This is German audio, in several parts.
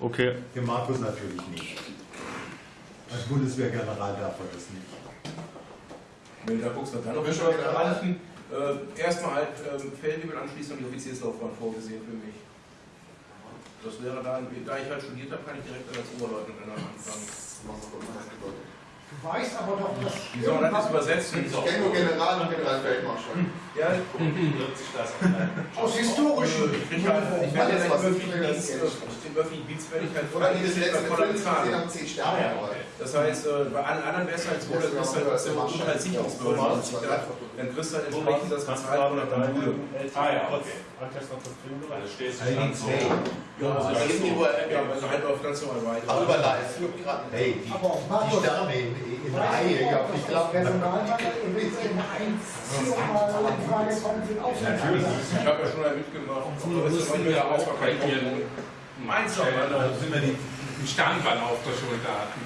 Okay. Der Markus natürlich nicht. Als Bundeswehrgeneral darf er das nicht. Nee, da guckst du dann. Bist du General? Äh, erstmal halt ähm, Feldwebel anschließend die Offizierslaufbahn vorgesehen für mich. Das wäre dann, da ich halt studiert habe, kann ich direkt als Oberleutnant in der anfangen. Du weißt aber doch, dass. Wie soll man das übersetzen? Ich kenne nur General und Generalfeldmarschall. Ja, Aus historischen. ich krieg halt, ich werde Alles, ja was den ich öffentlichen kriege, Dienst, das kenn ich. den öffentlichen Dienst werde ich halt Oder die das letzte Film gesehen haben, 10 Sterne. Das heißt, äh, bei allen anderen wäre es halt so, da kriegst du halt so Unterhaltssicherungsbehörden, die sich da, dann kriegst du halt entsprechend das bezahlt von der Module. Ah ja, okay. Also stehst du schon hey, Ja, also das ist nur, ja, also halt auf national weiter. Aber über live, Piraten. hey, die, die Sterne in, Reihe, du dass ich das glaube, Personalmangel in in Einziehung mal in Frage kommt, sind auch Natürlich. Ich habe ja schon mal mitgemacht. Früher mussten wir auch ihren Meins Stellen Alter. sind wir die, einen Standbein auf der Schulter hatten.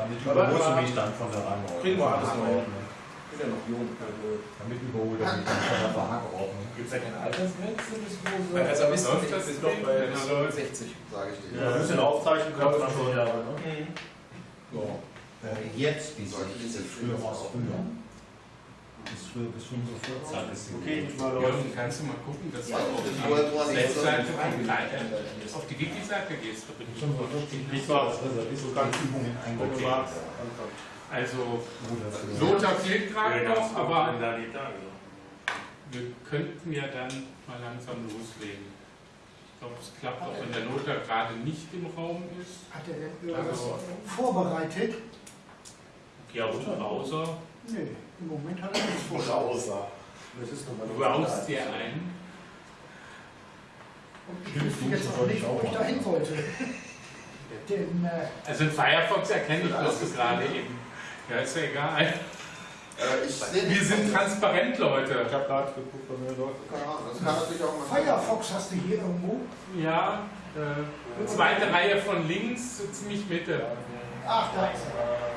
Damit Aber- überholst du mich dann von der Rangordnung. Kriegen wir alles noch. Ich bin ja noch jung. Also. Damit überholt er mich dann von der Verhageordnung. Gibt es da keine Altersgrenze, bis wo so. Bei Reservisten läuft das ist noch bei Ding? bis Ja, läuft. 60. Sage ich dir. Ja, ein bisschen aufzeichnen können wir schon ne? Ja. Äh, jetzt bis 60, früher war es früher. Bis früher bis 45 ist Okay, Jürgen, Leute. kannst du mal gucken, dass du Ja, auf das die. Webseite von Leiter auf die Wiki-Seite gehst. Da bin ich schon Nicht mal das so ganz Übungen Wenn du eingebaut. magst, anfangen. Also, für- Lothar fehlt gerade noch, aber wir könnten ja dann mal langsam loslegen. Ich glaube, es klappt auch, wenn der Lothar gerade nicht im Raum ist. Hat er denn irgendwas Also, vorbereitet? ja, und Browser Nee, im Moment hat er nichts vorbereitet. außer. Das ist nochmal browst dir ein. Und ich wüsste jetzt auch nicht, wo ich da hin wollte. Denn äh, Also in Firefox erkenne ich, was du gerade eben. Ja, ist ja egal. Äh, Wir sind transparent, Leute. Ich habe gerade geguckt, bei mir läuft. Keine Ahnung, das kann natürlich auch mal. Firefox hast du hier irgendwo. Ja, äh, zweite Reihe von links, so ziemlich Mitte. Ach, da ist er.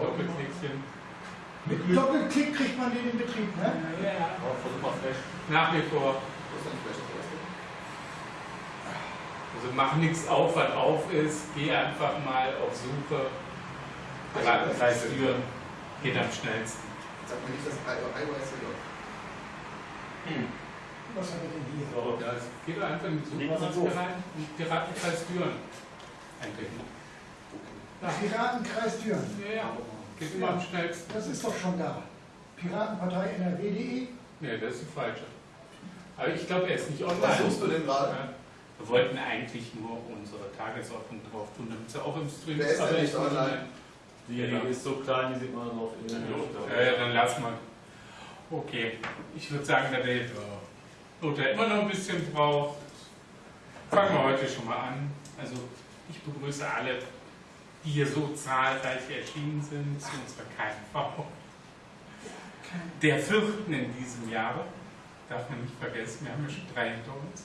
Doppelklickchen. Mit Doppelklick kriegt man den in Betrieb, ne? Ja, Versuch mal flash. nach wie vor. Also mach nichts auf, was auf ist. Geh einfach mal auf Suche. Piratenkreis Türen. Geht am schnellsten. Sag mir nicht, dass iOS hier läuft. Was haben wir denn hier? So. Ja, es geht einfach in Suche so. rein und Piratenkreis Türen eintippen. Ja, Piratenkreis Düren. ja, ja. Geht immer am schnellsten. Das ist doch schon da. Piratenpartei NRW.de. Nee, das ist die falsche. Aber ich glaube, er ist nicht online. Was suchst du denn gerade? Ja. Wir wollten eigentlich nur unsere Tagesordnung drauf tun, damit sie auch im Stream Wer ist denn aber nicht ich- online? Diejenige ist so klein, die sieht man so auf Ja, ja, dann lass mal. Okay, ich würde sagen, da der Lothar immer noch ein bisschen braucht, fangen wir heute schon mal an. Also ich begrüße alle, die hier so zahlreich erschienen sind zu unserer KMV. Der vierten in diesem Jahre, darf man nicht vergessen, wir haben ja schon drei hinter uns.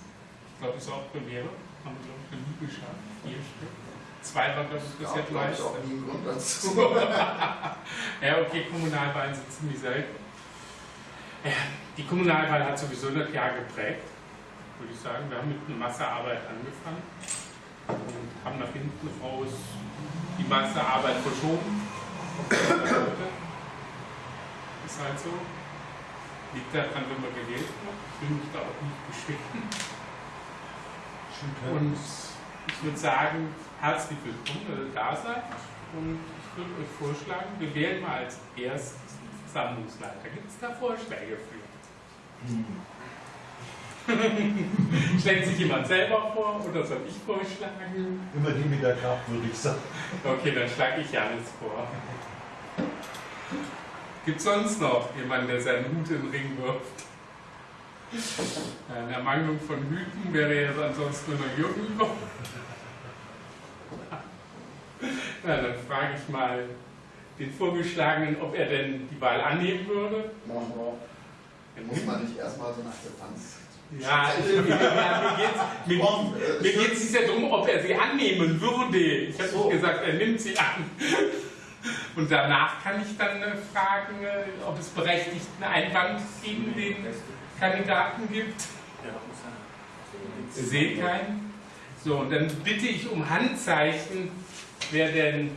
Ich glaube, das ist auch Premiere, haben wir, glaube ich, noch nie geschafft, vier Stück. Zwei war, glaube ich, Ja, bisher glaube ich auch nie Grund dazu. Ja, okay, Kommunalwahlen sind ziemlich selten. Ja, Die Kommunalwahl hat sowieso das Jahr geprägt, würde ich sagen. Wir haben mit einer Masse Arbeit angefangen und haben nach hinten raus die Masse Arbeit verschoben. Ist halt so. Liegt daran, wenn man gewählt wird. Ich will mich da auch nicht beschweren. Und ich würde sagen, herzlich willkommen, dass ihr da seid. Und ich würde euch vorschlagen, wir wählen mal als erstes einen Versammlungsleiter. Gibt es da Vorschläge für? Schlägt sich jemand selber vor oder soll ich vorschlagen? Immer die mit der Kraft, würde ich sagen. Okay, dann schlage ich Janis vor. Gibt es sonst noch jemanden, der seinen Hut in den Ring wirft? In der Mangelung von Hüten wäre jetzt ansonsten nur noch Jürgen über. Ja, dann frage ich mal den Vorgeschlagenen, ob er denn die Wahl annehmen würde. Machen wir. Muss man nicht erstmal so eine Akzeptanz. Ja, mir geht es nicht ja darum, ob er sie annehmen würde. Ich habe So. nicht gesagt, er nimmt sie an. Und danach kann ich dann äh, fragen, äh, ob es berechtigten Einwand gegen den Kandidaten gibt. Ich sehe keinen. So, und dann bitte ich um Handzeichen, wer denn.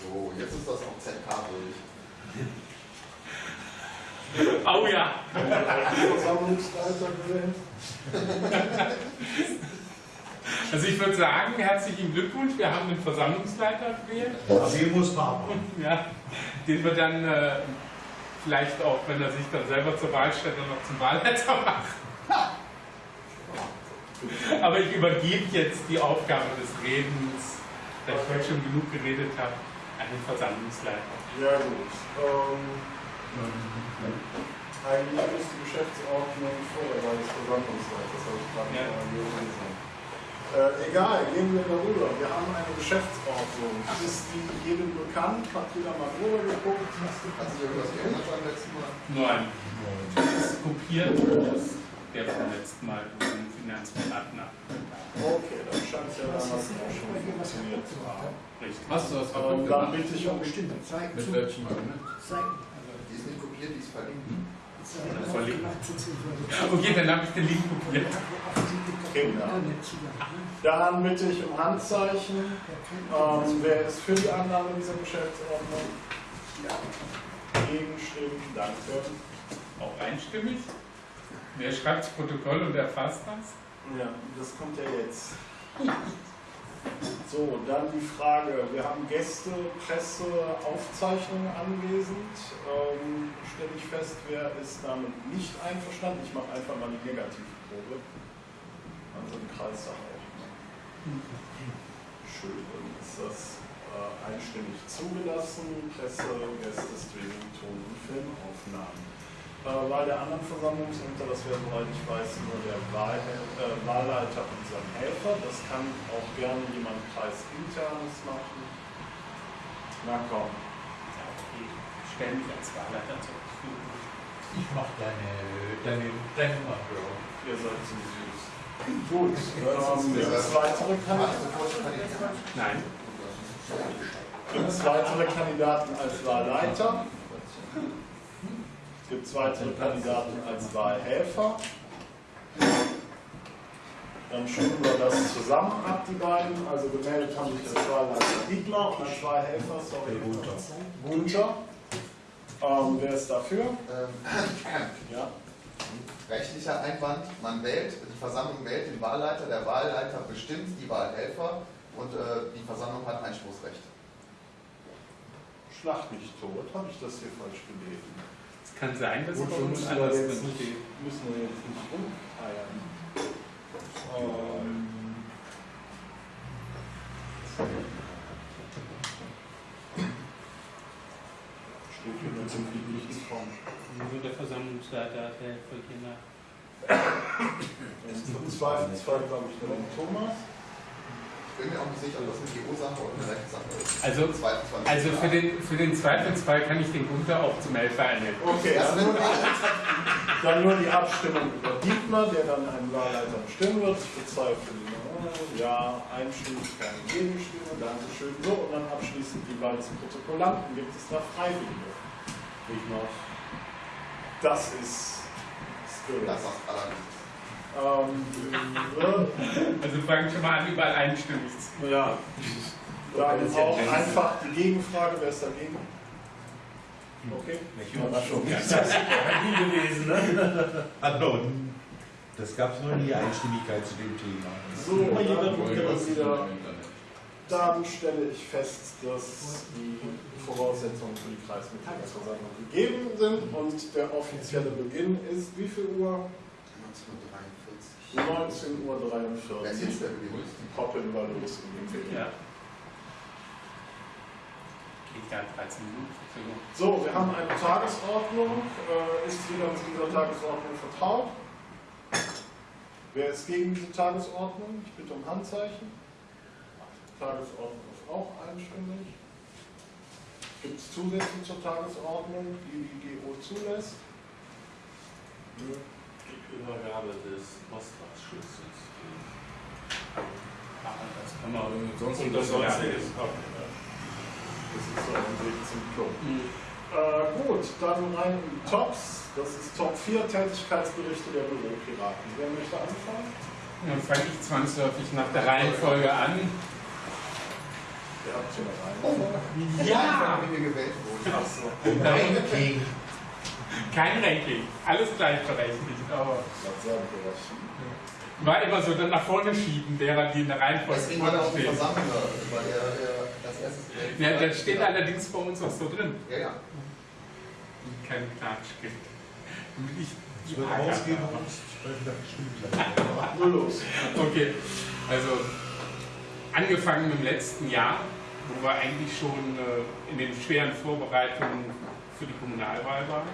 So, jetzt ist das auch ZK durch. Oh ja! Versammlungsleiter gewählt. Also ich würde sagen, herzlichen Glückwunsch, wir haben einen Versammlungsleiter gewählt. Sie muss haben. Ja, den wir dann äh, vielleicht auch, wenn er sich dann selber zur Wahl stellt, dann noch zum Wahlleiter machen. Aber ich übergebe jetzt die Aufgabe des Redens, da ich heute schon genug geredet habe, an den Versammlungsleiter. Ja gut. Ähm, eigentlich ist die Geschäftsordnung vor der Wahl des Versammlungsleiters, das habe ich gerade Ja. gelesen. Äh, egal, gehen wir darüber. Wir haben eine Geschäftsordnung. Ist die jedem bekannt? Hat jeder mal drüber geguckt? Hat sich irgendwas geändert beim letzten Mal? Nein, das ist kopiert aus der vom letzten Mal vom Finanzberat nachgedacht. Okay, dann scheint es ja damals auch schon funktioniert zu haben. Richtig. Hast du das Ähm, kaputt dann gemacht? bitte ich um Bestimmt, zeigen Mit zu. welchem Argument? Zeigen. Die ist nicht kopiert, die ist verlinkt. Offensichtlich. Okay, dann habe ich den Link kopiert. Kinder. Internetzugang, ne? Dann bitte ich um Handzeichen. Ähm, wer ist für die Annahme dieser Geschäftsordnung? Gegenstimmen, danke. Auch einstimmig. Wer schreibt das Protokoll und erfasst das? Ja, das kommt ja jetzt. So, dann die Frage. Wir haben Gäste, Presse, Aufzeichnungen anwesend. Ähm, Stelle ich fest, wer ist damit nicht einverstanden? Ich mache einfach mal die Negativprobe. Also den Kreis auch. Schön, dann ist das äh, einstimmig zugelassen. Presse, Gäste, Streaming, Ton- und Filmaufnahmen. Äh, Wahl der anderen Versammlungsämter, das wäre, soweit ich weiß, nur der Wahl, äh, Wahlleiter und sein Helfer. Das kann auch gerne jemand kreisinternes machen. Na komm. Ja, okay. Stell mich als Wahlleiter zur Verfügung. Ich mach deine, deine. Ihr seid so süß. Gut, ähm, gibt es weitere Hast Kandidaten? Nein. Gibt es weitere Kandidaten als Wahlleiter? Gibt weitere Kandidaten als Wahlhelfer? Dann stimmen wir das zusammen ab, die beiden. Also gemeldet haben sich als Wahlleiter Dietmar und als Wahlhelfer, sorry. Gunther. Ähm, wer ist dafür? Ähm, Ja. Rechtlicher Einwand, man wählt, die Versammlung wählt den Wahlleiter, der Wahlleiter bestimmt die Wahlhelfer und äh, die Versammlung hat Einspruchsrecht. Schlag mich tot, habe ich das hier falsch gelesen? Es kann sein, dass es Gut, bei wir uns müssen wir anders jetzt drin nicht, steht. müssen wir jetzt nicht rumeiern. Ähm, steht hier nur zum friedlichen Form. Nur der Versammlungsleiter hat der hier nach. Im Zweifelsfall glaube ich dann Thomas. Ich bin mir auch nicht sicher, ob das eine GO-Sache oder eine Rechtssache ist. Also, also für, den, für den Zweifelsfall kann ich den Gunther auch zum Helfer ernennen. Okay, wird nur, dann nur die Abstimmung über Dietmar, der dann einen Wahlleiter bestimmen wird. Ich bezweifle ja, einstimmig, keine Gegenstimme, Dankeschön. So, und dann abschließend die Wahl des Protokollanten. Gibt es da Freiwillige? Ich mach's. Das ist Spirit. Das Allerwichtigste. Ähm, Also fangen schon mal an, überall einstimmig zu. ja, dann auch einfach die Gegenfrage, wer ist dagegen? Okay. Überraschung. Das ist nie gewesen, ne? Also, das gab es noch nie Einstimmigkeit zu dem Thema. So, dann, wieder, dann stelle ich fest, dass die Voraussetzungen für die Kreismitgliederversammlung gegeben sind und der offizielle Beginn ist wie viel Uhr? 1943. 19.43 Uhr. Wer ist jetzt der Beginn? Die Poppeln war los in dem Film. Ja. Geht ja 13 Minuten. So, wir haben eine Tagesordnung. Äh, ist jeder mit dieser Tagesordnung vertraut? Wer ist gegen diese Tagesordnung? Ich bitte um Handzeichen. Tagesordnung ist auch einstimmig. Gibt es Zusätze zur Tagesordnung, die die GO zulässt? Nö. Die Übergabe des. Aber das kann man Sonst Und das Ja. es Das ist so ein 16 Club. Mhm. Äh, gut, dann rein in die Tops. Das ist Top 4 Tätigkeitsberichte der Büropiraten. Wer möchte anfangen? Dann fange ich zwangsläufig nach der Reihenfolge an. Ihr habt hier eine Reihenfolge. Ja! Wenn wir gewählt wurden. Ach so. Ranking. Kein Ranking, alles gleichberechtigt, aber Das war immer so dann nach vorne schieben, derer, die in der Reihenfolge Deswegen war auch vorne ein stehen. Versammler, weil er, er erstes gewählt Ja, das steht allerdings bei uns auch so drin. Ja, ja. Kein Klatsch gibt. Ich Ich würde ausgehen und sprechen, dass ich stimmt. Nur los. Okay, also angefangen im letzten Jahr, wo wir eigentlich schon äh, in den schweren Vorbereitungen für die Kommunalwahl waren,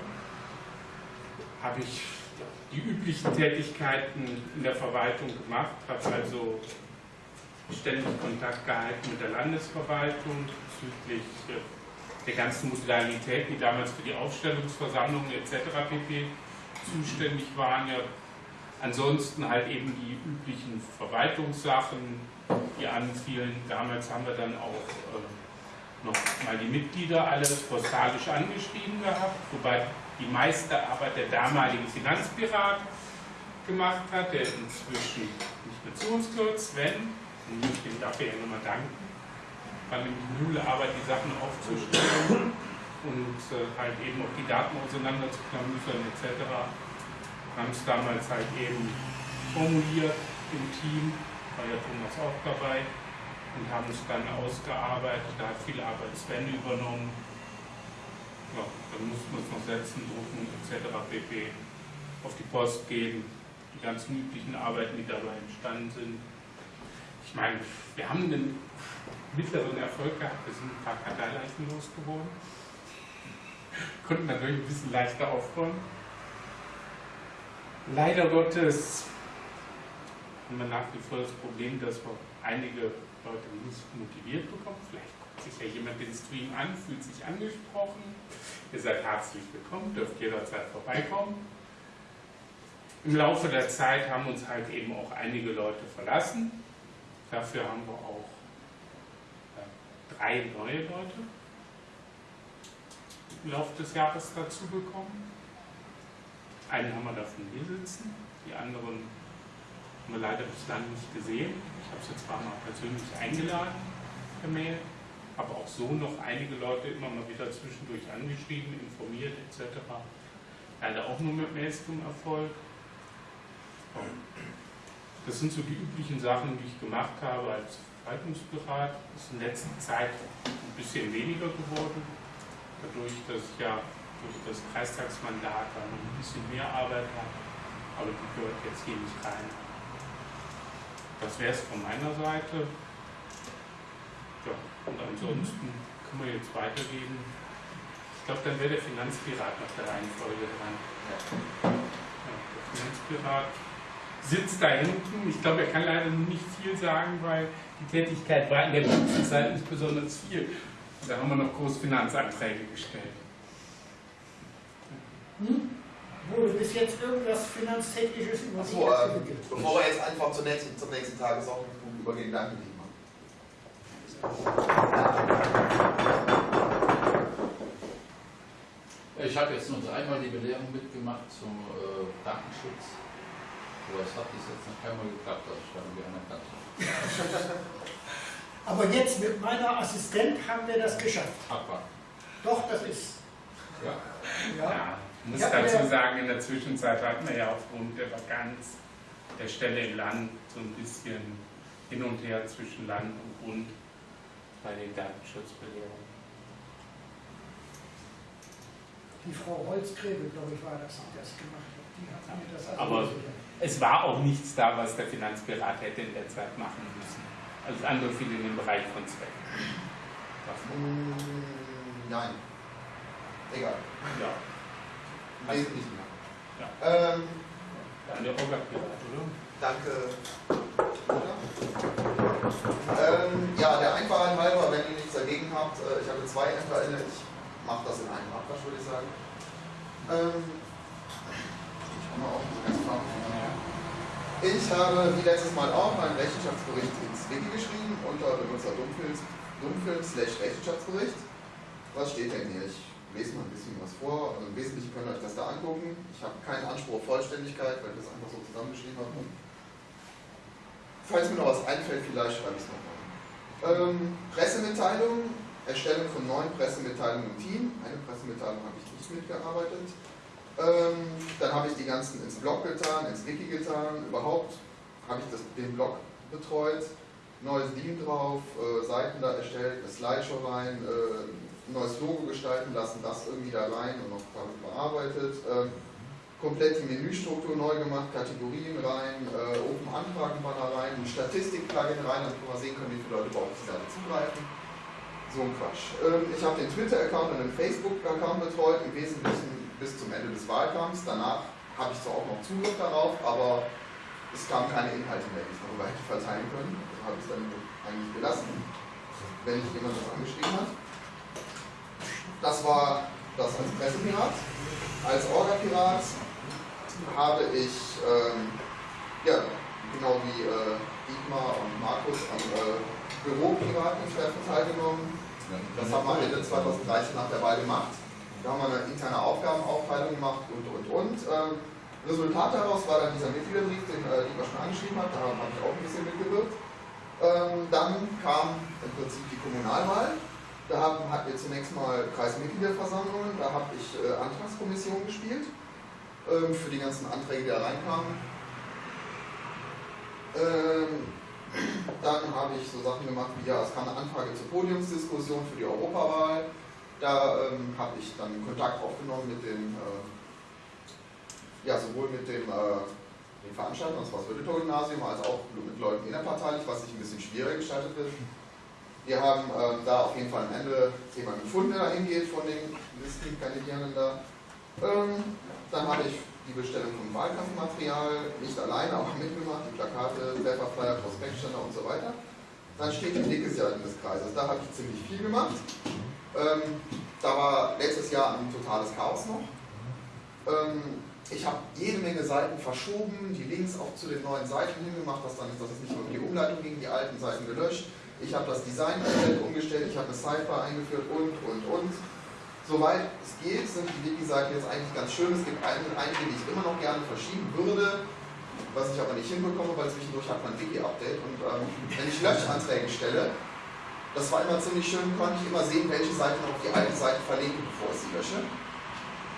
habe ich die üblichen Tätigkeiten in der Verwaltung gemacht, habe also ständig Kontakt gehalten mit der Landesverwaltung bezüglich äh, der ganzen Modalitäten, die damals für die Aufstellungsversammlungen etc. pp. zuständig waren. Ja, Ansonsten halt eben die üblichen Verwaltungssachen, die anfielen. Damals haben wir dann auch äh, noch mal die Mitglieder alle postalisch angeschrieben gehabt, wobei die meiste Arbeit der damalige Finanzpirat gemacht hat, der inzwischen nicht mehr zu uns gehört, Sven, und ich dem dafür ja nochmal danken. War nämlich üble Arbeit, die Sachen aufzustellen und äh, halt eben auch die Daten auseinanderzuklamüsern etc haben es damals halt eben formuliert im Team, war ja Thomas auch dabei und haben es dann ausgearbeitet. Da hat viel Arbeit Sven übernommen. Ja, dann mussten wir es noch setzen, drucken etc. pp. auf die Post geben. Die ganzen üblichen Arbeiten, die dabei entstanden sind. Ich meine, wir haben einen mittleren Erfolg gehabt. Wir sind ein paar Karteileichen losgeworden. Konnten dadurch ein bisschen leichter aufräumen. Leider Gottes haben wir nach wie vor das Problem, dass wir einige Leute nicht motiviert bekommen. Vielleicht guckt sich ja jemand den Stream an, fühlt sich angesprochen. Ihr seid herzlich willkommen, dürft jederzeit vorbeikommen. Im Laufe der Zeit haben uns halt eben auch einige Leute verlassen. Dafür haben wir auch äh, drei neue Leute im Laufe des Jahres dazu bekommen. Einen haben wir davon hier sitzen, die anderen haben wir leider bislang nicht gesehen. Ich habe sie zwar mal persönlich eingeladen per Mail, habe auch so noch einige Leute immer mal wieder zwischendurch angeschrieben, informiert etc. Leider auch nur mit Mails zum Erfolg. Das sind so die üblichen Sachen, die ich gemacht habe als Verwaltungsberat. Das ist in letzter Zeit ein bisschen weniger geworden, dadurch, dass ich ja durch das Kreistagsmandat dann ein bisschen mehr Arbeit habe, aber die gehört jetzt hier nicht rein. Das wäre es von meiner Seite. Ja, und ansonsten können wir jetzt weitergehen. Ich glaube, dann wäre der Finanzpirat nach der Reihenfolge dran. Ja, der Finanzpirat sitzt da hinten. Ich glaube, er kann leider nicht viel sagen, weil die Tätigkeit war in der letzten Zeit nicht besonders viel. Da haben wir noch groß Finanzanträge gestellt. Hm? Wurde bis jetzt irgendwas Finanztechnisches über sich Achso, äh, entwickelt? bevor wir jetzt einfach zur nächsten, zum nächsten Tagesordnungspunkt übergehen, danke Dietmar. Ich habe jetzt nur einmal die Belehrung mitgemacht zum äh, Datenschutz. Aber es hat bis jetzt noch keinmal geklappt, dass ich dann anerkannt habe. Aber jetzt mit meiner Assistent haben wir das geschafft. Abwarten. Doch, das ist. Ja. Ja. Ja, ich muss dazu sagen, in der Zwischenzeit hatten wir ja aufgrund der Vakanz der Stelle im Land so ein bisschen hin und her zwischen Land und Bund bei den Datenschutzbelehrungen. Die Frau Holzgräbe, glaube ich, war das, die das gemacht hat. Die hat mir das also Aber- gesichert. Es war auch nichts da, was der Finanzpirat hätte in der Zeit machen müssen. Alles andere fiel in den Bereich von Zweck. Mm, nein. Egal. Ja, Im Wesentlichen. Ja. Ähm, oder? danke. Ähm, ja, der Einfachheit halber, wenn ihr nichts dagegen habt, äh, ich hatte zwei Ämter ich mache das in einem Abwasch, würde ich sagen. Ähm, ich komme auch so ganz klar. Ich habe wie letztes Mal auch einen Rechenschaftsbericht ins Wiki geschrieben unter Benutzer Dummfilm, Dummfilm slash Rechenschaftsbericht. Was steht denn hier? Ich lese mal ein bisschen was vor. Also Im Wesentlichen könnt ihr euch das da angucken. Ich habe keinen Anspruch auf Vollständigkeit, weil ich das einfach so zusammengeschrieben habe. Falls mir noch was einfällt, vielleicht schreibe ich es nochmal. Ähm, Pressemitteilung, Erstellung von neuen Pressemitteilungen im Team. Eine Pressemitteilung habe ich nicht mitgearbeitet. Ähm, dann habe ich die ganzen ins Blog getan, ins Wiki getan. Überhaupt habe ich das, den Blog betreut. Neues Theme drauf, äh, Seiten da erstellt, eine Slideshow rein, äh, neues Logo gestalten lassen, das irgendwie da rein und noch bearbeitet. Ähm, komplett die Menüstruktur neu gemacht, Kategorien rein, äh, Open Anfragenbanner rein, ein Statistik-Plugin rein, damit wir mal sehen können, wie viele Leute überhaupt auf die Seite zugreifen. So ein Quatsch. Ähm, ich habe den Twitter-Account und den Facebook-Account betreut, im Wesentlichen bis zum Ende des Wahlkampfs. Danach habe ich zwar auch noch Zugriff darauf, aber es kamen keine Inhalte mehr, die ich darüber hätte verteilen können. Also habe ich es dann eigentlich gelassen, wenn nicht jemand das angeschrieben hat. Das war das als Pressepirat. Als Orga-Pirat habe ich, ähm, ja, genau wie äh, Dietmar und Markus am äh, Büropiraten-Treffen teilgenommen. Das haben wir Ende 2013 nach der Wahl gemacht. Da haben wir eine interne Aufgabenaufteilung gemacht und, und, und. Ähm, Resultat daraus war dann dieser Mitgliederbrief, den äh, Dietmar schon angeschrieben hat. Da habe ich auch ein bisschen mitgewirkt. Ähm, dann kam im Prinzip die Kommunalwahl. Da hatten wir zunächst mal Kreismitgliederversammlungen, da habe ich äh, Antragskommission gespielt ähm, für die ganzen Anträge, die da reinkamen. Ähm, dann habe ich so Sachen gemacht wie, ja, es kam eine Anfrage zur Podiumsdiskussion für die Europawahl. Da ähm, habe ich dann Kontakt aufgenommen mit dem, äh, ja, sowohl mit dem, äh, den Veranstaltern, das war das Wildetor-Gymnasium, als auch mit Leuten innerparteilich, was sich ein bisschen schwieriger gestaltet wird. Wir haben ähm, da auf jeden Fall am Ende jemanden gefunden, der da hingeht von den Listenkandidierenden da. Ähm, dann habe ich die Bestellung von Wahlkampfmaterial, nicht alleine, aber mitgemacht, die Plakate, Pfefferflyer, Prospektständer und so weiter. Dann steht die linke Seite des Kreises. Da habe ich ziemlich viel gemacht. Ähm, da war letztes Jahr ein totales Chaos noch. Ähm, ich habe jede Menge Seiten verschoben, die Links auch zu den neuen Seiten hingemacht, dass, dann, dass es nicht um die Umleitung ging, die alten Seiten gelöscht. Ich habe das Design komplett umgestellt, ich habe eine Sidebar eingeführt und, und, und. Soweit es geht, sind die Wiki-Seiten jetzt eigentlich ganz schön. Es gibt einige, die ich immer noch gerne verschieben würde, was ich aber nicht hinbekomme, weil zwischendurch hat man Wiki-Update. Und ähm, wenn ich Löschanträge stelle, das war immer ziemlich schön, konnte ich immer sehen, welche Seite noch auf die alte Seite verlinken, bevor ich sie lösche.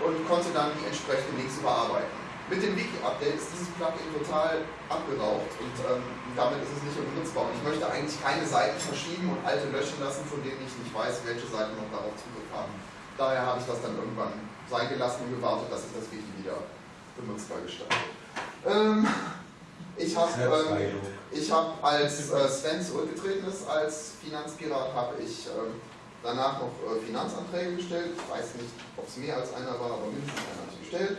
Und konnte dann die entsprechenden Links überarbeiten. Mit dem Wiki-Update ist dieses Plugin total abgeraucht und ähm, damit ist es nicht mehr benutzbar. Und ich möchte eigentlich keine Seiten verschieben und alte löschen lassen, von denen ich nicht weiß, welche Seiten noch darauf Zugriff haben. Daher habe ich das dann irgendwann sein gelassen und gewartet, dass sich das Wiki wieder benutzbar gestaltet. Ähm, ich habe ähm, hab, als äh, Sven zurückgetreten ist als Finanzpirat, habe ich ähm, danach noch äh, Finanzanträge gestellt. Ich weiß nicht, ob es mehr als einer war, aber mindestens einer habe ich gestellt.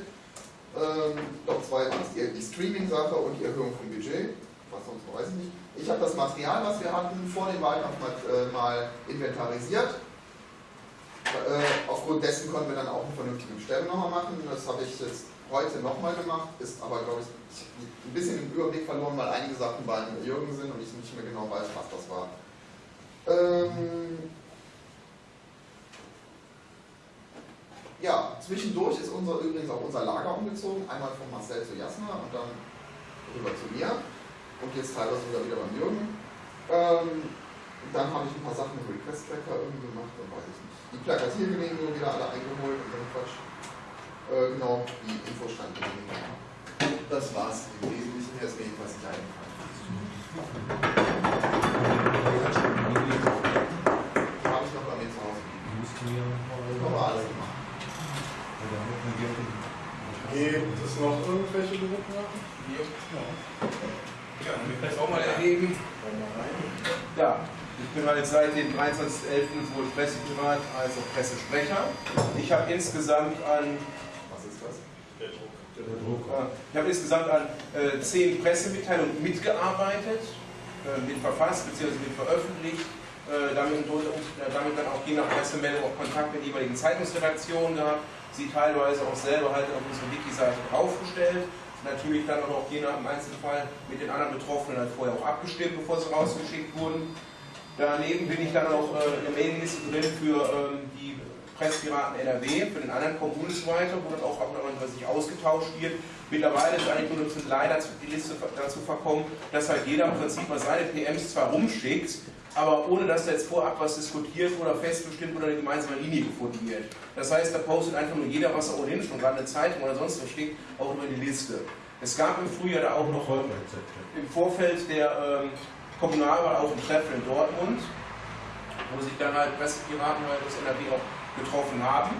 Ähm, doch zwei waren es, die, Streaming-Sache und die Erhöhung vom Budget. Was sonst weiß ich nicht. Ich habe das Material, was wir hatten, vor dem Wahlkampf mal, äh, mal inventarisiert. Äh, aufgrund dessen konnten wir dann auch eine vernünftige Bestellung nochmal machen. Das habe ich jetzt heute nochmal gemacht, ist aber, glaube ich, ein bisschen im Überblick verloren, weil einige Sachen bei Jürgen sind und ich nicht mehr genau weiß, was das war. Ähm, Ja, zwischendurch ist unser, übrigens auch unser Lager umgezogen, einmal von Marcel zu Jasna und dann rüber zu mir und jetzt teilweise sogar wieder beim Jürgen. Ähm, dann habe ich ein paar Sachen im Request-Tracker irgendwie gemacht, dann weiß ich nicht. Die Plakatiergenehmigung wieder alle eingeholt und dann Quatsch. Äh, genau, die Infostandgenehmigung. Das war's im Wesentlichen, jetzt mir jedenfalls nicht eingefallen. Habe ich noch bei mir zu Hause. Gemacht. Gibt es noch irgendwelche Berufsmarken? Ja, wir können es auch mal erheben. Ja, ich bin halt seit dem 23.11. sowohl Pressepirat als auch Pressesprecher. Ich habe insgesamt an Was ist das? ich habe insgesamt an äh, zehn Pressemitteilungen mitgearbeitet, äh, mit verfasst bzw. mit veröffentlicht, äh, damit, äh, damit dann auch je nach Pressemeldung auch Kontakt mit jeweiligen Zeitungsredaktionen gehabt, sie teilweise auch selber halt auf unsere Wiki-Seite draufgestellt. Natürlich dann aber auch je nach im Einzelfall mit den anderen Betroffenen halt vorher auch abgestimmt, bevor sie rausgeschickt wurden. Daneben bin ich dann auch äh, in der Mailingliste drin für ähm, die Presspiraten NRW, für den anderen kommt bundesweiter, wo dann auch abnormal sich ausgetauscht wird. Mittlerweile ist eigentlich nur noch leider die Liste dazu verkommen, dass halt jeder im Prinzip mal seine PMs zwar rumschickt, aber ohne dass da jetzt vorab was diskutiert oder festbestimmt oder eine gemeinsame Linie gefunden wird. Das heißt, da postet einfach nur jeder, was er ohnehin schon gerade eine Zeitung oder sonst was schickt, auch über die Liste. Es gab im Frühjahr da auch noch im Vorfeld der ähm, Kommunalwahl auch ein Treffen in Dortmund, wo sich dann halt Pressepiraten halt aus NRW auch getroffen haben.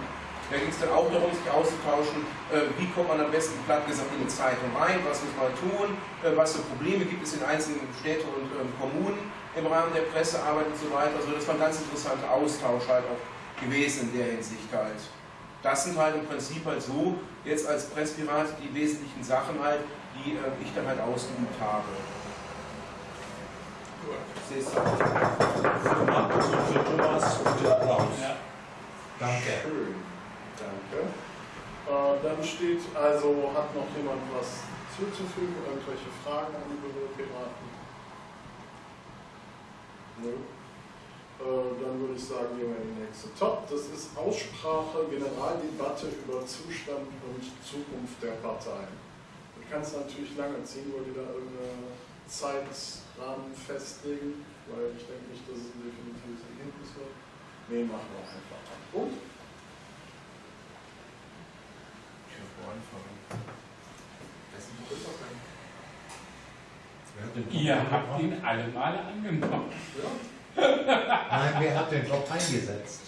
Da ging es dann auch darum, sich auszutauschen, äh, wie kommt man am besten platt gesagt in eine Zeitung rein, was muss man tun, äh, was für Probleme gibt es in einzelnen Städten und ähm, Kommunen im Rahmen der Pressearbeit und so weiter. Also das war ein ganz interessanter Austausch halt auch gewesen in der Hinsicht halt. Das sind halt im Prinzip halt so, jetzt als Presspirat die wesentlichen Sachen halt, die äh, ich dann halt ausgeübt habe. Für Markus und für Thomas und Applaus. Ja. Danke. Schön, danke. Äh, dann steht also, hat noch jemand was zuzufügen? Irgendwelche Fragen an die Büropiraten? Äh, dann würde ich sagen, gehen wir in die nächste Top. Das ist Aussprache, Generaldebatte über Zustand und Zukunft der Parteien. Du kannst natürlich lange ziehen, weil die da irgendeine Zeitrahmen festlegen, weil ich denke nicht, dass es ein definitives Ergebnis wird. Nee, machen wir einfach mal. Gut. Ich habe anfangen. Das ist ein Wer hat den Job Ihr habt ihn alle Male angenommen. Nein, wer hat den Job eingesetzt?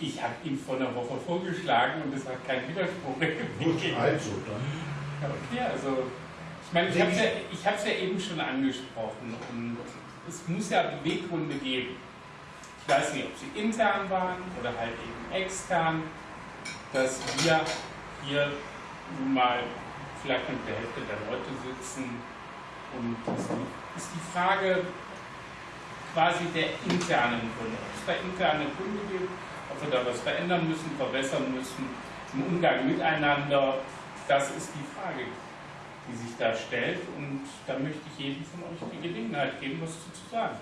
Ich habe ihn vor einer Woche vorgeschlagen und es hat keinen Widerspruch gegeben. also dann. Okay, also ich meine, ich habe es ja, ich hab's ja eben schon angesprochen und es muss ja Beweggründe geben. Ich weiß nicht, ob sie intern waren oder halt eben extern, dass wir hier nun mal vielleicht mit der Hälfte der Leute sitzen und es ist die Frage quasi der internen Gründe. Ob es da interne Gründe gibt, ob wir da was verändern müssen, verbessern müssen im Umgang miteinander, das ist die Frage, die sich da stellt. Und da möchte ich jedem von euch die Gelegenheit geben, was zu sagen.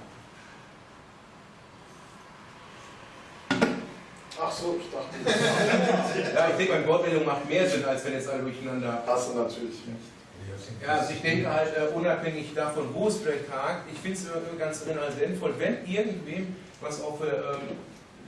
Ach so, ich dachte, Ja, ich denke, eine Wortmeldung macht mehr Sinn, als wenn jetzt alle durcheinander. hast du natürlich recht. Ja, also ich denke halt, äh, unabhängig davon, wo es vielleicht hakt, ich finde es ganz sinnvoll, wenn irgendwem was auf der ähm,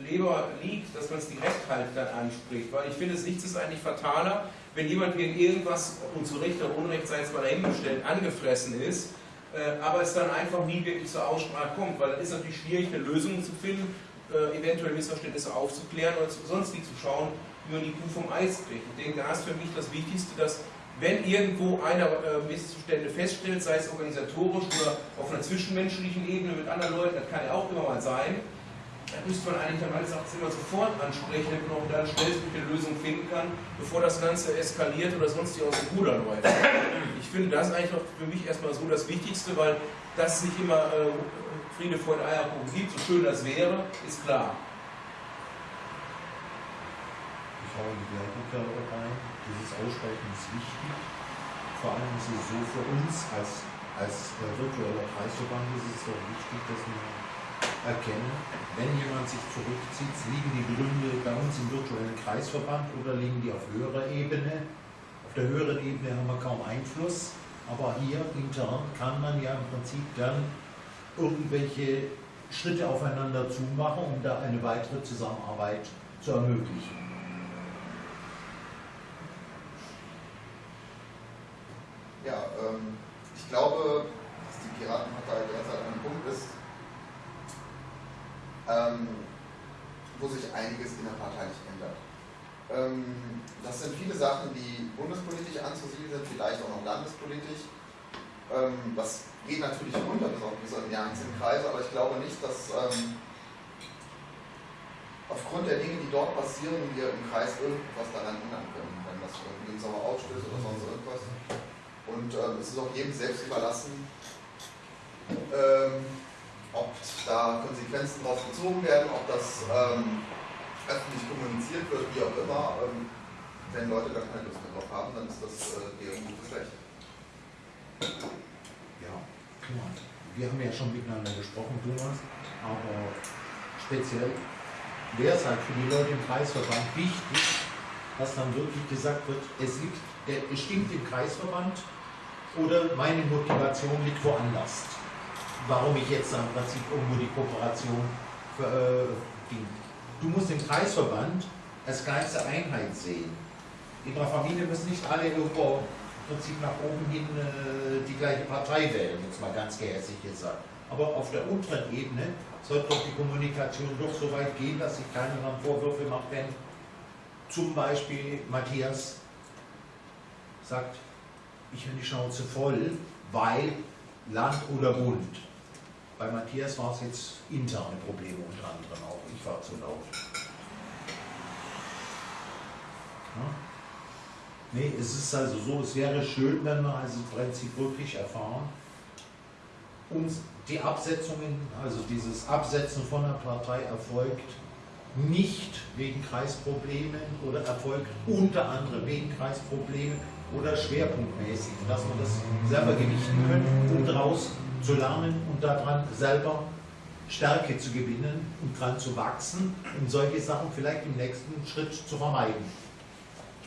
Leber liegt, dass man es direkt halt dann anspricht. Weil ich finde, es nichts ist eigentlich fataler, wenn jemand wegen irgendwas, und zu Recht oder Unrecht sei es mal dahingestellt, angefressen ist, äh, aber es dann einfach nie wirklich zur Aussprache kommt, weil dann ist natürlich schwierig, eine Lösung zu finden, äh, eventuell Missverständnisse aufzuklären oder sonst wie zu schauen, wie man die Kuh vom Eis kriegt. Ich denke, da ist für mich das Wichtigste, dass wenn irgendwo einer äh, Missstände feststellt, sei es organisatorisch oder auf einer zwischenmenschlichen Ebene mit anderen Leuten, das kann ja auch immer mal sein, dann müsste man eigentlich dann alles immer sofort ansprechen, damit man auch dann schnellstmöglich eine Lösung finden kann, bevor das Ganze eskaliert oder sonst die aus dem Ruder läuft. Ich finde das eigentlich noch für mich erstmal so das Wichtigste, weil das nicht immer äh, Friede, Freude, Eierkuchen gibt, so schön das wäre, ist klar. Ich habe die gleiche Kerbe rein. Dieses Aussprechen ist wichtig. Vor allem ist es so für uns als, als äh, virtueller Kreisverband ist es doch wichtig, dass wir erkennen, wenn jemand sich zurückzieht, liegen die Gründe bei uns im virtuellen Kreisverband oder liegen die auf höherer Ebene. Auf der höheren Ebene haben wir kaum Einfluss, aber hier intern kann man ja im Prinzip dann irgendwelche Schritte aufeinander zumachen, um da eine weitere Zusammenarbeit zu ermöglichen. Ja, ähm, ich glaube, dass die Piratenpartei derzeit an einem Punkt ist, ähm, wo sich einiges in der Partei nicht ändert. Ähm, das sind viele Sachen, die bundespolitisch anzusiedeln sind, vielleicht auch noch landespolitisch. Ähm, das geht natürlich runter bis auf die einzelnen Kreise, aber ich glaube nicht, dass ähm, aufgrund der Dinge, die dort passieren, wir im Kreis irgendwas daran ändern können, wenn das irgendwie sauer ausstößt oder sonst irgendwas. Und ähm, es ist auch jedem selbst überlassen, ähm, ob da Konsequenzen drauf gezogen werden, ob das ähm, öffentlich kommuniziert wird, wie auch immer. Ähm, wenn Leute da keine Lust mehr drauf haben, dann ist das äh, deren gutes Recht. Ja, klar. Wir haben ja schon miteinander gesprochen, Thomas, aber speziell wäre es halt für die Leute im Kreisverband wichtig, dass dann wirklich gesagt wird, es, liegt, es stimmt im Kreisverband oder meine Motivation liegt woanders. Warum ich jetzt im Prinzip irgendwo die Kooperation äh, ging. Du musst den Kreisverband als kleinste Einheit sehen. In der Familie müssen nicht alle irgendwo im Prinzip nach oben hin äh, die gleiche Partei wählen, jetzt mal ganz gehässig gesagt. Aber auf der unteren Ebene sollte doch die Kommunikation doch so weit gehen, dass sich keiner dann Vorwürfe macht, wenn zum Beispiel Matthias sagt, ich habe die Schnauze voll, weil Land oder Bund. Bei Matthias war es jetzt interne Probleme unter anderem auch. Ich war zu laut. Ja? Nee, es ist also so, es wäre schön, wenn wir also im Prinzip wirklich erfahren, uns die Absetzungen, also dieses Absetzen von einer Partei erfolgt nicht wegen Kreisproblemen oder erfolgt unter anderem wegen Kreisproblemen oder schwerpunktmäßig, dass wir das selber gewichten können, um daraus zu lernen und daran selber Stärke zu gewinnen und dran zu wachsen, um solche Sachen vielleicht im nächsten Schritt zu vermeiden.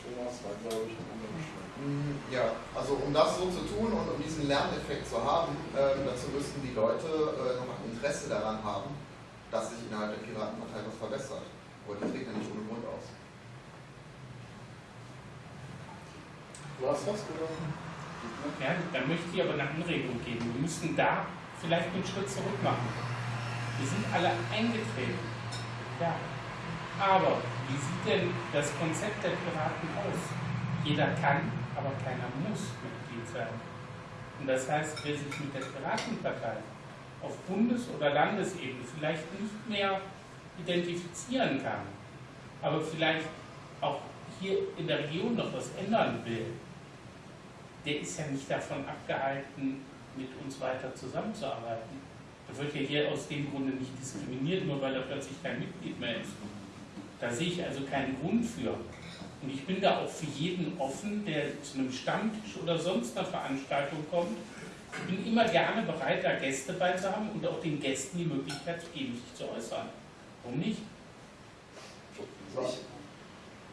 Thomas war, glaube ich, ein anderer Schritt. Mm, Ja, also um das so zu tun und um diesen Lerneffekt zu haben, ähm, dazu müssten die Leute äh, noch ein Interesse daran haben, dass sich innerhalb der Piratenpartei was verbessert. Aber die treten ja nicht ohne Grund aus. Du hast was oder? Ja, dann möchte ich aber eine Anregung geben. Wir müssen da vielleicht einen Schritt zurück machen. Wir sind alle eingetreten. Ja. Aber wie sieht denn das Konzept der Piraten aus? Jeder kann, aber keiner muss Mitglied sein. Und das heißt, wer sich mit der Piratenpartei auf Bundes- oder Landesebene vielleicht nicht mehr identifizieren kann, aber vielleicht auch hier in der Region noch was ändern will, der ist ja nicht davon abgehalten, mit uns weiter zusammenzuarbeiten. Da wird ja hier aus dem Grunde nicht diskriminiert, nur weil er plötzlich kein Mitglied mehr ist. Da sehe ich also keinen Grund für. Und ich bin da auch für jeden offen, der zu einem Stammtisch oder sonst einer Veranstaltung kommt. Ich bin immer gerne bereit, da Gäste bei zu haben und auch den Gästen die Möglichkeit zu geben, sich zu äußern. Warum nicht?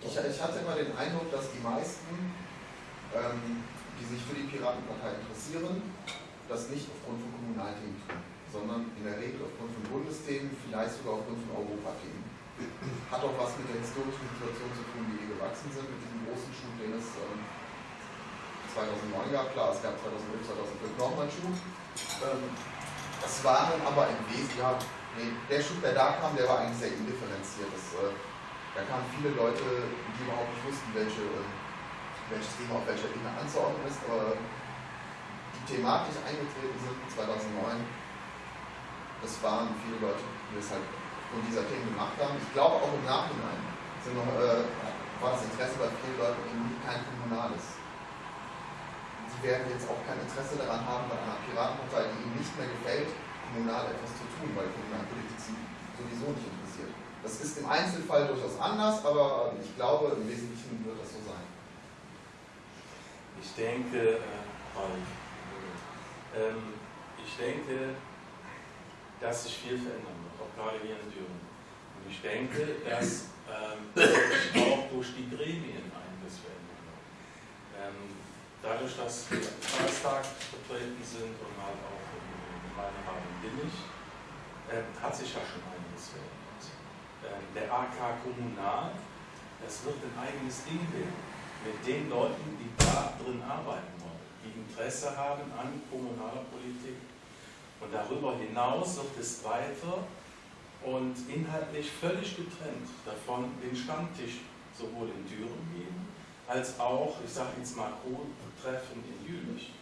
Ich, ich, hatte immer den Eindruck, dass die meisten, ähm, die sich für die Piratenpartei interessieren, das nicht aufgrund von Kommunalthemen tun, sondern in der Regel aufgrund von Bundesthemen, vielleicht sogar aufgrund von Europathemen. Hat auch was mit der historischen Situation zu tun, wie wir gewachsen sind, mit diesem großen Schub, den es ähm, 2009 gab. Klar, es gab 2011, 2005 nochmal einen Schub. Ähm, das war dann aber im Wesentlichen, der Schub, der da kam, der war eigentlich sehr indifferenziert. Äh, da kamen viele Leute, die überhaupt nicht wussten, welche, äh, welches Thema auf welcher Ebene anzuordnen ist, aber die thematisch eingetreten sind 2009, das waren viele Leute, die das halt von dieser Themen gemacht haben. Ich glaube auch im Nachhinein sind noch, äh, war das Interesse bei vielen Leuten eben kein kommunales. Die werden jetzt auch kein Interesse daran haben, bei einer Piratenpartei, die ihnen nicht mehr gefällt, kommunal etwas zu tun, weil Kommunalpolitik sie sowieso nicht interessiert. Das ist im Einzelfall durchaus anders, aber ich glaube, im Wesentlichen wird das so sein. Ich denke, äh, ähm, ich denke, dass sich viel verändern wird, auch gerade hier in Thüringen. Und ich denke, dass ähm, sich auch durch die Gremien einiges verändern wird. Ähm, dadurch, dass wir im Kreistag vertreten sind und halt auch im Gemeinderat in Billig, ähm, hat sich ja schon einiges verändert. Ähm, der AK Kommunal, das wird ein eigenes Ding werden mit den Leuten, die da drin arbeiten wollen, die Interesse haben an kommunaler Politik. Und darüber hinaus wird es weiter und inhaltlich völlig getrennt davon den Stammtisch sowohl in Düren geben, als auch, ich sage jetzt mal, Co-Treffen in Jülich.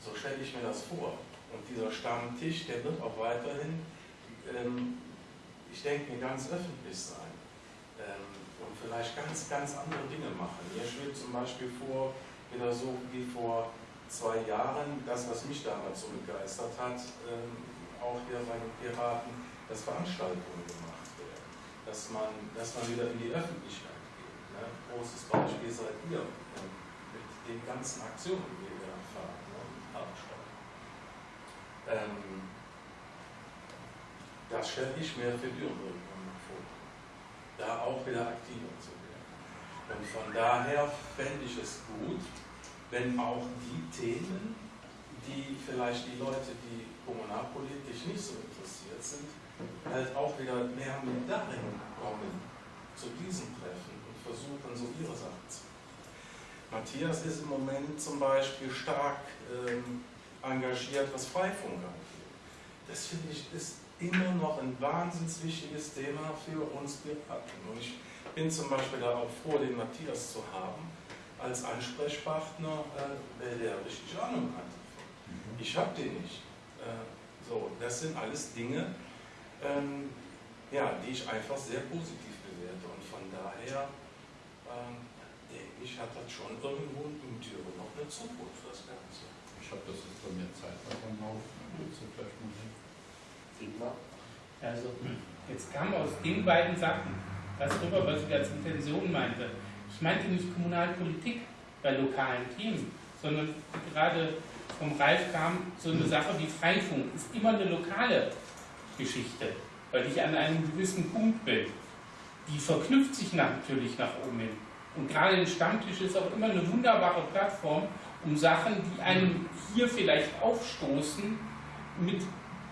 So stelle ich mir das vor. Und dieser Stammtisch, der wird auch weiterhin, ähm, ich denke ganz öffentlich sein. Ähm, vielleicht ganz, ganz andere Dinge machen. Mir schwebt zum Beispiel vor, wieder so wie vor zwei Jahren, das, was mich damals so begeistert hat, ähm, auch hier bei den Piraten, dass Veranstaltungen gemacht werden, dass man, dass man wieder in die Öffentlichkeit geht. Ne? Großes Beispiel seid ihr ähm, mit den ganzen Aktionen, die wir fahren, ne? Hartstein. Ähm, das stelle ich mir für Düren vor. auch wieder aktiver zu werden. Und von daher fände ich es gut, wenn auch die Themen, die vielleicht die Leute, die kommunalpolitisch nicht so interessiert sind, halt auch wieder mehr mit darin kommen, zu diesem Treffen und versuchen, so ihre Sachen zu machen. Matthias ist im Moment zum Beispiel stark ähm, engagiert, was Freifunk angeht. Das finde ich ist immer noch ein wahnsinnig wichtiges Thema für uns Piraten. Und ich bin zum Beispiel da auch froh, den Matthias zu haben, als Ansprechpartner, äh, der richtig Ahnung hat. Ich habe den nicht. Äh, so, das sind alles Dinge, ähm, ja, die ich einfach sehr positiv bewerte. Und von daher ähm, denke ich, hat das schon irgendwo in Thüringen noch eine Zukunft, das Ganze. Ich habe das jetzt bei mir am Laufen. Willst du vielleicht mal hin? Dietmar? Also, jetzt kam aus den beiden Sachen das rüber, was ich als Intention meinte. Ich meinte nicht Kommunalpolitik bei lokalen Themen, sondern gerade vom Ralf kam so eine Sache wie Freifunk. Ist immer eine lokale Geschichte, weil ich an einem gewissen Punkt bin. Die verknüpft sich natürlich nach oben hin. Und gerade ein Stammtisch ist auch immer eine wunderbare Plattform, um Sachen, die einem hier vielleicht aufstoßen, mit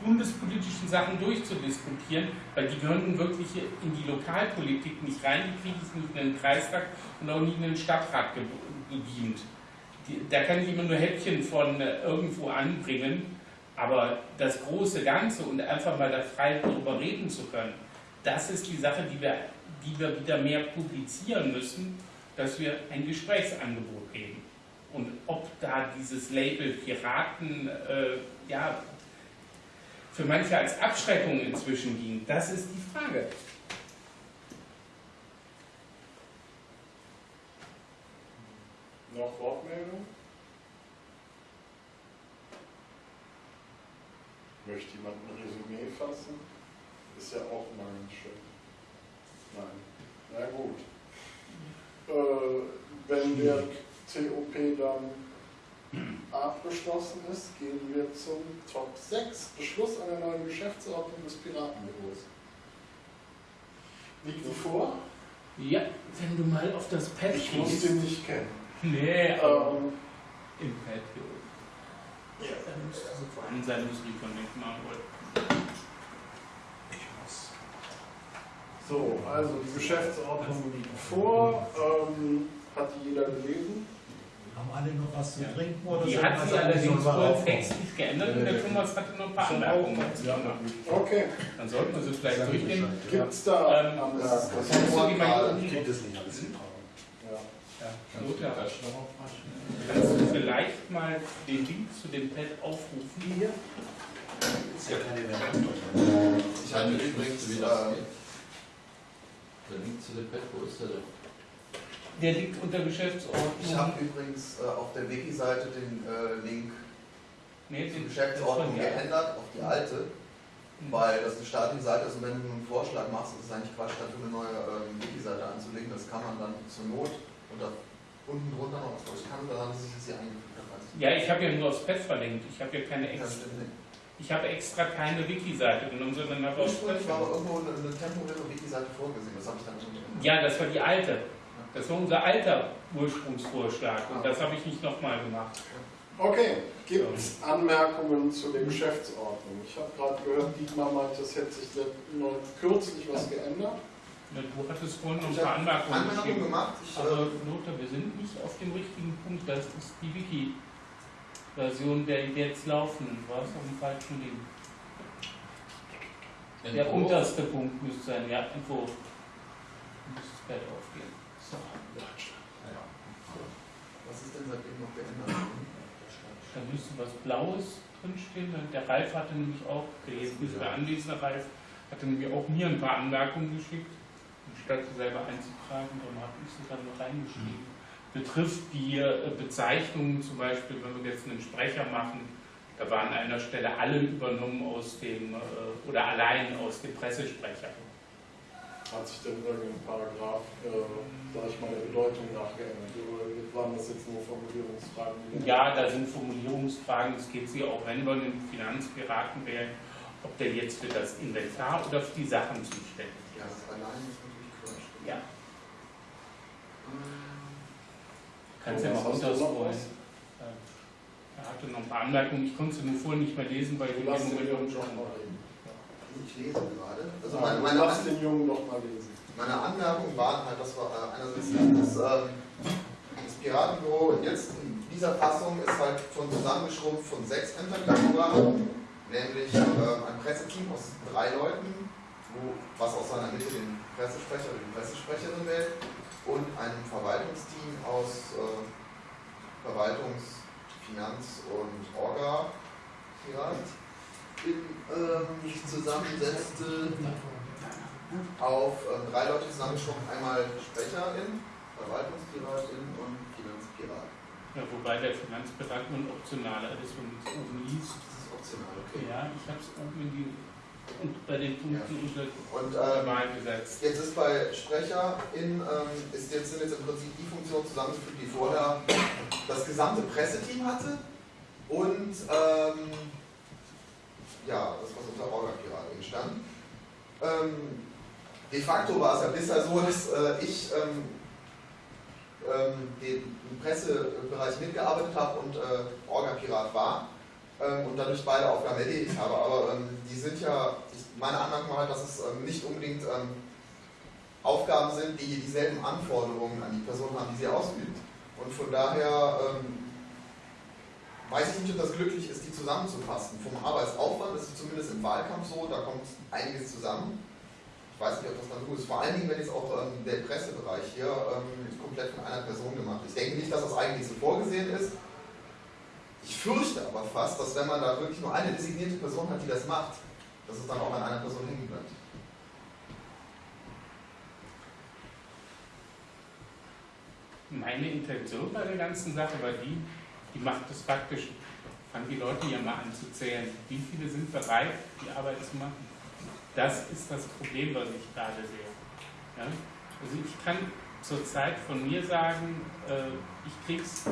bundespolitischen Sachen durchzudiskutieren, weil die gehören wirklich in die Lokalpolitik nicht rein, die kriege ich nicht in den Kreistag und auch nicht in den Stadtrat ge gebeamt. Die, da kann ich immer nur Häppchen von äh, irgendwo anbringen, aber das große Ganze und einfach mal da frei darüber reden zu können, das ist die Sache, die wir, die wir wieder mehr publizieren müssen, dass wir ein Gesprächsangebot geben. Und ob da dieses Label Piraten äh, ja, für manche als Abschreckung inzwischen dient, das ist die Frage. Noch Wortmeldung? Möchte jemand ein Resümee fassen? Ist ja auch mal ganz schön. Nein. Na gut. Äh, wenn der COP dann abgeschlossen ist, gehen wir zum Top 6. Beschluss einer neuen Geschäftsordnung des Piratenbüros. Liegt die vor? Ja, wenn du mal auf das Pad Ich muss gehst. den nicht kennen. Nee, aber Ähm, im Pad hier oben. Ja, da müsste sie vorhanden sein, muss ich von machen wollen. Ich muss. So, also die Geschäftsordnung liegt vor. Ähm, hat die jeder gelesen? Haben alle noch was zu Ja. trinken oder Die hat sich sagen, allerdings aufmachen? textlich geändert und der Thomas hatte noch ein paar Anmerkungen dazu gemacht. Okay. Dann sollten wir sie vielleicht durchgehen. Gibt es da Ähm, am Das, Tag? das Kannst du die mal Wort- Ich krieg das nicht alles hin. Ja. Ja, Kannst du Lothar, kannst du vielleicht mal den Link zu dem Pad aufrufen hier? Ist ja keine mehr. Ich hatte übrigens, wie äh, das geht. Der Link zu dem Pad, wo ist der denn? Der liegt unter Geschäftsordnung. ich habe übrigens äh, auf der Wiki-Seite den äh, Link Nee, zur Geschäftsordnung geändert auf die alte, Mhm. weil das eine staatliche Seite ist und wenn du einen Vorschlag machst, ist es eigentlich Quatsch, dafür eine neue ähm, Wiki-Seite anzulegen. Das kann man dann zur Not und da unten drunter noch was. Ich kann da dass ich das hier eingefügt Ja, ich habe ja nur aufs Pad verlinkt. Ich habe ja keine extra. Ich habe extra keine Wiki-Seite genommen, sondern habe aufs Pad Ursprünglich war aber irgendwo eine, eine temporäre Wiki-Seite vorgesehen. Das habe ich dann schon drin. Ja, das war die alte. Das war unser alter Ursprungsvorschlag und das habe ich nicht nochmal gemacht. Okay, gibt es Anmerkungen zu der Geschäftsordnung? Ich habe gerade gehört, Dietmar meinte, es hätte sich neu kürzlich was geändert. Ja, Du hattest vorhin noch ein Ich paar habe Anmerkungen Anmerkungen gemacht. Ich, Aber äh, Lothar, wir sind nicht auf dem richtigen Punkt. Das ist die Wiki-Version der jetzt laufenden. Du warst auf dem falschen Link. Der Entwurf? unterste Punkt müsste sein. Ja, Entwurf. Müsste das Pad aufgehen. So. was ist denn seitdem noch geändert? Da müsste was Blaues drinstehen. Der Ralf hatte nämlich auch, der nicht mehr anwesende Ralf, hatte nämlich auch mir ein paar Anmerkungen geschickt, anstatt sie selber einzutragen. Darum habe ich sie dann noch reingeschrieben. Betrifft die äh, Bezeichnungen zum Beispiel, wenn wir jetzt einen Sprecher machen, da waren an einer Stelle alle übernommen aus dem, äh, oder allein aus dem Pressesprecher. Hat sich denn irgendein Paragraph, äh, sag ich mal, der Bedeutung nachgeändert? Waren das jetzt nur Formulierungsfragen? Ja, da sind Formulierungsfragen, es geht sie auch, wenn wir einen Finanzpiraten wählen, ob der jetzt für das Inventar oder für die Sachen zuständig Ja, ist. das allein ist natürlich Quatsch. Ja. Kannst ja mal du noch runterscrollen. was? Er hatte noch ein paar Anmerkungen, ich konnte sie nur vorher nicht mehr lesen, weil ich Du lass den Jungen doch mal reden. Ich lese gerade. Also Ja, meine, du meine, lass den Jungen doch mal lesen. meine Anmerkungen waren halt, dass wir äh, einerseits das, ähm, Piratenbüro jetzt in dieser Fassung ist halt schon zusammengeschrumpft von sechs Interviewhonoraren, nämlich ähm, ein Presseteam aus drei Leuten, wo, was aus seiner Mitte den Pressesprecher oder die Pressesprecherin wählt, und einem Verwaltungsteam aus äh, Verwaltungs-, Finanz- und in, ähm, sich zusammensetzte auf ähm, drei Leute zusammengeschrumpft, einmal Sprecherin, Verwaltungspiratin und. Ja, wobei der Finanzbereich nur ein optionaler ist, wenn man es oben liest. Das ist optional, okay. Ja, ich habe es oben in die, und bei den Punkten unter Und ähm, gesetzt. jetzt ist bei Sprecherin, ähm, ist jetzt, sind jetzt im Prinzip die Funktionen zusammengefügt, die vorher das gesamte Presseteam hatte und ähm, ja, das was unter Orga-Piratin stand. Ähm, de facto war es ja bisher so, dass äh, ich ähm, den im Pressebereich mitgearbeitet habe und äh, Orga-Pirat war ähm, und dadurch beide Aufgaben erledigt habe. Aber ähm, die sind ja, ich, meine Anmerkung war halt, dass es ähm, nicht unbedingt ähm, Aufgaben sind, die dieselben Anforderungen an die Person haben, die sie ausübt. Und von daher ähm, weiß ich nicht, ob das glücklich ist, die zusammenzufassen. Vom Arbeitsaufwand ist es zumindest im Wahlkampf so, da kommt einiges zusammen. Ich weiß nicht, ob das dann gut ist. Vor allen Dingen, wenn jetzt auch ähm, der Pressebereich hier ähm, komplett von einer Person gemacht ist. Ich denke nicht, dass das eigentlich so vorgesehen ist. Ich fürchte aber fast, dass wenn man da wirklich nur eine designierte Person hat, die das macht, dass es dann auch an einer Person hängen bleibt. Meine Intention bei der ganzen Sache war die, die macht es faktisch, fangen die Leute hier mal an zu zählen. Wie viele sind bereit, die Arbeit zu machen? Das ist das Problem, was ich gerade sehe. Ja? Also ich kann zurzeit von mir sagen, äh, ich krieg's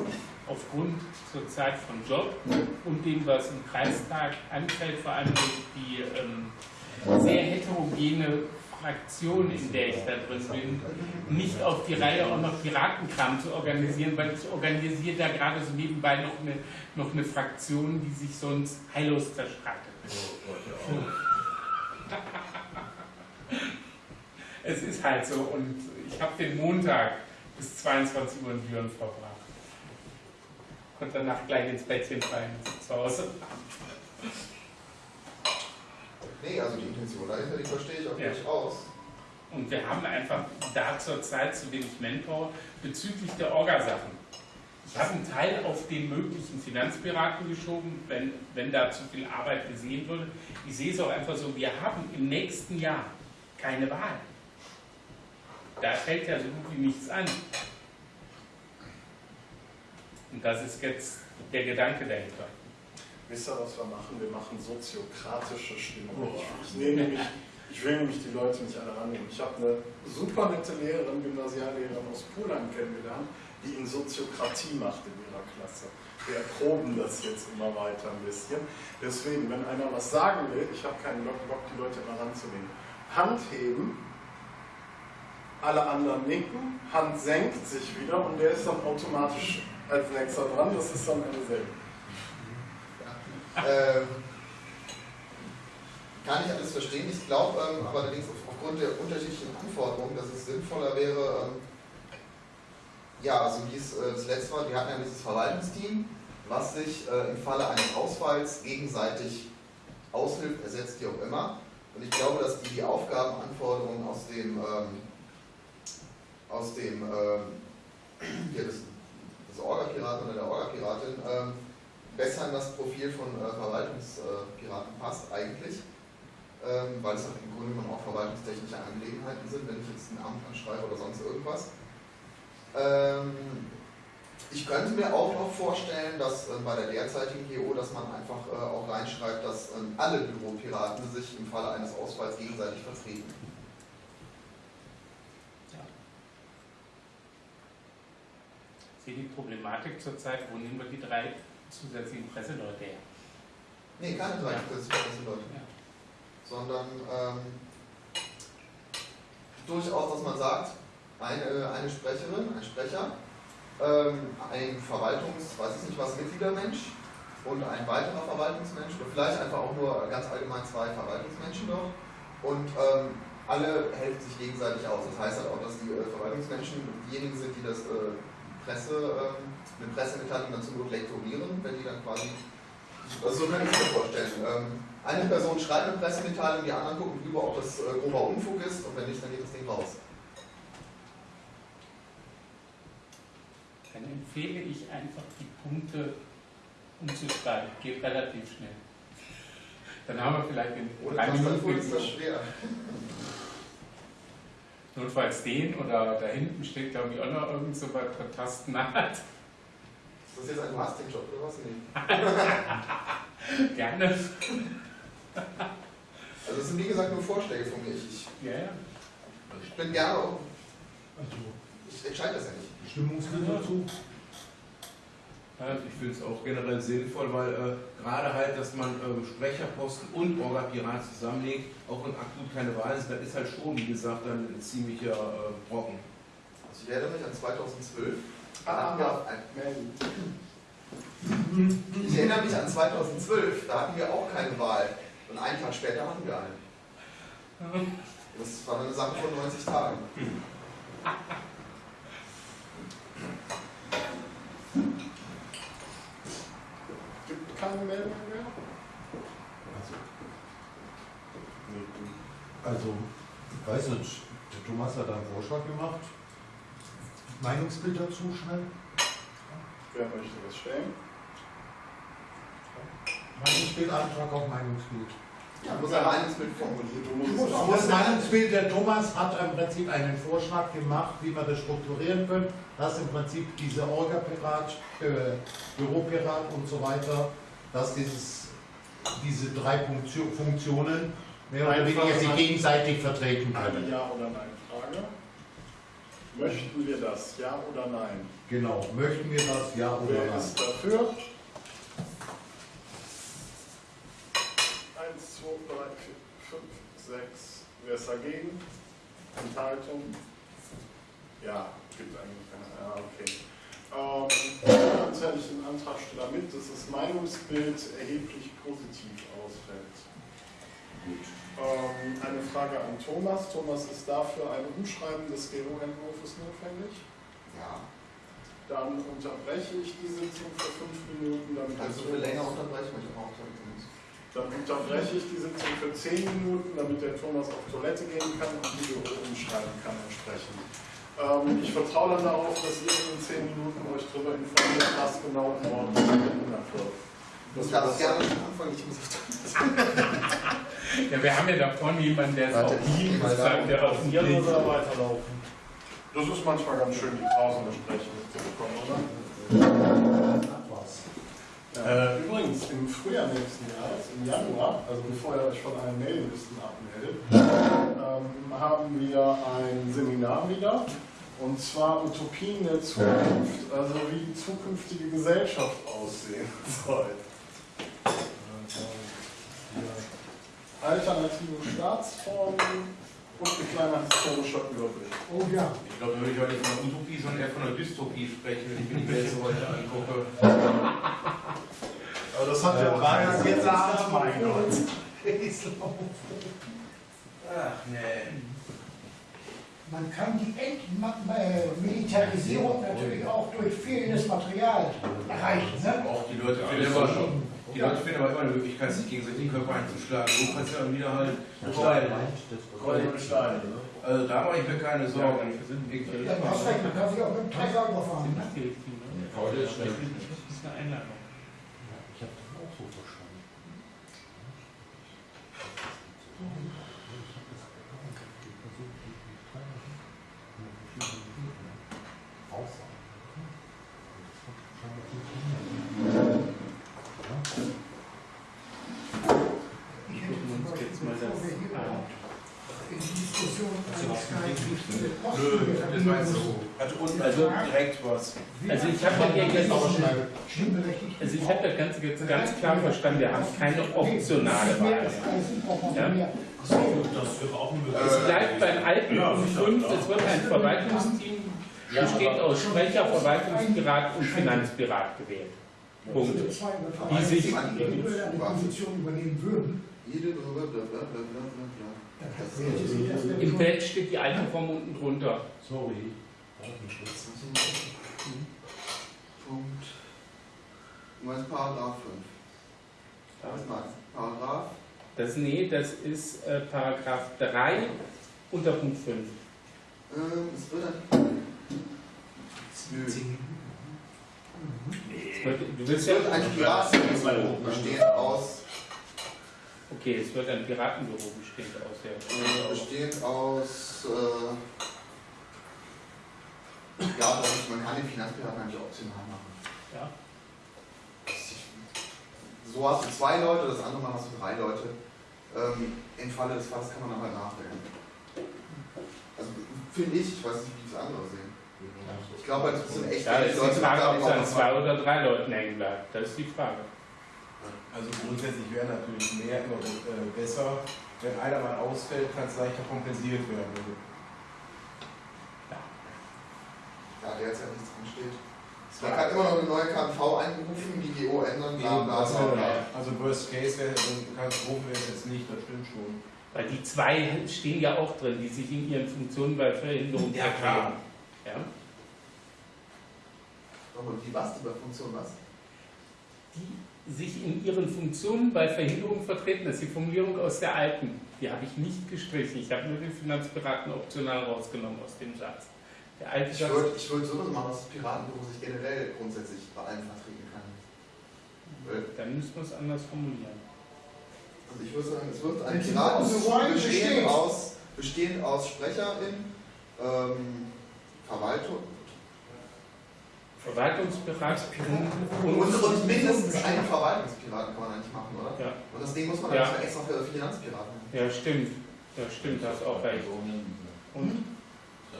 aufgrund zurzeit von Job und dem, was im Kreistag anfällt, vor allem durch die ähm, sehr heterogene Fraktion, in der ich da drin bin, nicht auf die Reihe auch noch Piratenkram zu organisieren, weil ich organisiere da gerade so nebenbei noch eine, noch eine Fraktion, die sich sonst heillos zerstreitet. Es ist halt so und ich habe den Montag bis 22 Uhr in Düren verbracht. Konnte danach gleich ins Bettchen fallen zu Hause. Nee, also die Intention dahinter, die verstehe ich auch Ja. durchaus. Und wir haben einfach da zurzeit zu wenig Manpower bezüglich der Orgasachen. Ich habe einen Teil auf den möglichen Finanzpiraten geschoben, wenn, wenn da zu viel Arbeit gesehen würde. Ich sehe es auch einfach so, wir haben im nächsten Jahr keine Wahl. Da fällt ja so gut wie nichts an. Und das ist jetzt der Gedanke dahinter. Wisst ihr, was wir machen? Wir machen soziokratische Stimmung. Ich, ich, nehme nämlich, ich will nämlich die Leute nicht alle rannehmen. Ich habe eine super nette Lehrerin, Gymnasiallehrerin aus Polen kennengelernt, die in Soziokratie macht in ihrer Klasse. Wir erproben das jetzt immer weiter ein bisschen. Deswegen, wenn einer was sagen will, ich habe keinen Bock, die Leute immer ranzunehmen. Hand heben, alle anderen nicken, Hand senkt sich wieder und der ist dann automatisch als nächster dran. Das ist dann eine Selbe. Ähm, kann ich alles verstehen. Ich glaube ähm, aber allerdings auf, aufgrund der unterschiedlichen Anforderungen, dass es sinnvoller wäre, ähm, ja, also wie es äh, zuletzt war, wir hatten ja dieses Verwaltungsteam, was sich äh, im Falle eines Ausfalls gegenseitig aushilft, ersetzt, wie auch immer. Und ich glaube, dass die die Aufgabenanforderungen aus dem, ähm, aus dem ähm, ja, des, des Orga-Piraten oder der Orga-Piratin ähm, besser in das Profil von äh, Verwaltungspiraten passt eigentlich, ähm, weil es halt im Grunde genommen auch verwaltungstechnische Angelegenheiten sind, wenn ich jetzt ein Amt anschreibe oder sonst irgendwas. Ähm, ich könnte mir auch noch vorstellen, dass äh, bei der derzeitigen GO, dass man einfach äh, auch reinschreibt, dass alle Büropiraten sich im Falle eines Ausfalls gegenseitig vertreten. Ich sehe die Problematik zurzeit, wo nehmen wir die drei zusätzlichen Presseleute her? Nee, keine drei Ja. zusätzliche Leute, Ja. sondern ähm, durchaus, dass man sagt, eine, eine Sprecherin, ein Sprecher, ähm, ein Verwaltungs-, weiß ich nicht was, Mitgliedermensch und ein weiterer Verwaltungsmensch oder vielleicht einfach auch nur ganz allgemein zwei Verwaltungsmenschen dort und ähm, alle helfen sich gegenseitig aus. Das heißt halt auch, dass die äh, Verwaltungsmenschen diejenigen sind, die das äh, Presse, ähm, eine Pressemitteilung dann zum Not lektorieren, wenn die dann quasi, also so kann ich mir vorstellen. Ähm, eine Person schreibt eine Pressemitteilung, die anderen gucken drüber, ob das äh, grober Unfug ist und wenn nicht, dann geht das Ding raus. Dann empfehle ich einfach die Punkte umzuschreiben. Geht relativ schnell. Dann haben wir vielleicht in Ohne drei Minuten ist das schwer. Notfalls den oder da hinten steht, glaube ich, auch noch irgend so was für Tasten hat. Ist das jetzt ein Mastingjob oder was? Nee. Gerne. Also das sind wie gesagt nur Vorschläge von mir. Ich, ich, Ja, ja. ich bin gerne auch, Also, ich entscheide das ja nicht. Stimmungsbild dazu? Ich finde es auch generell sinnvoll, weil äh, gerade halt, dass man äh, Sprecherposten und Orga-Pirat zusammenlegt, auch wenn akut keine Wahl ist, dann ist halt schon, wie gesagt, dann ein ziemlicher äh, Brocken. Also ich erinnere mich an 2012. Da Ah, hatten wir auch ein, ich erinnere mich an 2012, da hatten wir auch keine Wahl. Und einen Tag später hatten wir eine. Das war eine Sache von 90 Tagen. keine Meldung mehr? Also, ich weiß nicht, der Thomas hat einen Vorschlag gemacht. Meinungsbild dazu schnell? Wer möchte das stellen? Meinungsbild, Antrag auf Meinungsbild. Ja, muss ein Meinungsbild formulieren. Du musst Das Meinungsbild, der Thomas hat im Prinzip einen Vorschlag gemacht, wie man das strukturieren können, dass im Prinzip diese Orga-Pirat, äh, Büropirat und so weiter, dass dieses, diese drei Funktio- Funktionen mehr oder weniger sich gegenseitig vertreten eine können. Ja- oder Nein-Frage. Möchten wir das? Ja oder nein? Genau, möchten wir das, ja oder Wer nein? ist dafür? Eins, zwei, drei, vier, fünf, sechs. Wer ist dagegen? Enthaltung? Ja, gibt eigentlich keine. Ja, okay. Ähm, dann ich den Antragsteller mit, dass das Meinungsbild erheblich positiv ausfällt. Ähm, eine Frage an Thomas. Thomas, ist dafür ein Umschreiben des GO-Entwurfs notwendig? Ja. Dann unterbreche ich die Sitzung für fünf Minuten. Damit Kannst du der für länger Thomas- unterbrechen, ich auch. Dann unterbreche ich die Sitzung für zehn Minuten, damit der Thomas auf Toilette gehen kann und die Büro umschreiben kann entsprechend. Ähm, ich vertraue dann darauf, dass ihr in zehn Minuten euch darüber informiert, was genau im Ort geändert wird. Wir darfst das- gerne anfangen, ich muss auf. Ja, wir haben ja da vorne jemanden, der ist Warte, auf da. der auf Ja, Team oder weiterlaufen. Das ist manchmal ganz schön, die draußen Gespräche mitzubekommen, oder? Äh, übrigens, im Frühjahr nächsten Jahres, im Januar, also bevor ihr euch von allen Mailinglisten abmeldet, ähm, haben wir ein Seminar wieder. Und zwar Utopien der Zukunft, also wie die zukünftige Gesellschaft aussehen soll. Alternative Staatsformen und ein kleiner historischer Überblick. Oh ja. Ich glaube, da würde ich heute nicht von einer Utopie, sondern eher von einer Dystopie sprechen, wenn ich mir die Welt so heute angucke. Aber das hat ja auch Art, Art, mein Gott. Ach nee. Man kann die Entmilitarisierung natürlich auch durch fehlendes Material erreichen. Ne? Auch die Leute finden aber schon. Die Leute finden aber immer eine Möglichkeit, sich gegenseitig den Körper einzuschlagen. So kannst du dann wieder halt Steine. Gold und Steine. Also da mache ich mir keine Sorgen. Ja, du hast recht, man kann sich auch mit dem Treiber überfahren. Ne? Heute ist schlecht. Das ist eine Einladung. Ich habe das auch so verstanden. Ich hätte zum Beispiel, jetzt mal bevor das wir hier an. in die Diskussion einsteigen, wie viele Hat unten also direkt was. Also ich habe ja schnell. stimmberechtigt. Also ich habe das Ganze jetzt ganz klar verstanden, wir haben keine optionale Wahl. Ja? Auch Es bleibt beim alten Ja, Punkt sicher. 5, es wird ein Verwaltungsteam, besteht aus Sprecher, Verwaltungspirat und Finanzpirat gewählt. Punkt. Die sich- übernehmen würden, Im Feld steht die alte Form unten drunter. Sorry. Datenschutz. Punkt. Du meinst Paragraph 5. Was meinst du? Paragraph? Das, nee, das ist äh, Paragraph 3 unter Punkt 5. Ähm, es wird. Nö. Es wird, du willst ja, ein Piratenbüro bestehend aus. okay, es wird ein Piratenbüro bestehend aus der. Äh, bestehend aus. Äh, ja, das ist, man kann den Finanzpiraten eigentlich optional machen. Ja. So hast du zwei Leute, das andere Mal hast du drei Leute. Ähm, Im Falle des Falles kann man dann halt nachdenken. Also finde ich, ich weiß nicht, wie es andere sehen. Ich glaube, halt, es sind echt Ja, das ist die Frage, ob es an zwei oder drei Leuten hängen bleibt. Das ist die Frage. Also grundsätzlich wäre natürlich mehr immer äh, besser. Wenn einer mal ausfällt, kann es leichter kompensiert werden. Ja, der jetzt ja nichts drin steht. Man kann immer noch eine neue KNV einberufen, die GO ändern, bla bla Also, bla. bla. also Worst Case wäre, Katastrophe wäre es jetzt nicht, das stimmt schon. Weil die zwei stehen ja auch drin, die sich in ihren Funktionen bei Verhinderung Ja, klar. Ja? Nochmal, die was? Die bei Funktion was? Die sich in ihren Funktionen bei Verhinderung vertreten. Das ist die Formulierung aus der alten. Die habe ich nicht gestrichen. Ich habe nur den Finanzpiraten optional rausgenommen aus dem Satz. Der alte Ich würde ich würd sowas machen, dass das Piratenbüro sich generell grundsätzlich bei allen vertreten kann. Weil, Dann müssen wir es anders formulieren. Also ich würde sagen, es wird ein Piratenbüro bestehend aus, bestehend aus Sprecherin, ähm, Verwaltung Verwaltungspirat und, und mindestens einen Verwaltungspiraten kann man eigentlich machen, oder? Ja. Und das Ding muss man Ja. dann extra für Finanzpiraten machen. Ja, stimmt. Ja, stimmt, hast auch recht. Und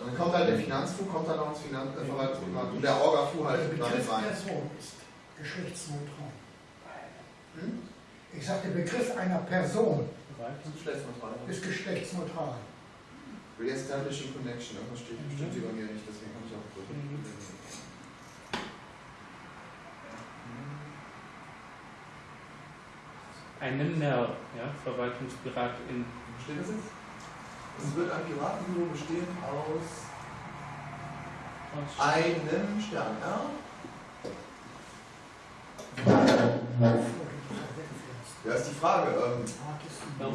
Und dann kommt halt der Finanzfu, kommt dann noch ins Finan äh, und der Orga-Fu Der halt damit Begriff rein. Person ist geschlechtsneutral. Hm? Ich sage, der Begriff einer Person ist geschlechtsneutral. Re-establishing Connection, irgendwas steht bestimmt hier bei mir nicht, deswegen habe ich auch gedrückt. Mhm. eine Nell, ja, Verwaltungspirat in Steht das jetzt? Es wird ein Piratenbüro bestehen aus einem Stern, ja? Ja, ist die Frage. Ähm,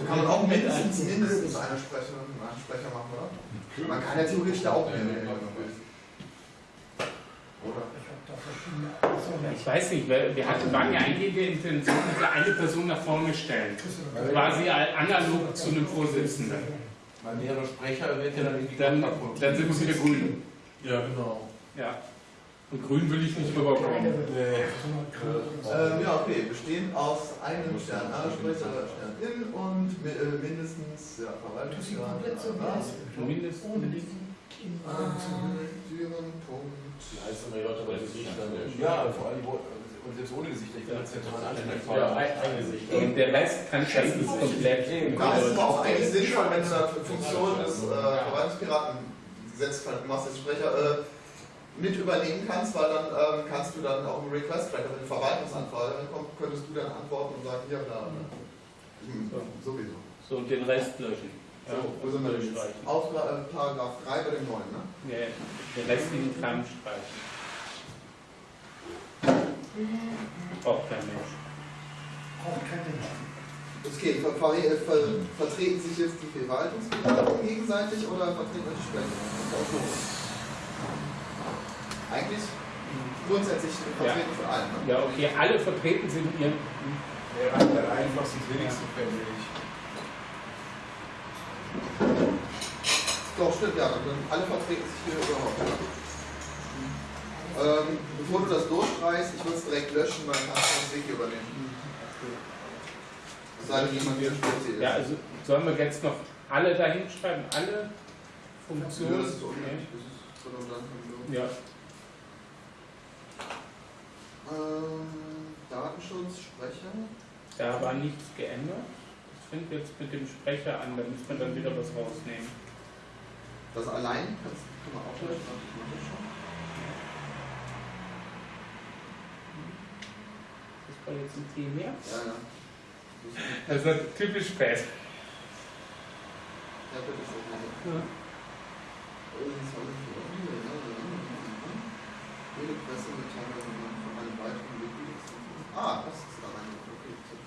kann man auch mindestens, mindestens eine Sprecherin einen Sprecher machen, oder? Man kann ja theoretisch da auch mehr nehmen, wenn man will. Oder? Ich habe da verschiedene Personen. Ich weiß nicht, wir, wir hatten, waren ja eigentlich der Intention, dass wir eine Person nach vorne stellen. Quasi analog zu einem Vorsitzenden. Weil mehrere Sprecher wird ja dann irgendwie Dann, kaputt. dann sind wir wieder grün. Ja, genau. Ja. Und grün will ich nicht rüberkommen. Ähm, ja, okay. Bestehend aus einem Stern, alle Sprecher, Stern in und äh, mindestens, ja, Verwaltungsgrad. Mindestens. Führen, Punkt. Ja, vor allem, und selbst ohne Gesicht, ich bin als zentralen Ja, Ansprechpartner. ein, ein Gesicht. Und der Rest kann Chassis komplett. Da ist es auch eigentlich sinnvoll, wenn du da Funktion des äh, Verwaltungspiraten setzt, du machst jetzt Sprecher, äh, mit übernehmen kannst, weil dann ähm, kannst du dann auch im Request-Tracker, wenn eine Verwaltungsanfrage kommt, könntest du dann antworten und sagen, hier, bla, bla. Hm, sowieso. So, und den Rest löschen. Ja, So, wo sind wir denn jetzt? Auftra äh, Paragraph 3 bei dem neuen, ne? Ja, den restlichen Kram streichen. Braucht kein Mensch. Braucht kein Mensch. Okay, ver ver ver vertreten sich jetzt die Verwaltungspiraten gegenseitig oder vertreten wir die Sprecher? Eigentlich grundsätzlich vertreten von allen, ne? Ja, okay, alle vertreten sind ihren. Der hat dann einfach das wenigste fällig. Doch, stimmt, ja, dann alle vertreten sich hier überhaupt. Ja. Ähm, bevor du das durchstreichst, ich würde es direkt löschen, weil dann kannst du das Weg übernehmen. Sei denn, jemand hier speziell ist. Ja, also sollen wir jetzt noch alle dahin schreiben? Alle Ja, Funktionen? das ist so unnötig, das ist. Ja, Ähm, Datenschutz, Sprecher. Da war nichts geändert. Das fängt jetzt mit dem Sprecher an, da muss man dann wieder was rausnehmen. Das allein kannst kann man auch. Warte, war jetzt ein T mehr. Ja, ja. Das ist typisch spät. Ja, bitte weiteren Mitglied. Ah, das ist da rein. Okay, das.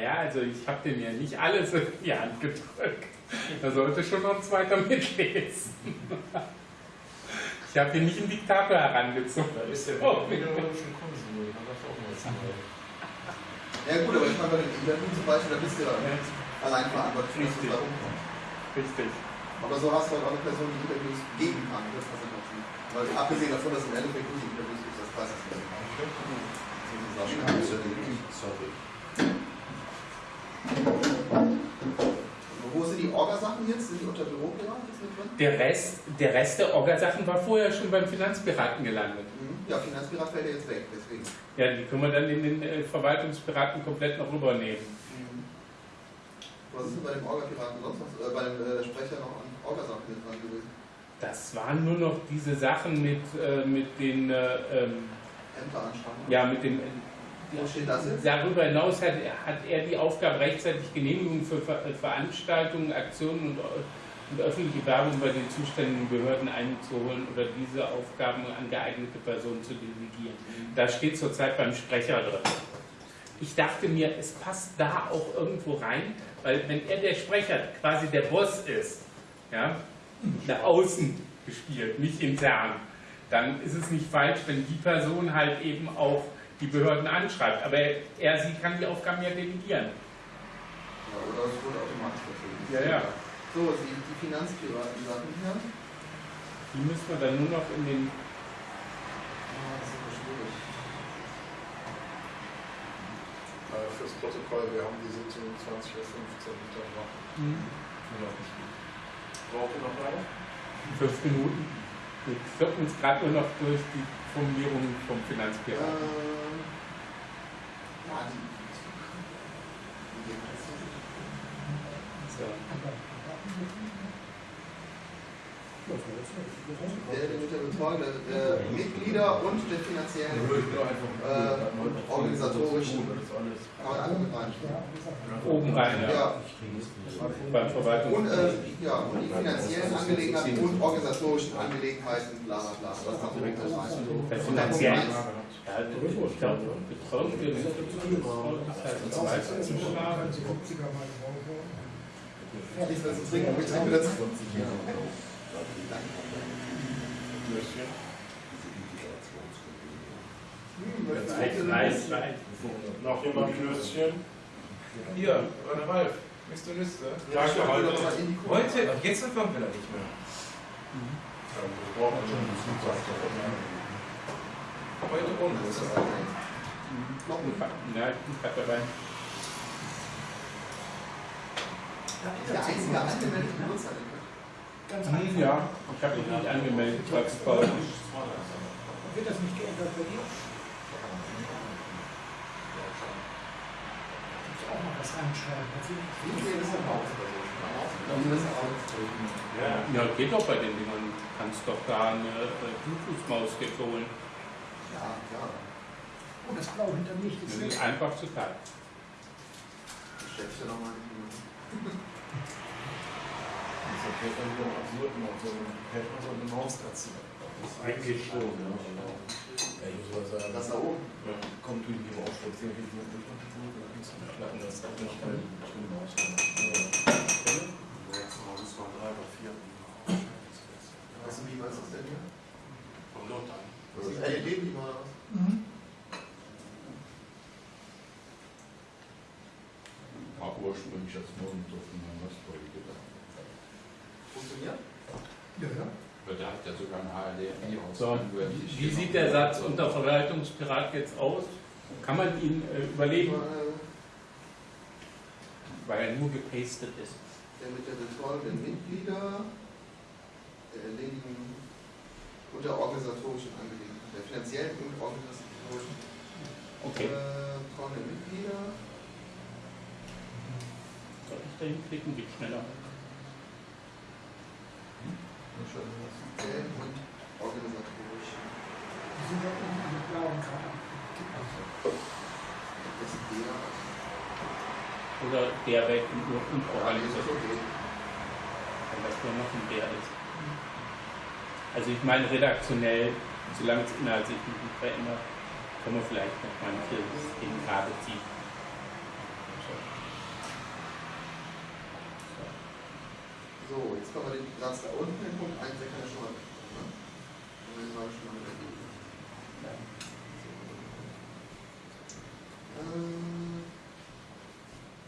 Ja, also ich habe dem ja nicht alles in die Hand gedrückt. Da sollte schon noch ein zweiter mitlesen. Ich habe hier nicht einen Diktator herangezogen. Da ist der Oh. pädagogischen Konsul, da darf auch was sagen. Ja gut, aber ich meine bei den Interview zum Beispiel, da bist du ja allein verantwortlich, für das, was Richtig. da rumkommt. Richtig. Aber so hast du halt auch eine Person, die Interviews geben kann. Das ist was ich Weil abgesehen davon, dass im Endeffekt du die Interviews gibst, das weiß ich nicht. Sorry. Orga-Sachen jetzt? Sind die unter Büropirat jetzt mit drin? Der Rest, der Rest der Orga-Sachen war vorher schon beim Finanzpiraten gelandet. Mhm. Ja, Finanzpirat fällt ja jetzt weg, deswegen. Ja, die können wir dann in den äh, Verwaltungspiraten komplett noch rübernehmen. Was ist denn bei dem Orga-Piraten sonst noch? Äh, bei dem äh, Sprecher noch an Orga-Sachen mit dran gewesen? Das waren nur noch diese Sachen mit, äh, mit den, äh, ähm, Ämter anschauen. ja, mit dem. Darüber hinaus hat, hat er die Aufgabe, rechtzeitig Genehmigungen für Ver Veranstaltungen, Aktionen und, und öffentliche Werbung bei den zuständigen Behörden einzuholen oder diese Aufgaben an geeignete Personen zu delegieren. Da steht zurzeit beim Sprecher drin. Ich dachte mir, es passt da auch irgendwo rein, weil wenn er der Sprecher quasi der Boss ist, ja, nach außen gespielt, nicht intern, dann ist es nicht falsch, wenn die Person halt eben auch die Behörden anschreibt. Aber er, er sie kann die Aufgaben ja delegieren. Ja, oder es wurde automatisch vertrieben. Ja, ja. So, die, die Finanzpiraten-Sachen hier. Die müssen wir dann nur noch in den. Ah, das ist aber schwierig. Äh, fürs Protokoll, wir haben die Sitzung um 20.15 Uhr Mittag. Braucht ihr noch weiter? Fünf Minuten. Wir kloppen uns gerade nur noch durch die Formulierung vom Finanzpiraten. Ähm, ja, So. Der, der mit der Betreuung der, der Mitglieder und der finanziellen äh, organisatorischen kann man alle mit rein. Oben rein, ja. Ja, Beim und, Verwaltungs. äh, ja, und die finanziellen Angelegenheiten und organisatorischen Angelegenheiten, bla bla bla. Das ist direkt das rein. Der finanziellen. Ja, ich glaube, Betreuung Mitglieder ist halt ein Verwaltungsbeschlag. Nichts mehr zu trinken, ich trinke Weiß, weiß, weiß. Noch jemand Klößchen? Hier, oder Ralf, bist du Liste? Ja, ich heute. heute. Heute, jetzt kommt wieder nicht mehr. Wir brauchen schon Heute ohne. Das ist das Noch ein Ja, ich hab dabei. Der einzige angemeldete Benutzer. Ganz Hm, einfach. Ja, ich habe mich nicht angemeldet, als Pause. Wird das nicht geändert bei dir? Auch mal was reinschreiben. Ist ist. Ja. Ja, geht doch bei den Dingern. Du kannst doch da eine äh, Bluetooth-Maus jetzt holen. Ja, klar. Oh, das Blau hinter mich Das ist ist einfach zu teilen. Steckst du nochmal Das ist ja wieder absurd, noch so hätte man so eine Maus dazu. Eigentlich schon, ja. Ja, ich muss mal sagen, Das da oben. kommt durch die Maus, das ist ja Blut, klappen, das auch nicht schnell durch die Maus. Weißt du, wie was ist das denn hier? Vom Lothar. Das ist LED-Beamer oder was? Mhm. War ursprünglich als Monitor von meinem Rastfolge gedacht. Funktioniert? Ja, ja. Aber der hat ja sogar ein HLDMI aus. So, wie sieht der Satz unter Verwaltungspirat jetzt aus? Kann man ihn äh, überlegen, Äh, weil er nur gepastet ist? Der mit der Betreuung der Mitglieder. der Erledigung und der organisatorischen Angelegenheit, der finanziellen und organisatorischen Okay. äh, von den Mitgliedern. Soll ich da hinklicken? Geht schneller. finanziellen und organisatorischen. Die sind ja unten mit blauen Karten. Das ist der. Oder der weg und, Organisation. okay. wenn das nur noch ein der ist. Also ich meine redaktionell, solange es inhaltlich nicht verändert, kann man vielleicht noch manche Dinge gerade ziehen. So. Jetzt kommen wir den Satz da unten, den Punkt 1, der kann ja schon mal. Ne? Den haben wir schon mal erledigt. Ähm,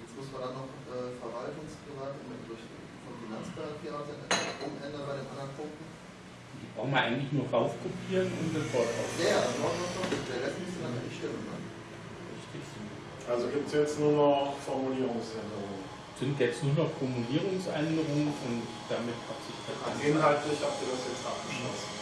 Jetzt muss man dann noch äh, Verwaltungsprivat durch von Finanzpiraten umändern bei den anderen Punkten. Die brauchen wir eigentlich nur raufkopieren und das Wort auf. Der, das Wort noch, der Rest müsste dann nicht stimmen. Ne? Richtig. Also gibt es jetzt nur noch Formulierungsänderungen. Sind jetzt nur noch Formulierungsänderungen und damit hat sich das Also inhaltlich habt ihr das jetzt abgeschlossen.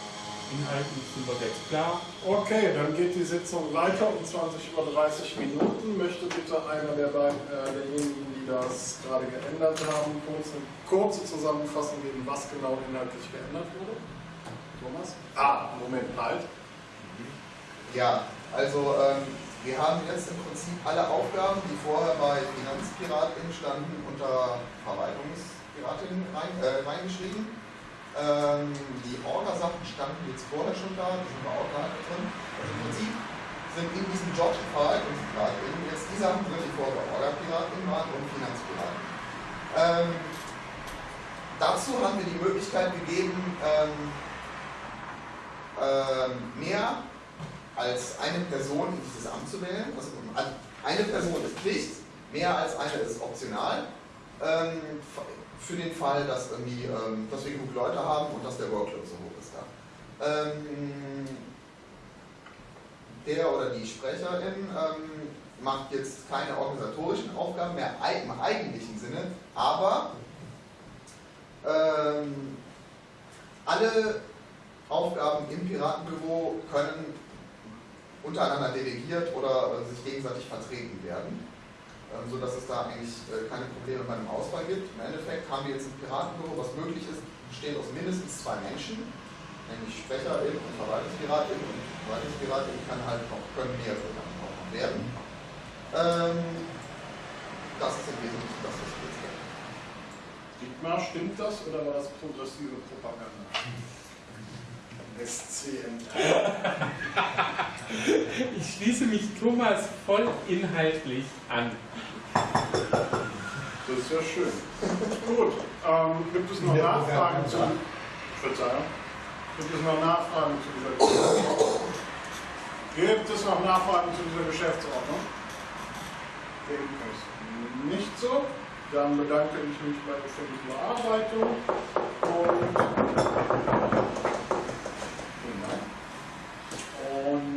Inhaltlich sind wir jetzt klar. Okay, dann geht die Sitzung weiter um 20 über 30 Minuten. Möchte bitte einer der beiden, äh, derjenigen, die das gerade geändert haben, kurz eine kurze Zusammenfassung geben, was genau inhaltlich geändert wurde? Thomas? Ah, Moment, halt. Ja, also ähm, wir haben jetzt im Prinzip alle Aufgaben, die vorher bei Finanzpiratin standen, unter Verwaltungspiratin rein, äh, reingeschrieben. Ähm, die Orga-Sachen standen jetzt vorher schon da, die sind auch nicht drin. Also im Prinzip sind in diesem Job Verwaltungspiratin jetzt die Sachen drin, die vorher Orga-Piratin waren und Finanzpiratin. Ähm, dazu haben wir die Möglichkeit gegeben, ähm, ähm, mehr als eine Person in dieses Amt zu wählen. Also eine Person ist Pflicht, mehr als eine ist optional. Für den Fall, dass, irgendwie, ähm, dass wir genug Leute haben und dass der Workload so hoch ist da. Ähm, der oder die Sprecherin ähm, macht jetzt keine organisatorischen Aufgaben mehr im eigentlichen Sinne, aber ähm, alle Aufgaben im Piratenbüro können untereinander delegiert oder äh, sich gegenseitig vertreten werden, ähm, sodass es da eigentlich äh, keine Probleme bei einem Auswahl gibt. Im Endeffekt haben wir jetzt ein Piratenbüro, was möglich ist, besteht aus mindestens zwei Menschen, nämlich Sprecherin und Verwaltungspiratin. Und Verwaltungspiratin kann halt noch, können mehrere dann auch noch werden. Ähm, das ist im Wesentlichen das, was wir jetzt. Dietmar, stimmt das oder war das progressive Propaganda? SCN. Ich schließe mich Thomas voll inhaltlich an. Das ist ja schön. Gut, ähm, gibt es noch Nachfragen zu. Verzeihung. Gibt es noch Nachfragen zu dieser Geschäftsordnung? Gibt es noch Nachfragen zu dieser Geschäftsordnung? Ist nicht so. Dann bedanke ich mich bei der ständigen Bearbeitung und vielen Dank.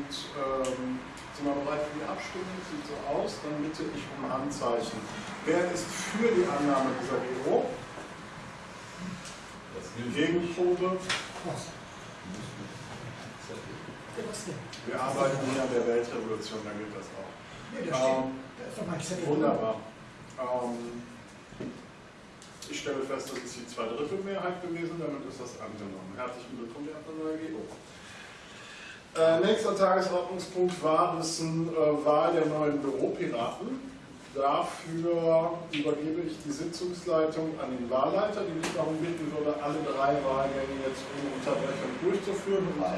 Und ähm, sind wir bereit für die Abstimmung? Sieht so aus. Dann bitte ich um Handzeichen. Wer ist für die Annahme dieser GO? Gegenprobe? Wir arbeiten hier an der Weltrevolution, da geht das auch. Nee. Ähm, wunderbar. Ähm, ich stelle fest, das ist die Zweidrittelmehrheit gewesen, damit ist das angenommen. Herzlichen Glückwunsch, Herr neue GO. Äh, nächster Tagesordnungspunkt war es eine äh, Wahl der neuen Büropiraten. Dafür übergebe ich die Sitzungsleitung an den Wahlleiter, den ich darum bitten würde, alle drei Wahlgänge jetzt ohne Unterbrechung durchzuführen. Drei.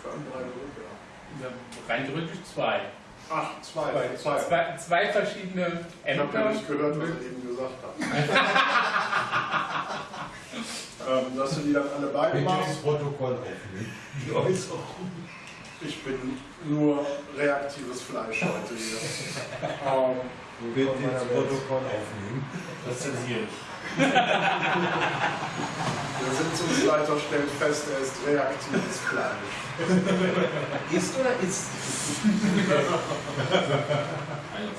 Für alle drei Büropiraten. Ja, Rein theoretisch zwei. Ach, zwei. Zwei, zwei. zwei, zwei verschiedene Ich habe ja Ämter. nicht gehört, was er eben gesagt hat. ähm, dass du die dann alle beide Bitte machst. ins Protokoll aufnehmen. Ich bin nur reaktives Fleisch heute hier. ähm, Bitte ins Protokoll aufnehmen. Das zensiere ich. Der Sitzungsleiter stellt fest, er ist reaktives Fleisch. Ist oder ist?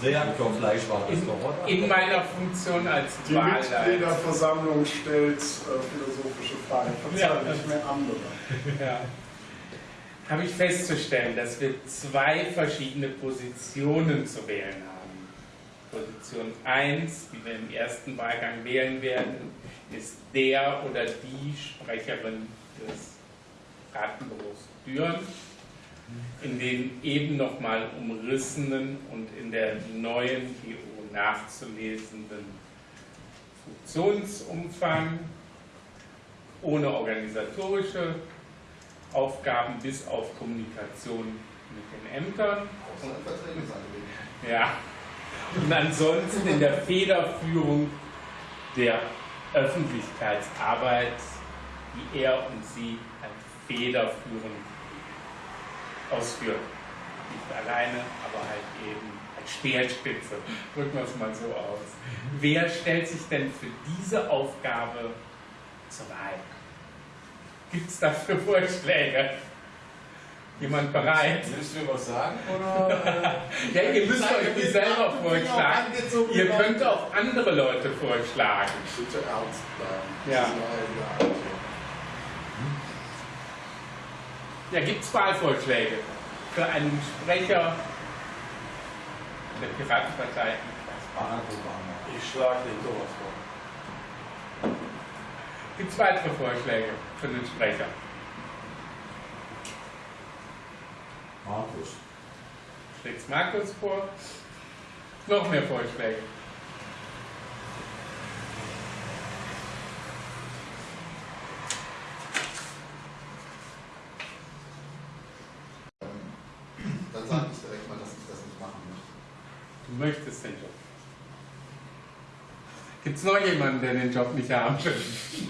Reaktorfleisch war das doch? In meiner Funktion als Die. Mitgliederversammlung stellt äh, philosophische Fragen, verzeiht Ja. nicht mehr andere. Ja. Habe ich festzustellen, dass wir zwei verschiedene Positionen zu wählen haben. Position 1, die wir im ersten Wahlgang wählen werden, ist der oder die Sprecherin des Ratenbüros Düren in den eben nochmal umrissenen und in der neuen GO nachzulesenden Funktionsumfang, ohne organisatorische Aufgaben bis auf Kommunikation mit den Ämtern. Ja. Und ansonsten in der Federführung der Öffentlichkeitsarbeit, die er und sie als federführend ausführen. Nicht alleine, aber halt eben als Speerspitze. Drücken wir es mal so aus. Wer stellt sich denn für diese Aufgabe zur Wahl? Gibt es dafür Vorschläge? Jemand bereit? Willst du mir was sagen? Oder? Ja, ihr müsst euch nicht selber vorschlagen. Ihr könnt auch andere Leute vorschlagen. Bitte ernst bleiben. Ja. Eine Ja, gibt es Wahlvorschläge für einen Sprecher der Piratenpartei? Ich schlage den Thomas vor. Gibt es weitere Vorschläge für den Sprecher? Markus. Schlägt Markus vor? Noch mehr Vorschläge? Dann sage ich direkt mal, dass ich das nicht machen möchte. Du möchtest den Job. Gibt es noch jemanden, der den Job nicht haben will?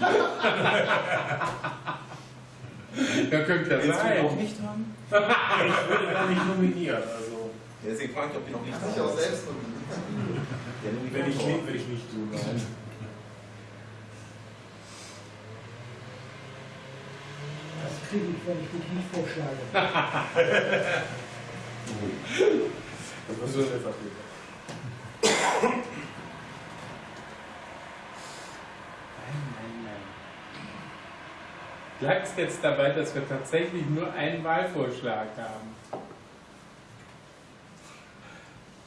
ja, könnte ja Willst du auch sein. nicht haben? Ich würde gar nicht nominieren. Also, Deswegen frage ich, ob die noch nicht ich auch selbst nominieren. wenn ich nicht, will ich nicht tun. Nein. Das kriege ich, wenn ich mich nicht vorschlage. Das wirst du stellvertretend. Nein, Bleibt es jetzt dabei, dass wir tatsächlich nur einen Wahlvorschlag haben?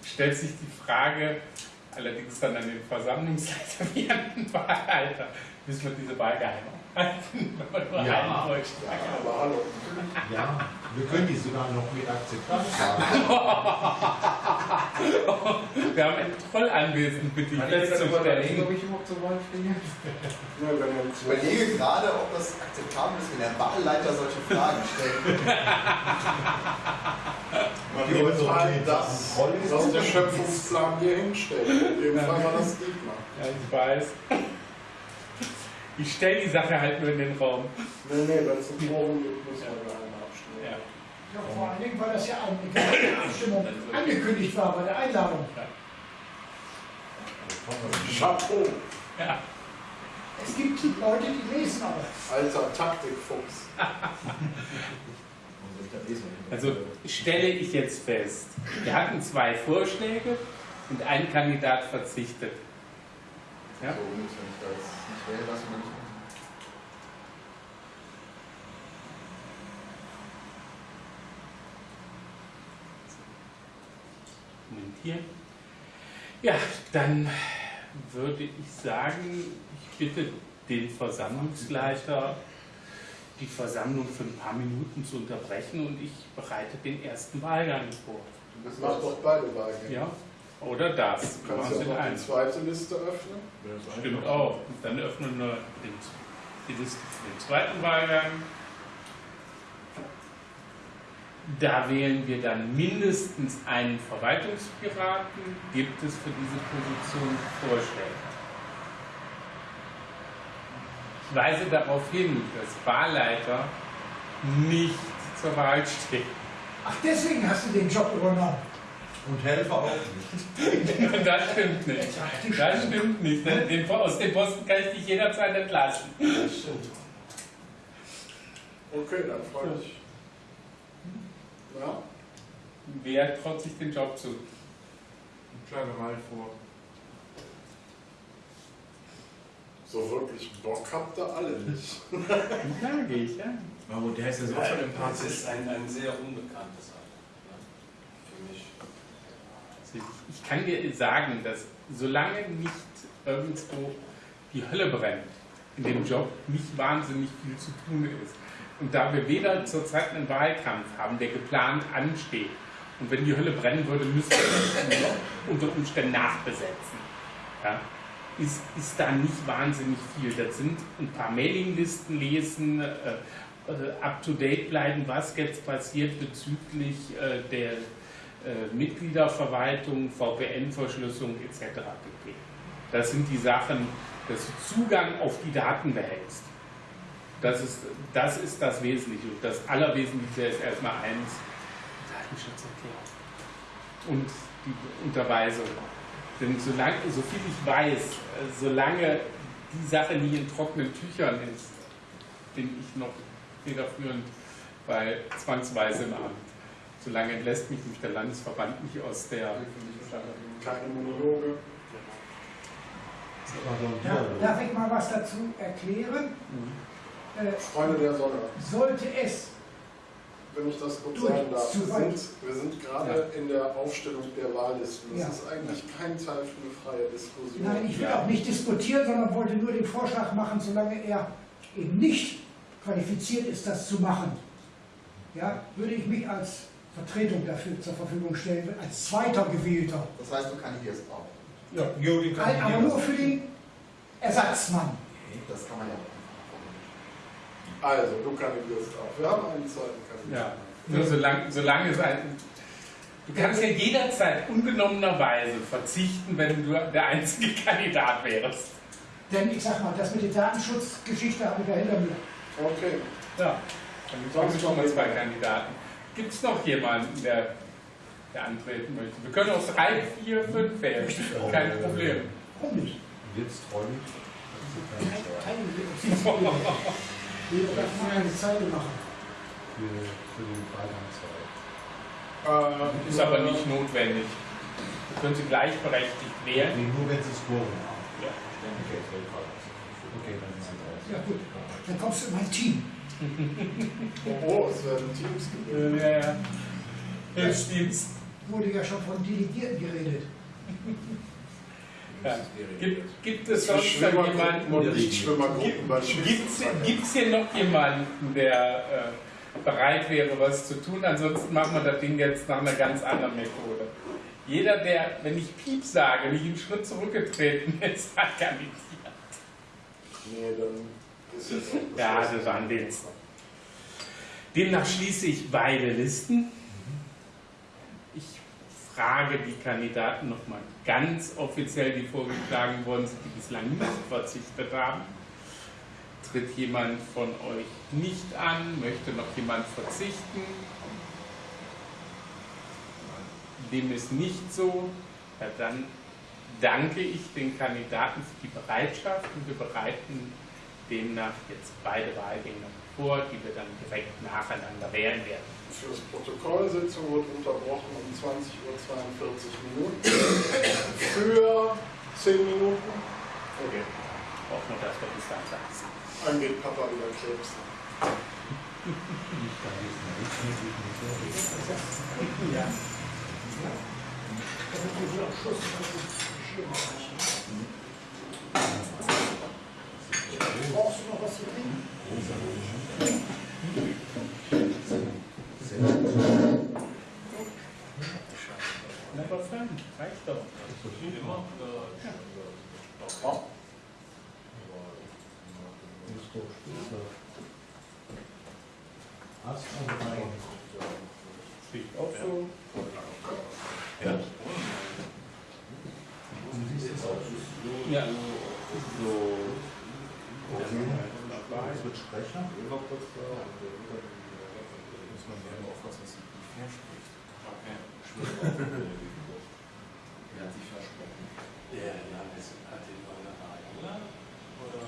Stellt sich die Frage, allerdings dann an den Versammlungsleiter wie an den Wahlleiter, müssen wir diese Wahl geheim halten, wenn Ja. einen haben. Aber hallo. Ja, wir können die sogar noch mit Akzeptanz sagen. Wir haben einen Troll anwesend, bitte ich festzustellen. ich überhaupt stehe? Ja, wenn er uns Ich überlege gerade, ob das akzeptabel ist, wenn der Wahlleiter solche Fragen stellt. Man wird halt das, was der Schöpfungsplan hier hinstellt. In dem Fall war das Dietmar. Ja, ich weiß. Ich stelle die Sache halt nur in den Raum. Nee, nee, wenn es ein Forum gibt, müssen wir geheim abstimmen. Ja. Ja, vor allen Dingen, weil das ja eine Abstimmung angekündigt war bei der Einladung. Chapeau, Ja. Es gibt Leute, die lesen aber. alter Taktikfuchs. Also stelle ich jetzt fest, wir hatten zwei Vorschläge und ein Kandidat verzichtet. Ja? So, wenn ich das nicht wähle, ich mal nicht machen. Moment hier. Ja, dann würde ich sagen, ich bitte den Versammlungsleiter, die Versammlung für ein paar Minuten zu unterbrechen und ich bereite den ersten Wahlgang vor. Du bist Mach doch beide Wahlgänge. Ja? Oder das. Du Wir kannst ja in noch die zweite Liste öffnen. Stimmt auch. Und dann öffnen wir den, die Liste für den zweiten Wahlgang. Da wählen wir dann mindestens einen Verwaltungspiraten. Gibt es für diese Position Vorschläge? Ich weise darauf hin, dass Wahlleiter nicht zur Wahl stehen. Ach, deswegen hast du den Job übernommen. Und Helfer auch nicht. Das stimmt nicht. Das stimmt nicht. Den, aus dem Posten kann ich dich jederzeit entlassen. Das stimmt. Okay, dann freue ich. Ja, Wer traut sich den Job zu? Ich schlage mal vor. so wirklich Bock habt ihr alle nicht. Sage ich, ja. Mahmoud, der ist ja so schon Es empathisch. ist ein, ein sehr unbekanntes Alter. ne? Für mich. Ich- kann dir sagen, dass solange nicht irgendwo die Hölle brennt, in dem Job nicht wahnsinnig viel zu tun ist. Und da wir weder zurzeit einen Wahlkampf haben, der geplant ansteht, und wenn die Hölle brennen würde, müssten wir ihn unter Umständen nachbesetzen. Ja? Ist, ist da nicht wahnsinnig viel. Das sind ein paar Mailinglisten lesen, äh, äh, up-to-date bleiben, was jetzt passiert bezüglich äh, der äh, Mitgliederverwaltung, VPN-Verschlüsselung etc. pp. Das sind die Sachen, dass du Zugang auf die Daten behältst. Das ist das, ist das Wesentliche. Und das Allerwesentlichste ist erstmal eins, Datenschutzerklärung und die Unterweisung. Denn so viel ich weiß, äh, solange die Sache nie in trockenen Tüchern ist, bin ich noch federführend bei Zwangsweise im Amt. Solange entlässt mich nicht der Landesverband nicht aus der. Keine Monologe. Ja, darf ich mal was dazu erklären? Äh, Freunde der Sonne, sollte es, wenn ich das kurz sagen darf. zu Wir sind, wir sind gerade in der Aufstellung der Wahllisten. Das Ja. ist eigentlich kein Teil für eine freie Diskussion. nein, ich will Ja. auch nicht diskutieren, sondern wollte nur den Vorschlag machen, solange er eben nicht qualifiziert ist, das zu machen, ja, würde ich mich als Vertretung dafür zur Verfügung stellen, als zweiter Gewählter. Das heißt, du kandidierst auch. Ja, Juri kann Halt aber nur für den Ersatzmann. Das kann man ja auch. Also, du kandidierst auch. Wir haben einen zweiten Ja, Kandidaten. nur solange, solange es ein. Du kannst ja jederzeit unbenommenerweise verzichten, wenn du der einzige Kandidat wärst. Denn ich sag mal, das mit der Datenschutzgeschichte habe ich ja hinter mir. Okay. Ja, dann haben wir schon mal zwei Kandidaten. Gibt es noch jemanden, der, der antreten möchte? Wir können auch drei, vier, fünf wählen. Kein Problem. Warum nicht? Und jetzt freue ich mich, dass Sie keine Steuer Teilen wir. Wir dürfen eine Zeile machen. für, den Freilandszeit. Äh, Ist aber nicht notwendig. Du könntest gleichberechtigt wählen. Nee, nur wenn Sie es Quorum haben. Ja. Okay, okay, dann sind Sie raus. Ja gut, dann kommst du in mein Team. Oh, oh, es werden Teams gewählt. Ja, ja. Hilfsdienst. Wurde ja schon von Delegierten geredet. Ja. Gibt, gibt es sonst noch jemanden? und Gibt es hier noch jemanden, der äh, bereit wäre, was zu tun? Ansonsten machen wir das Ding jetzt nach einer ganz anderen Methode. Jeder, der, wenn ich Piep sage, nicht einen Schritt zurückgetreten ist, hat kandidiert. Nee, dann jetzt Ja, das waren Witz. Demnach schließe ich beide Listen. Ich frage die Kandidaten nochmal ganz offiziell, die vorgeschlagen worden sind, die bislang nicht verzichtet haben. Tritt jemand von euch nicht an? Möchte noch jemand verzichten? Dem ist nicht so. Ja, dann danke ich den Kandidaten für die Bereitschaft und wir bereiten demnach jetzt beide Wahlgänge vor, die wir dann direkt nacheinander wählen werden. Fürs Protokoll, Sitzung wird unterbrochen um 20.42 Uhr Minuten. Für 10 Minuten. Okay. Hoffen wir, dass wir bis dann sagst. Dann geht Papa wieder klebsen. Ich kann Brauchst du noch was zu trinken? Aber fern, reicht doch. Doch spitze. Ast und auch so. Und siehst es auch. Ja. So. Es wird Sprecher. Muss man gerne aufpassen, dass die verspricht. Okay. Er hat sich versprochen. Der Janis hat den Neuner eingeladen? Oder?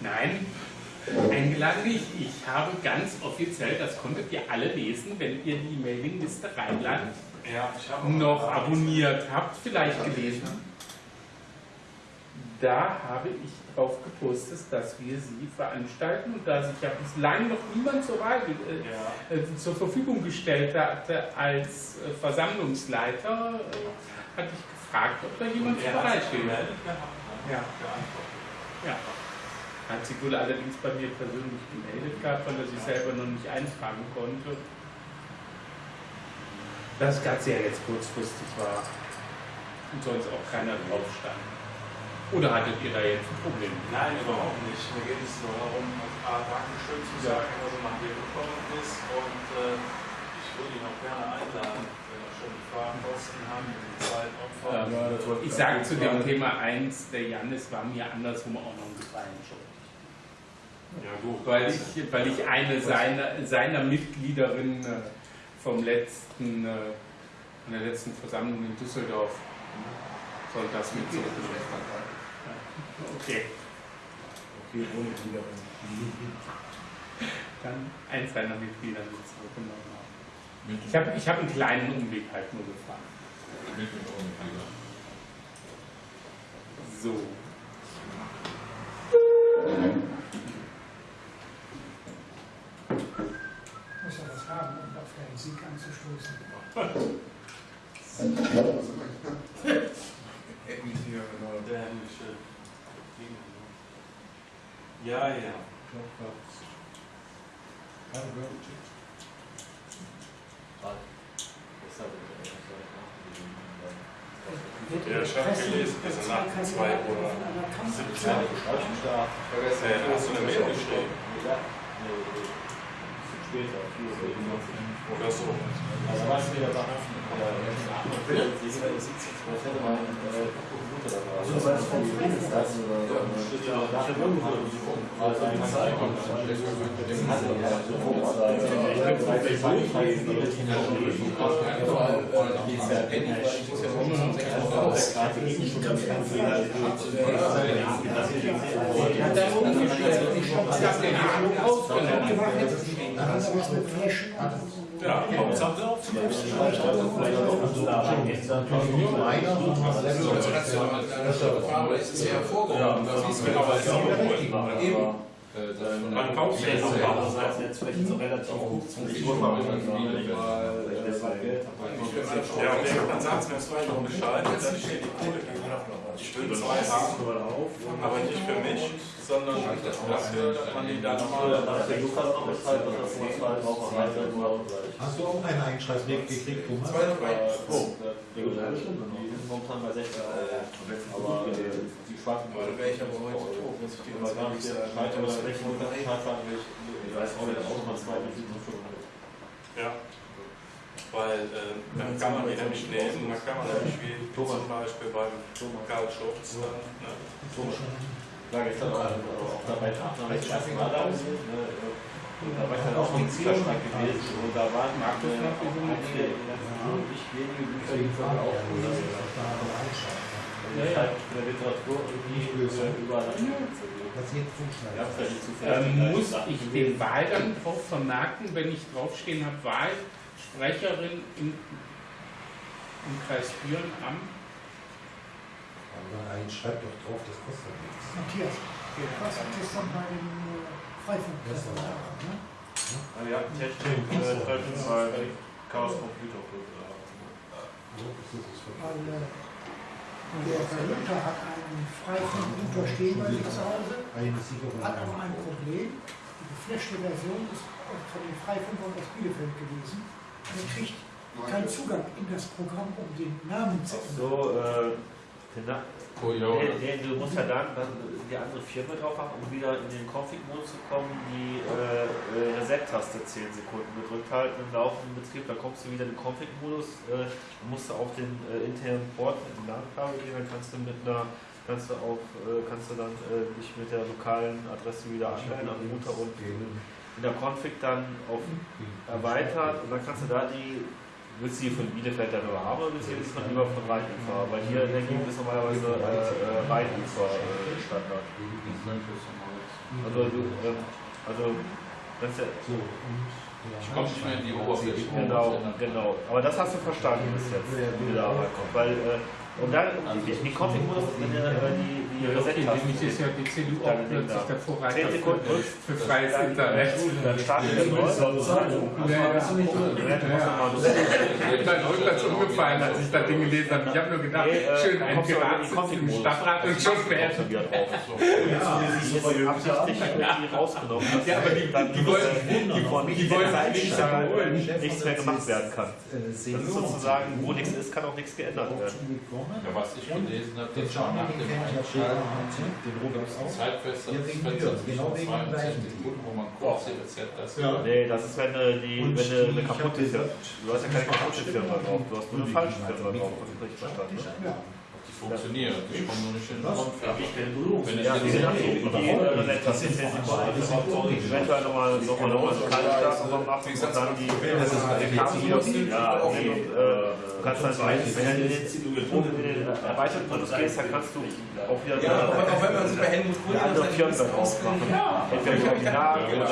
Nein, eingeladen nicht. Ich habe ganz offiziell, das konntet ihr alle lesen, wenn ihr die Mailingliste Rheinland Ja, noch abonniert habt, vielleicht gelesen. Da habe ich drauf gepostet, dass wir sie veranstalten und da sich ja bislang noch niemand zur Wahl äh, Ja. äh, zur Verfügung gestellt hatte als äh, Versammlungsleiter, äh, hatte ich gefragt, ob da jemand er gemeldet gehabt, ne? Ja. Ja. Hat sich wohl allerdings bei mir persönlich gemeldet gehabt, weil er sich selber noch nicht eintragen konnte. Das Ganze ja jetzt kurzfristig war und sonst auch keiner drauf stand. Oder hattet ihr da jetzt ein Problem? Nein, überhaupt nicht. Mir geht es nur darum, A, Dankeschön zu sagen, was er nach hier gekommen ist. Und äh, ich würde ihn auch gerne einladen, wenn er schon die Fahrkosten haben, die Zeit opfern. Ähm, ich sage zu dem Thema 1, der Janis war mir andersrum auch noch einen Gefallen schuldig. Ja, gut. Weil ich, weil ich eine seiner, seiner Mitgliederinnen äh, vom letzten, äh, von der letzten Versammlung in Düsseldorf sonntags mit zurückgeschickt habe. Okay, Okay, ohne wieder. dann eins seiner Mitglieder mit zurückgenommen haben. Mit, Ich habe ich hab einen kleinen Umweg halt nur gefahren. mit und ohne Fehler. So. Muss ja was haben, um auf deinen Sieg anzustoßen. Hätten Sie ja genau. Ja, ja. Ja, ich habe gelesen, dass er nach 2 Uhr 17 Uhr hast du eine Mail geschrieben? Oder so. Also was wir da machen, also das heißt, vom Frieden ist das oder ich habe also die Zeit und Hat er umgestellt und ich habe den Haken ausgenommen. Dann hast du was mit Flaschen Ja, Hauptsache auf Aber es ist ja hervorgehoben, das ist genau was Sie Eben. Das Man kauft ja noch andererseits jetzt vielleicht so relativ gut zum Ja, und irgendwann sagt es mir zwei Wochen Bescheid, ich hier die Kohle Ich will zwei haben, aber nicht für mich, sondern dafür, dass man die dann nochmal. Hast du auch einen Einschreibweg gekriegt, Thomas? Zwei oder drei. Momentan bei 60 Aber die schwarzen Oder wäre ich aber heute tot, muss ich dir ehrlich sagen. Ich weiß auch nicht, auch mal zwei Ja. Weil äh, dann kann man die nämlich nehmen, dann kann man nämlich wie zum Beispiel beim Karl Schulz dann. Ne? Sage ich dann auch, auch dabei erste Mal da da war ich dann auch im Zielerschrank gewesen. Und da waren einige nicht wenige Bücher, die von auch und ich halt in der Literatur irgendwie überall Das jetzt zuschneiden. Ja, vielleicht zufällig. Ähm, muss ich den Wahlgang drauf vermerken, wenn ich draufstehen habe, Wahlsprecherin im, im Kreis Büren am Aber ein schreibt doch drauf, das kostet nichts. Matthias, was hat das dann bei dem äh, Freifunk ne? Ja, Technik, äh, Treffen bei Chaos Computer Club. Das Weil äh, der Luther hat einen Freifunk-Router stehen bei sich zu Hause, hat aber ein Problem. Die geflashte Version ist von den Freifunkern aus Bielefeld gewesen. Und er kriegt keinen Zugang in das Programm, um den Namen zu ändern. So, äh, den, Na- Koyote. den, den, du musst ja dann, dann die andere Firma drauf machen, um wieder in den Config-Modus zu kommen, die äh, äh, Reset-Taste 10 Sekunden gedrückt halten im laufenden Betrieb, dann kommst du wieder in den Config-Modus, äh, dann musst du auf den äh, internen Port mit dem LAN-Kabel gehen, dann kannst du mit einer kannst du auch, äh, kannst du dann äh, dich mit der lokalen Adresse wieder anmelden am Router und in der Config dann auf erweitert und dann kannst du da die, willst du die von Bielefeld dann nur haben oder willst du die von lieber von Rheinufer? Weil hier in der Gegend ist normalerweise äh, äh, Rheinufer äh, Standard. Also, du, ähm, also das ist ja, Ich komme nicht mehr in die Oberfläche. Genau, genau. Aber das hast du verstanden bis jetzt, wie du da reinkommst. Weil, äh, und dann, die, die ihr äh, die, die Ja, okay, Reset-Tasten nämlich ist ja die CDU auch Dann plötzlich der Vorreiter 10 Sekunden für, freies Internet. dann startet der neu. Ja, ja. Ich bin rückwärts umgefallen, als ich das Ding gelesen habe. Ich habe nur gedacht, äh, schön, ein Pirat die im. Stadtrat und schon beendet. wieder drauf. Die ist absichtlich irgendwie rausgenommen. dass Ja, aber die, die, die wollen, die, die wollen nichts mehr gemacht werden kann. Das ist sozusagen, wo nichts ist, kann auch nichts geändert werden. Ja, was ich gelesen habe, Den das war nach Schaden, dem den Einschalten den Robert ein auch. Wegen Fensters mir, genau zwischen wegen dem 62 gleichen. Sekunden, wo man kurz die Reset das Ja. Nee, das ist, wenn du, die, Und wenn du eine die- kaputte Firma Du hast ja keine kaputte Firma drauf, du hast nur eine falsche Firma drauf, hab ich richtig verstanden. ne? Die funktioniert. Ich komme nur nicht in den Was? Konfig. Wenn ich Ja, die sind jetzt die, die, die Reset-Taste 10 Sekunden, eventuell nochmal noch mal, noch mal so kalt starten nochmal machen und dann die, die Kabelmodus, ja, nee, kannst dann, wenn du in den, erweiterten Modus gehst, dann kannst du auch wieder Ja, auch, auch wenn man sich bei Helmut Kohl eine andere Firma drauf machen. Entweder die Original oder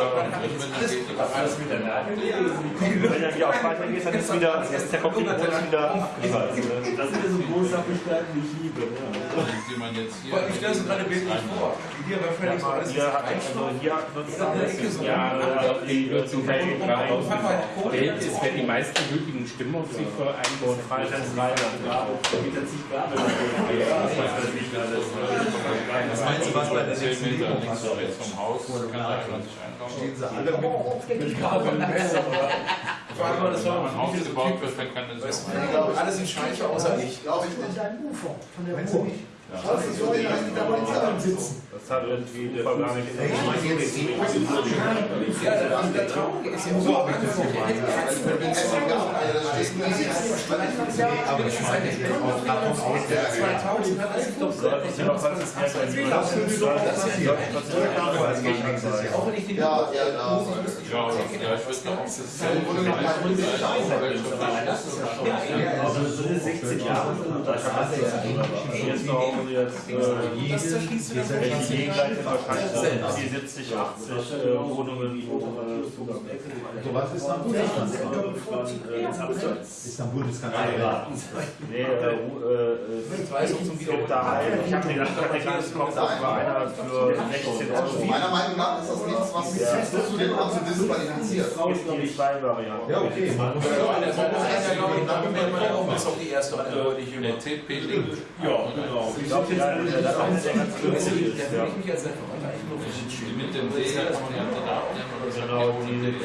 alles miteinander. wenn du wieder auf Weiter gehst, dann ist wieder, ist der Konfliktmodus wieder. Das ist so ein großer Bestandteil, den ich liebe. Die jetzt. Ich stelle es gerade bildlich vor. Hier bei Felix war alles Hier nutzt das Ja, die. Geld ist, wer die meisten gültigen Stimmen auf sich für einen und Freiland Rheinland. Was meinst du, was bei der 10 nächsten Meter Übung links und rechts vom Haus, Vor sich. Stehen sie alle mit Ich frage mal, das Wenn war man ausgebaut wird, dann kann das auch. alle sind scheiße außer ich. Glaube ich Von nicht. deinem Ufer, von der Ruhr. nicht. Das ist so, die da sitzen. Das hat irgendwie der gar nicht Ey, ich meine jetzt die Ja, der, der Traurige ist ja so, habe ich das das Aber ich meine, davon aus, der 2000 hat das doch So, ich sehe noch was, das ist ja Das können Sie doch auch. Auch wenn ich den Ja, ja. Ja, vielleicht wird noch auf das Grunde genommen ein Also so. eine 16 Jahre das er ja Jetzt noch jetzt äh, welche Gegenseite wahrscheinlich die 70, 80 äh, Wohnungen wo äh, Zugang So was ist dann Ist dann Bundeskanzler. Nee, äh, äh, äh, es gibt da einen, ich habe den kommt da war einer für 16 Euro. Meiner Meinung nach ist das nichts, was zu dem Amt zu disqualifiziert. Es gibt die zwei Varianten. Ja, okay. Das ist auch die erste Antwort, die ich Der TP Link. Ja, genau. Ich glaube, der, der, der eine, ist, ja. mich als Referent Die mit dem D kann man ja dann abnehmen oder so. Genau, die, die,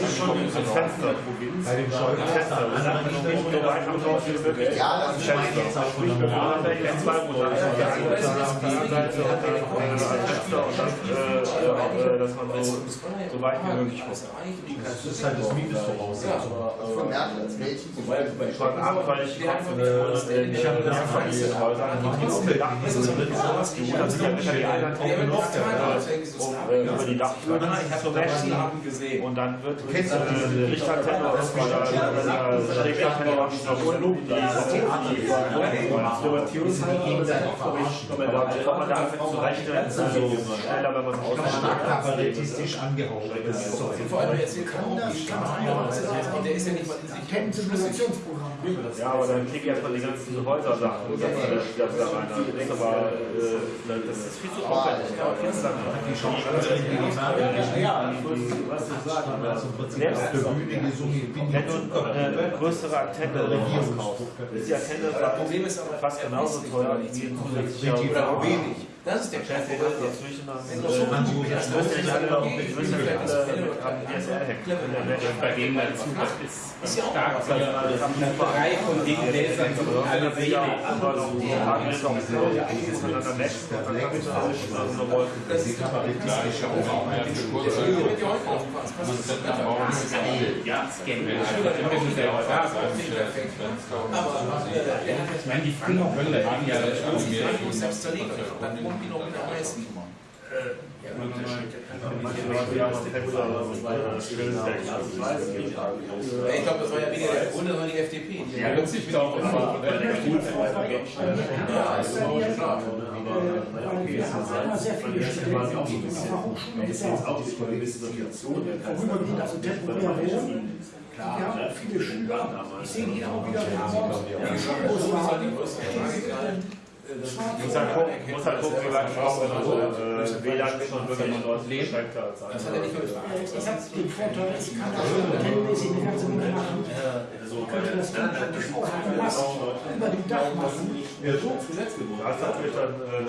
Es gibt aber zwei, Fenster, Bei dem Schäuble so. Ja, das ist mein Fenster. jetzt auch schon ich jetzt zwei Monate. Und dann äh, ein äh, äh, dass man so, so weit wie möglich kommt. Das ist halt das Mindestvoraussetzung. Von Merkel als Mädchen zum Beispiel. Schon ab, weil ich komme von ich habe das Familienhäusern, die trotzdem Dach drin sind. Die haben sich ja mit der Einheit auch äh, über die Dachfläche zu messen. Und dann wird äh, eine Richtantenne oder eine Schrägantenne verbunden, die die aber dann kommt man da einfach zurechnen, also schneller, wenn man es. Kabarettistisch angehauchtes Zeug. Vor allem jetzt hier kann auch die Stadt, der ist ja nicht mal in sich Kettensimulationsprogramm. Ja, aber dann klick erstmal die ganzen Häusersachen und dann äh, das da rein. Das ist aber äh, das ist viel zu aufwendig. Ja, viel zu lange. Prinzip bin Wenn du eine größere Antenne rauskaufst, ist die Antenne fast genauso teuer wie ein zusätzlicher oder wenig. Das ist der Chef, ist, müssen ja nicht alle, die müssen ja nicht alle. Bei denen dazu, das ist Ist auch stark Eine Reihe von Dingen, die alle Ja, aber so, haben jetzt auch so, ist miteinander matchen und dann schon so eine Wolke. Das ist aber die gleiche Aufgabe. Der Schule wird ja ist das scannen. Da äh, der Ich meine, die Franken können das Ding ja das selbst die noch mit auch das schön ist. Ich glaube, das war ja weniger der Grund, sondern die FDP. Die Ja, das ist auch der Ja, ist auch klar. Weil wir haben immer sehr viele Studenten auf unserer Hochschule, die da vorübergehend, also temporär wohnen. Wir haben auch viele Schüler. Ich sehe hier auch wieder, wenn morgens die Schulbusse haben, Muss halt gucken, muss halt gucken, wie lange braucht man also, äh, WLAN schon wirklich von Leuten beschränkter als Das er andere. Ich habe den Vorteil, ich kann das hotelmäßig eine ganze Menge machen. Ich könnte das Ding praktisch auch dem über dem Dach machen. Das hat mich dann äh,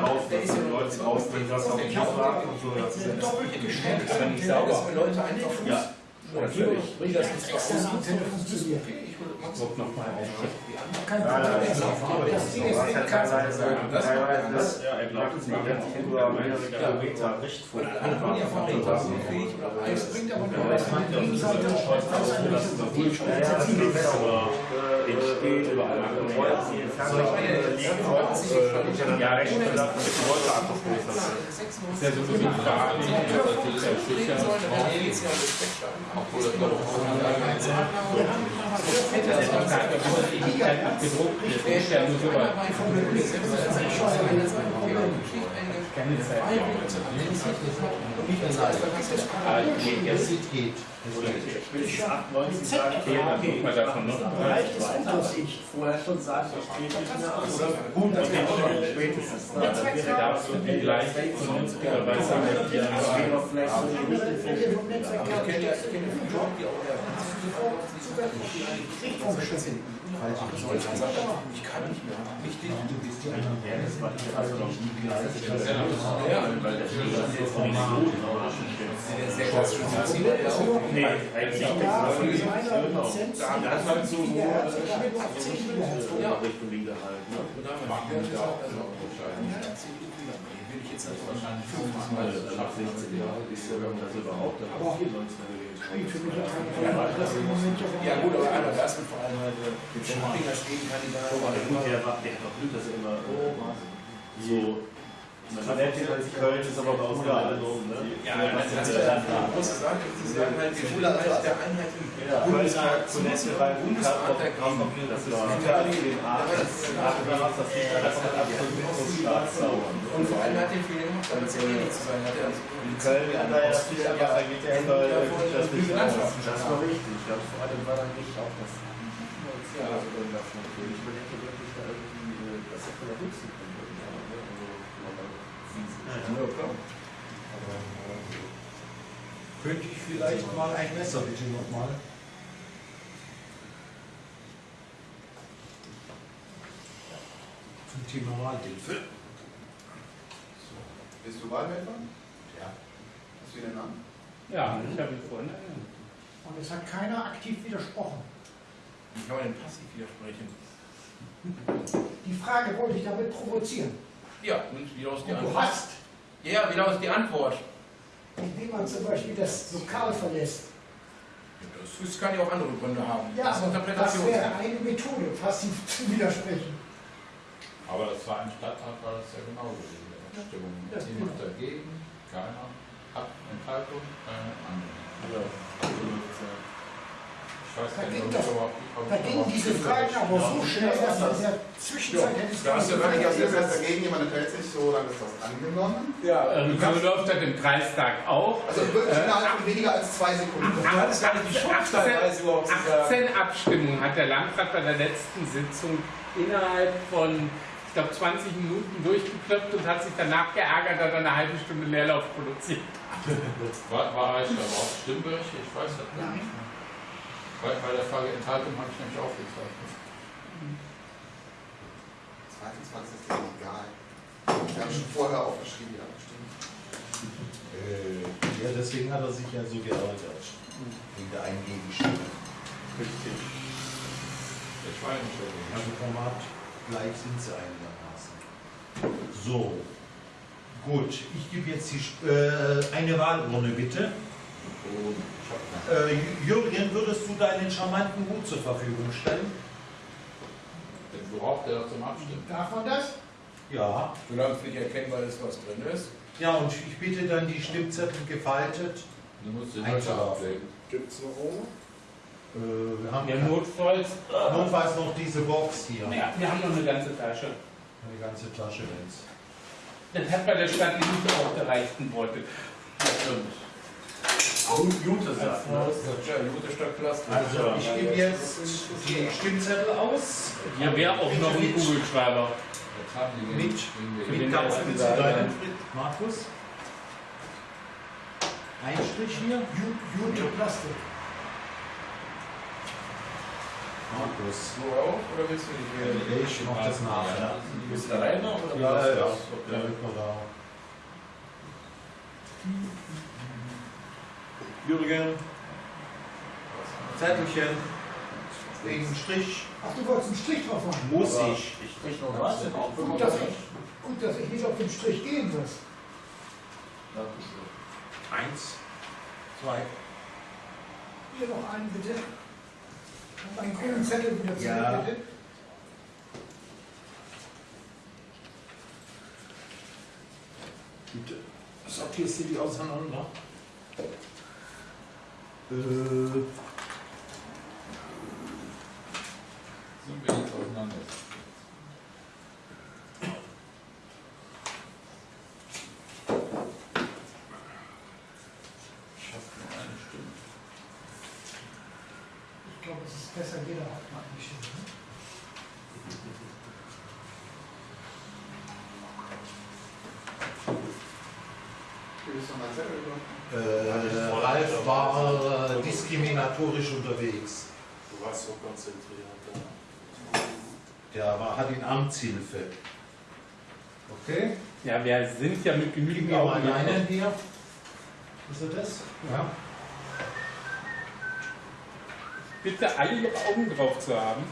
auf, dass die Leute rausbringen, dass auf dem Tisch warten und so. Das ist Doppelt geschenkt. Das ist sauber. Dass Leute einfach Ja, natürlich. Wie das ist Externe Antenne funktioniert. Guck nochmal auf. Kein Problem. Das Ding ist eben kein teilweise, teilweise, ja, er glaubt, es liegt jetzt über mehrere Kilometer Richtfunk. Es bringt aber nur was. an der Gegenseite. entsteht überall andere Wolken, die im Fernsehen liegen auch äh, ja recht abgestoßen. Ist. Ist ja sicher. Obwohl das glaube Gedruckt ist ja nur so weit. Keine Zeit. 98 Dann geht man davon noch. Reicht es gut, dass ich vorher schon sagen, das geht nicht mehr aus. Gut, das geht schon spätestens. Da wäre Da ist irgendwie gleich vernünftigerweise mit dir wäre vielleicht so die Mittelfläche. Ich kenne ja einen Ich kann nicht mehr. Nicht. Du bist die Ja, das war also. Ja, weil der Das ist jetzt nicht so genau sehr klassisch. Nee, eigentlich nicht. Genau. Da hat man so habe nur auf 10 Gigahertz. Ja. Richtung Linie halt. Ne? Will ich jetzt nicht Wahrscheinlich Ab 16 Jahre ist ja, das überhaupt Aber auch hier 19 gewählt. Spielt für mich. Das ja gut, aber einmal das und vor allem halt äh, den Springer stehen Kandidat. Aber gut, der, der hat doch Glück, dass er immer so. Man nennt ihn als Köln, ist aber raus da alles. Ne? Ja, das ja die große Sache. Sie sagen halt, die Schule als der Einheit im Ja, Köln ist halt zunächst bei Bundesrat der Grafen, das ist Italien, den Aachen, Aachen, das ist nicht, das hat absolut so Staatssauer. Und vor allem hat den Fehler gemacht, es ja wenig zu sein hat. Er also In Köln hat er ja viel aber da geht er immer das nicht aus. Das war richtig. Ja, vor allem war dann nicht auch das Finanzial davon. Ich überlege wirklich da irgendwie, dass er von der Höchsten kommt. Ja, klar. Könnte ich vielleicht mal ein Messer bitte nochmal? Zum Thema Wahlhilfe. Bist du Wahlhelfer? Ja. Hast du den Namen? Ja, ich habe ihn vorhin erinnert. Und es hat keiner aktiv widersprochen. Wie kann man denn passiv widersprechen? Die Frage wollte ich damit provozieren. Ja, und wie lautet die Und du hast, Ja, wie lautet die Antwort? indem man zum Beispiel das Lokal verlässt. Das, das kann ja auch andere Gründe haben. Ja, das ist das Interpretation. wäre eine Methode, passiv zu widersprechen. Aber das war im Stadtrat war das ja genauso, diese Abstimmung. Ja, Niemand genau. dagegen, keiner. Ab Enthaltung, keine andere. Ich weiß Da gar nicht, ging ob das- ich ich überhaupt diese. Fragen aber so schnell, dass in der Zwischenzeit hätte ich da hast du gar wirklich nicht aus Jetzt der ist dagegen, jemand enthält sich so, dann ist das angenommen. Ja, Ähm, so läuft das im Kreistag auch. Also wirklich innerhalb von weniger als zwei Sekunden. du hattest gar nicht die Chance, teilweise überhaupt zu sagen. 18 Abstimmungen hat der Landrat bei der letzten Sitzung innerhalb von, ich glaube, 20 Minuten durchgekloppt und hat sich danach geärgert, dass er eine halbe Stunde Leerlauf produziert. War, war ich da überhaupt stimmberechtigt? Ich weiß das gar nicht. Bei, bei der Frage Enthaltung habe ich nämlich aufgezeichnet. 22 ist egal. Wir haben schon vorher aufgeschrieben, die abgestimmt. Äh, ja, deswegen hat er sich ja so geärgert. Wegen der eingehenden Stimme. Richtig. Der Schweinestelle. Also Format gleich sind sie einigermaßen. So. Gut, ich gebe jetzt die, äh, eine Wahlurne bitte. Äh, Jürgen, würdest du deinen charmanten Hut zur Verfügung stellen? Den braucht er zum Abstimmen. Darf man das? Ja. Solange es nicht erkennbar ist, was drin ist. Ja, und ich bitte dann die Stimmzettel gefaltet. Du musst den ablegen. Gibt es noch oben? Äh, wir haben Ja, notfalls. notfalls noch diese Box hier. Ja, wir haben noch eine ganze Tasche. Eine ganze Tasche wenn's. Das hat bei der Stadt Elite auch der reichten Beutel. Jute sagt, ne? Ja, gute Stadt Plastik. Also ich gebe jetzt die Stimmzettel aus. Hier wäre auch noch ein Kugelschreiber. Mit- Mit Fritz. Markus. Ein Strich hier. Ju- Jute Plastik. Markus. So auch? Oder willst du nicht wählen? Ich mach das nachher. Bist du alleine noch oder Ja, du ja. Der wird noch da. Jürgen. Zettelchen. Wegen Strich. Ach, du wolltest einen Strich drauf machen. Muss ich. Ich noch was? Gut, dass ich, gut, dass ich nicht auf den Strich gehen muss. Eins. Zwei. Hier noch einen bitte. Und einen grünen Zettel wieder zurück, Ja. bitte. Bitte. Sortierst du die auseinander? Äh, Sind wir jetzt auseinander? Ich habe nur eine Stimme. Ich glaube, es ist besser, jeder hat mal eine Stimme. ne? Gibst du mal Zettel über? äh, Ralf war äh, diskriminatorisch unterwegs. Du warst so konzentriert. Ja. Der war, hat in Amtshilfe. Okay? Ja, wir sind ja mit genügend Augen einen hier. Ist er das? Ja. Bitte alle ihre Augen drauf zu haben.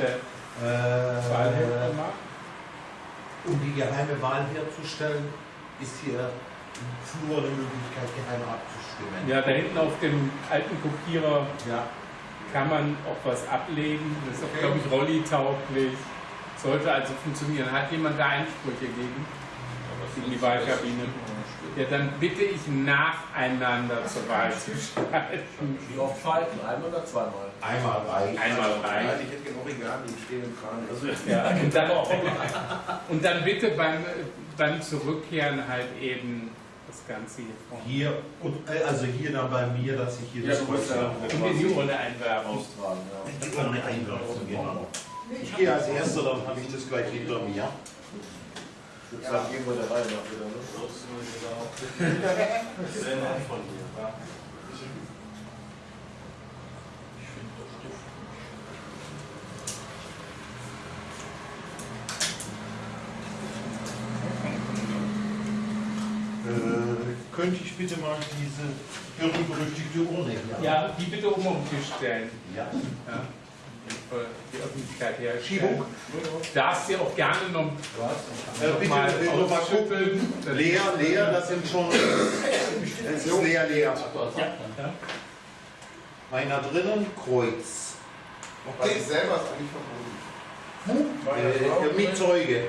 Der Äh, Wahlhelfer macht. um die geheime Wahl herzustellen, ist hier im Flur eine Möglichkeit, geheim abzustimmen. Ja, da hinten auf dem alten Kopierer Ja. kann man auch was ablegen. Das ist auch, glaube ich, Rolli-tauglich. Sollte also funktionieren. Hat jemand da Einsprüche gegen? Gegen die Wahlkabine? Ja, dann bitte ich nacheinander zur Wahl zu schalten. Wie oft schalten? Einmal oder zweimal? Einmal reicht. Einmal rein. Ich hätte gerne Origami, die stehen im Kran. Also, Ja, und, dann, und dann bitte beim, beim Zurückkehren halt eben Ganze hier vorne. Hier, und, äh, also hier dann bei mir, dass ich hier Ja, das ja Und die Urne einwerfen. austragen, ja. Die Urne einwerfen, genau. Ich gehe als erster, dann habe ich das gleich hinter mir. Ich würde sagen, gehen wir der Reihe nach wieder, ne? Sehr nett von dir, könnte ich bitte mal diese berühmt-berüchtigte Urne hier Ja, die bitte oben auf den Tisch stellen. Ja. Ja. Die Öffentlichkeit her. Schiebung. Darfst du auch gerne noch Äh, bitte mal äh, noch mal gucken. Leer, leer, das sind schon. Es ist leer, leer. Ja. Meiner drinnen, Kreuz. Was ich selber ist eigentlich verboten. Äh, mit Zeuge.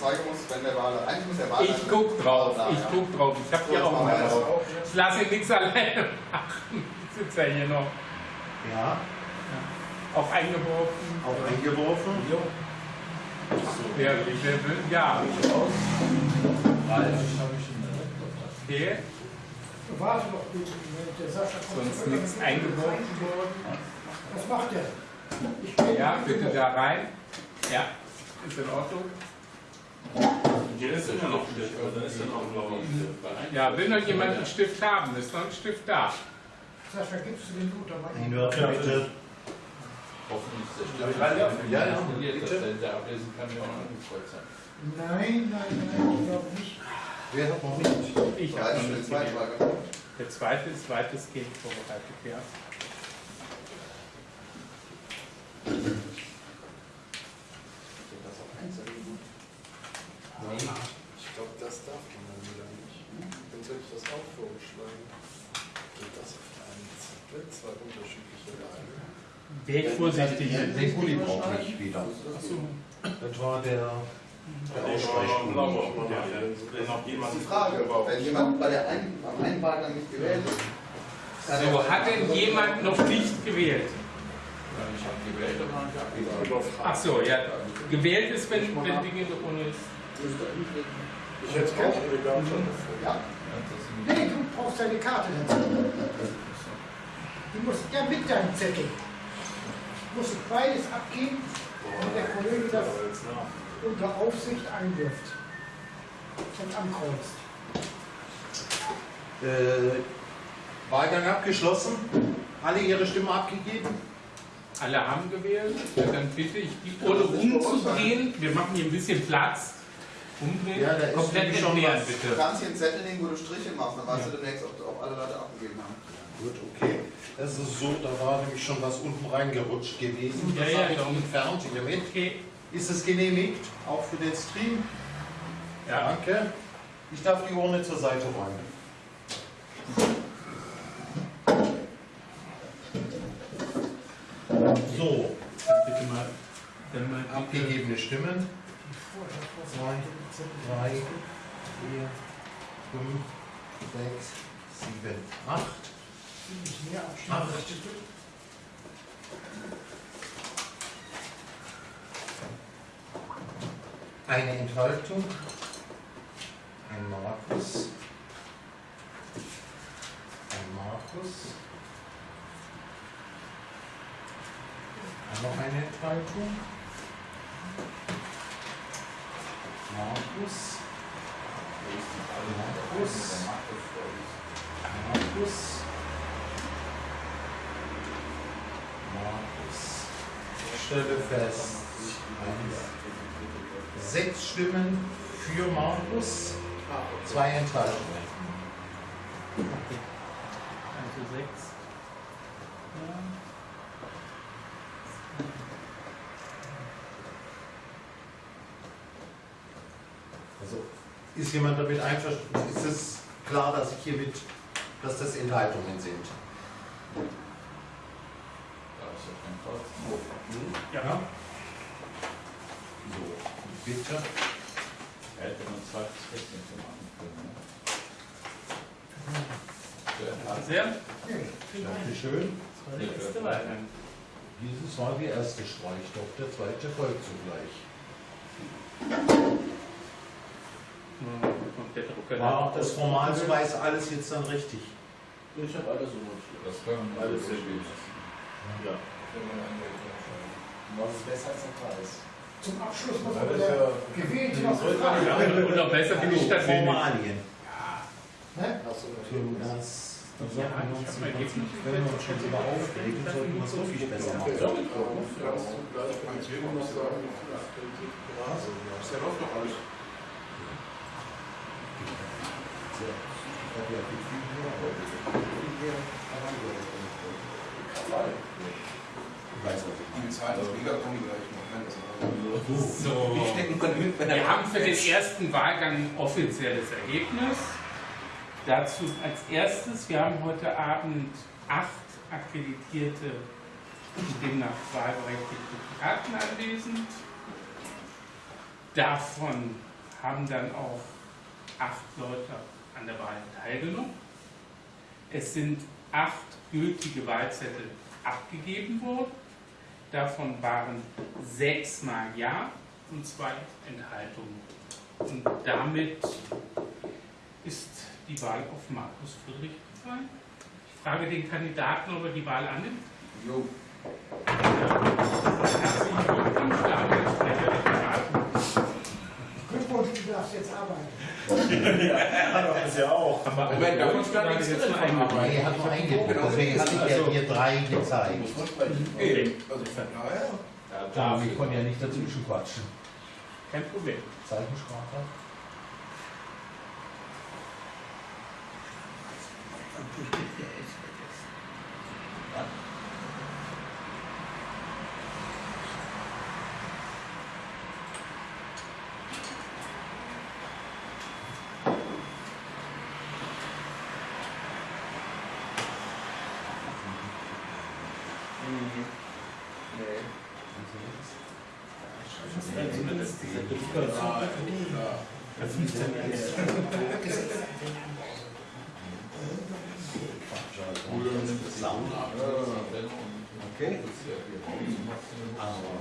Zeuge muss, wenn der Wahl, eigentlich muss der Wahl. Ich guck drauf, ich guck drauf. Ich hab hier auch mal drauf. Ich lasse ihn nichts alleine machen. Ich sitze ja hier noch. Ja, Auch eingeworfen. auch eingeworfen. Wer, wer will? Ja. Okay. Warte doch bitte, der Sascha kommt Sonst nichts eingeworfen er Was macht der? Ich Ja, bitte da rein. Ja, ist in Ordnung. Hier ist immer noch Stift, oder ist noch blau? Ja, will noch jemand einen Stift haben? Ist noch ein Stift da? Sascha, gibst du den mal? Einwerfen bitte. Hoffentlich ist der Ja, Stimme ja, ja, ja, bitte. der, ablesen kann, der auch angekreuzt hat. Nein, nein, nein, ich glaube nicht. Wer hat noch nicht? Ich habe noch den nicht zweiten gewählt. Wahlgang. Der zweite ist weitestgehend vorbereitet, ja. Ich glaube, das darf man dann wieder nicht. Dann hätte ich das auch vorgeschlagen. Geht das auf einen Zettel, zwei unterschiedliche Lagen. Wäre ich vorsichtig. Den Pulli brauche ich wieder. Achso. Das war der, der Das ist die Frage, wenn jemand bei der einen, am einen Wahlgang nicht gewählt ist, So, er- hat denn jemand noch nicht gewählt? Ich habe gewählt, aber nicht abgegeben. Ach so, ja. Gewählt ist, wenn, wenn Dinge ohne ist. Ich hätte auch eine Karte. Ja, Nee, du brauchst deine Karte dazu. Du musst ja mit deinem Zettel. Du musst beides abgeben, und der Kollege das unter Aufsicht einwirft und ankreuzt. Äh, Wahlgang abgeschlossen. Alle ihre Stimme abgegeben. Alle haben gewählt. Dann bitte ich die ohne umzudrehen. Wir machen hier ein bisschen Platz. Umdrehen. Ja, da ist Komplett nämlich schon entleeren, was. du bitte. kannst hier einen Zettel nehmen, wo du Striche machst, dann weißt du demnächst, ob, ob alle Leute abgegeben haben. Gut, okay. Das ist so, da war nämlich schon was unten reingerutscht gewesen. Ja, Das ja, habe ich darum- entfernt hiermit. Okay. Ist es genehmigt? Auch für den Stream? Ja. Danke. Ich darf die Urne zur Seite räumen. So, Dann bitte mal. Dann mal bitte. abgegebene Stimmen. Zwei, drei, vier, fünf, sechs, sieben, acht. Nicht mehr abschneiden. Acht. Eine Enthaltung. Ein Markus. Ein Markus. Noch eine Enthaltung. Markus. Markus. Markus. Markus. Ich stelle fest, eins, sechs Stimmen für Markus, zwei Enthaltungen. Also sechs. Ja. Also ist jemand damit einverstanden? Ist es klar, dass ich hiermit, dass das Enthaltungen sind? Da ist ja kein Kreuz. Ja. So, bitte. Hätte noch ein zweites Festnetz machen können. Ne? Sehr. Dankeschön. Das war. Dieses war die erste Streichstoff, der zweite folgt zugleich. Und der Drucker. War das Formalsweise alles jetzt dann richtig? Ich habe alles so notiert. Das können wir Alles so sehr gut. Ja. Was ist besser als ein Preis? Zum Abschluss muss man ist wieder ja- gewählt Ja. Ja, und noch besser bin ich das. Formalien. Ne? Hast du natürlich Ja, ich uns hab mal nicht jetzt- wenn wir uns schon sogar aufregen, sollten wir es wirklich besser machen. Kannst du gleich beim Thema noch sagen, wie viel du hast? Ja, läuft doch alles. Ich habe ja viel mehr heute. Ich weiß, was ich Die Zahl ist mega kommen gleich noch. Nein, das ist So. Wir haben für den ersten Wahlgang ein offizielles Ergebnis. Dazu als erstes, wir haben heute Abend acht akkreditierte und demnach wahlberechtigte Karten anwesend. Davon haben dann auch acht Leute an der Wahl teilgenommen. Es sind acht gültige Wahlzettel abgegeben worden. Davon waren sechsmal Ja und zwei Enthaltungen. Und damit ist die Wahl auf Markus Friedrich gefallen. Ich frage den Kandidaten, ob er die Wahl annimmt. Jo. Herzlichen Glückwunsch, damit ist der Kandidat. Glückwunsch, du darfst jetzt arbeiten. Das ja auch. Moment, da muss gar nichts drin einarbeiten. Nee, er hat nur eingebucht, deswegen hatte ich ja hier drei gezeigt. Okay. Also von daher. Ja, wir konnten ja nicht dazwischen quatschen. Kein Problem. Zeichensprache. Okay. Aber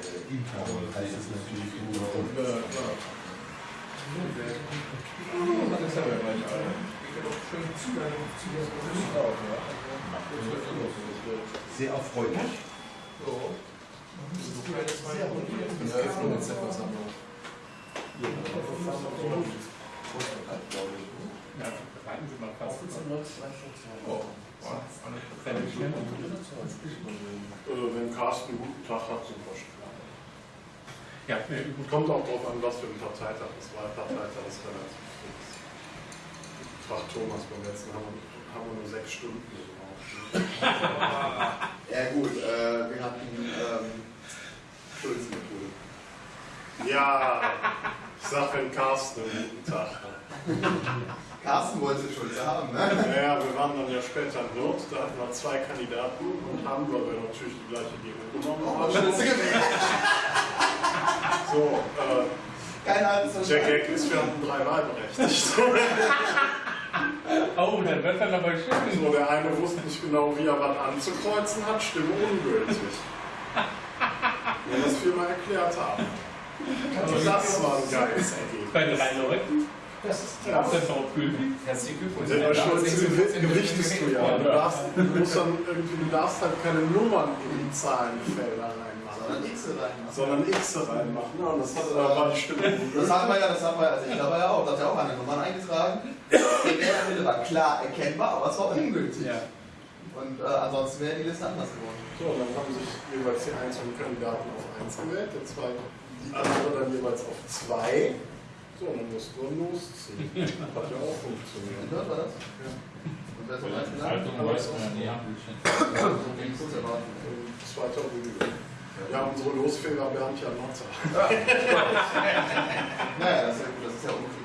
äh, intern heißt es natürlich nur. Ja, klar. Das haben wir gleich alle. Sehr erfreulich. Ja, Öffnung etc. Sammlung. Ja, reiten Sie mal fast. Oh, wow. Äh, wenn Tag hat, super schön. Ja, ne, gut. Kommt auch darauf an, was für ein Parteitag ist. Wahlparteitag ist relativ fix. Fragt Thomas beim letzten haben wir, haben wir nur sechs Stunden gebraucht. Ja gut, äh, wir hatten ähm, Schulz-Methode. Ja, ich sag, wenn Carsten einen guten Tag hat. Carsten wollte Schulze haben, ne? Naja, wir waren dann ja später in Nord, da hatten wir zwei Kandidaten und haben, weil wir natürlich die gleiche Gegend genommen Oh, haben. So, äh, Kein Hals der Gag ist, wir hatten drei Wahlberechtigte. Oh, dann wird dann aber schön. So, der eine wusste nicht genau, wie er was anzukreuzen hat, Stimme ungültig. Wenn wir das viermal erklärt haben. Also das war ein geiles Ergebnis. Bei drei Leuten? Das ist Ja. Ist das auch gültig? Herzlichen Glückwunsch. Und der Schulze gewichtest du ja. Du, darfst, du, musst dann irgendwie, du darfst halt keine Nummern in die Zahlenfelder reinmachen, Sondern X reinmachen. sondern X reinmachen. Ja, und das hat, da war die Stimme Das haben wir ja, das haben wir, also ich glaube ja auch, da hat ja auch eine Nummer eingetragen. Wählerwille war klar erkennbar, aber es war ungültig. Ja. Und äh, ansonsten wäre die Liste anders geworden. So, und dann haben sich jeweils die einzelnen Kandidaten auf 1 gewählt, der zweite, die andere dann jeweils auf 2. So, dann mussten wir losziehen. Hat ja auch funktioniert. Und dort war das? Und wer hat eins gesagt? Zeitung weiß man ja erwarten. In zweiter Rüge. Ja, unsere Losfehler Bernd ja Notzer. Naja, das ist ja gut, das ist ja unglücklich.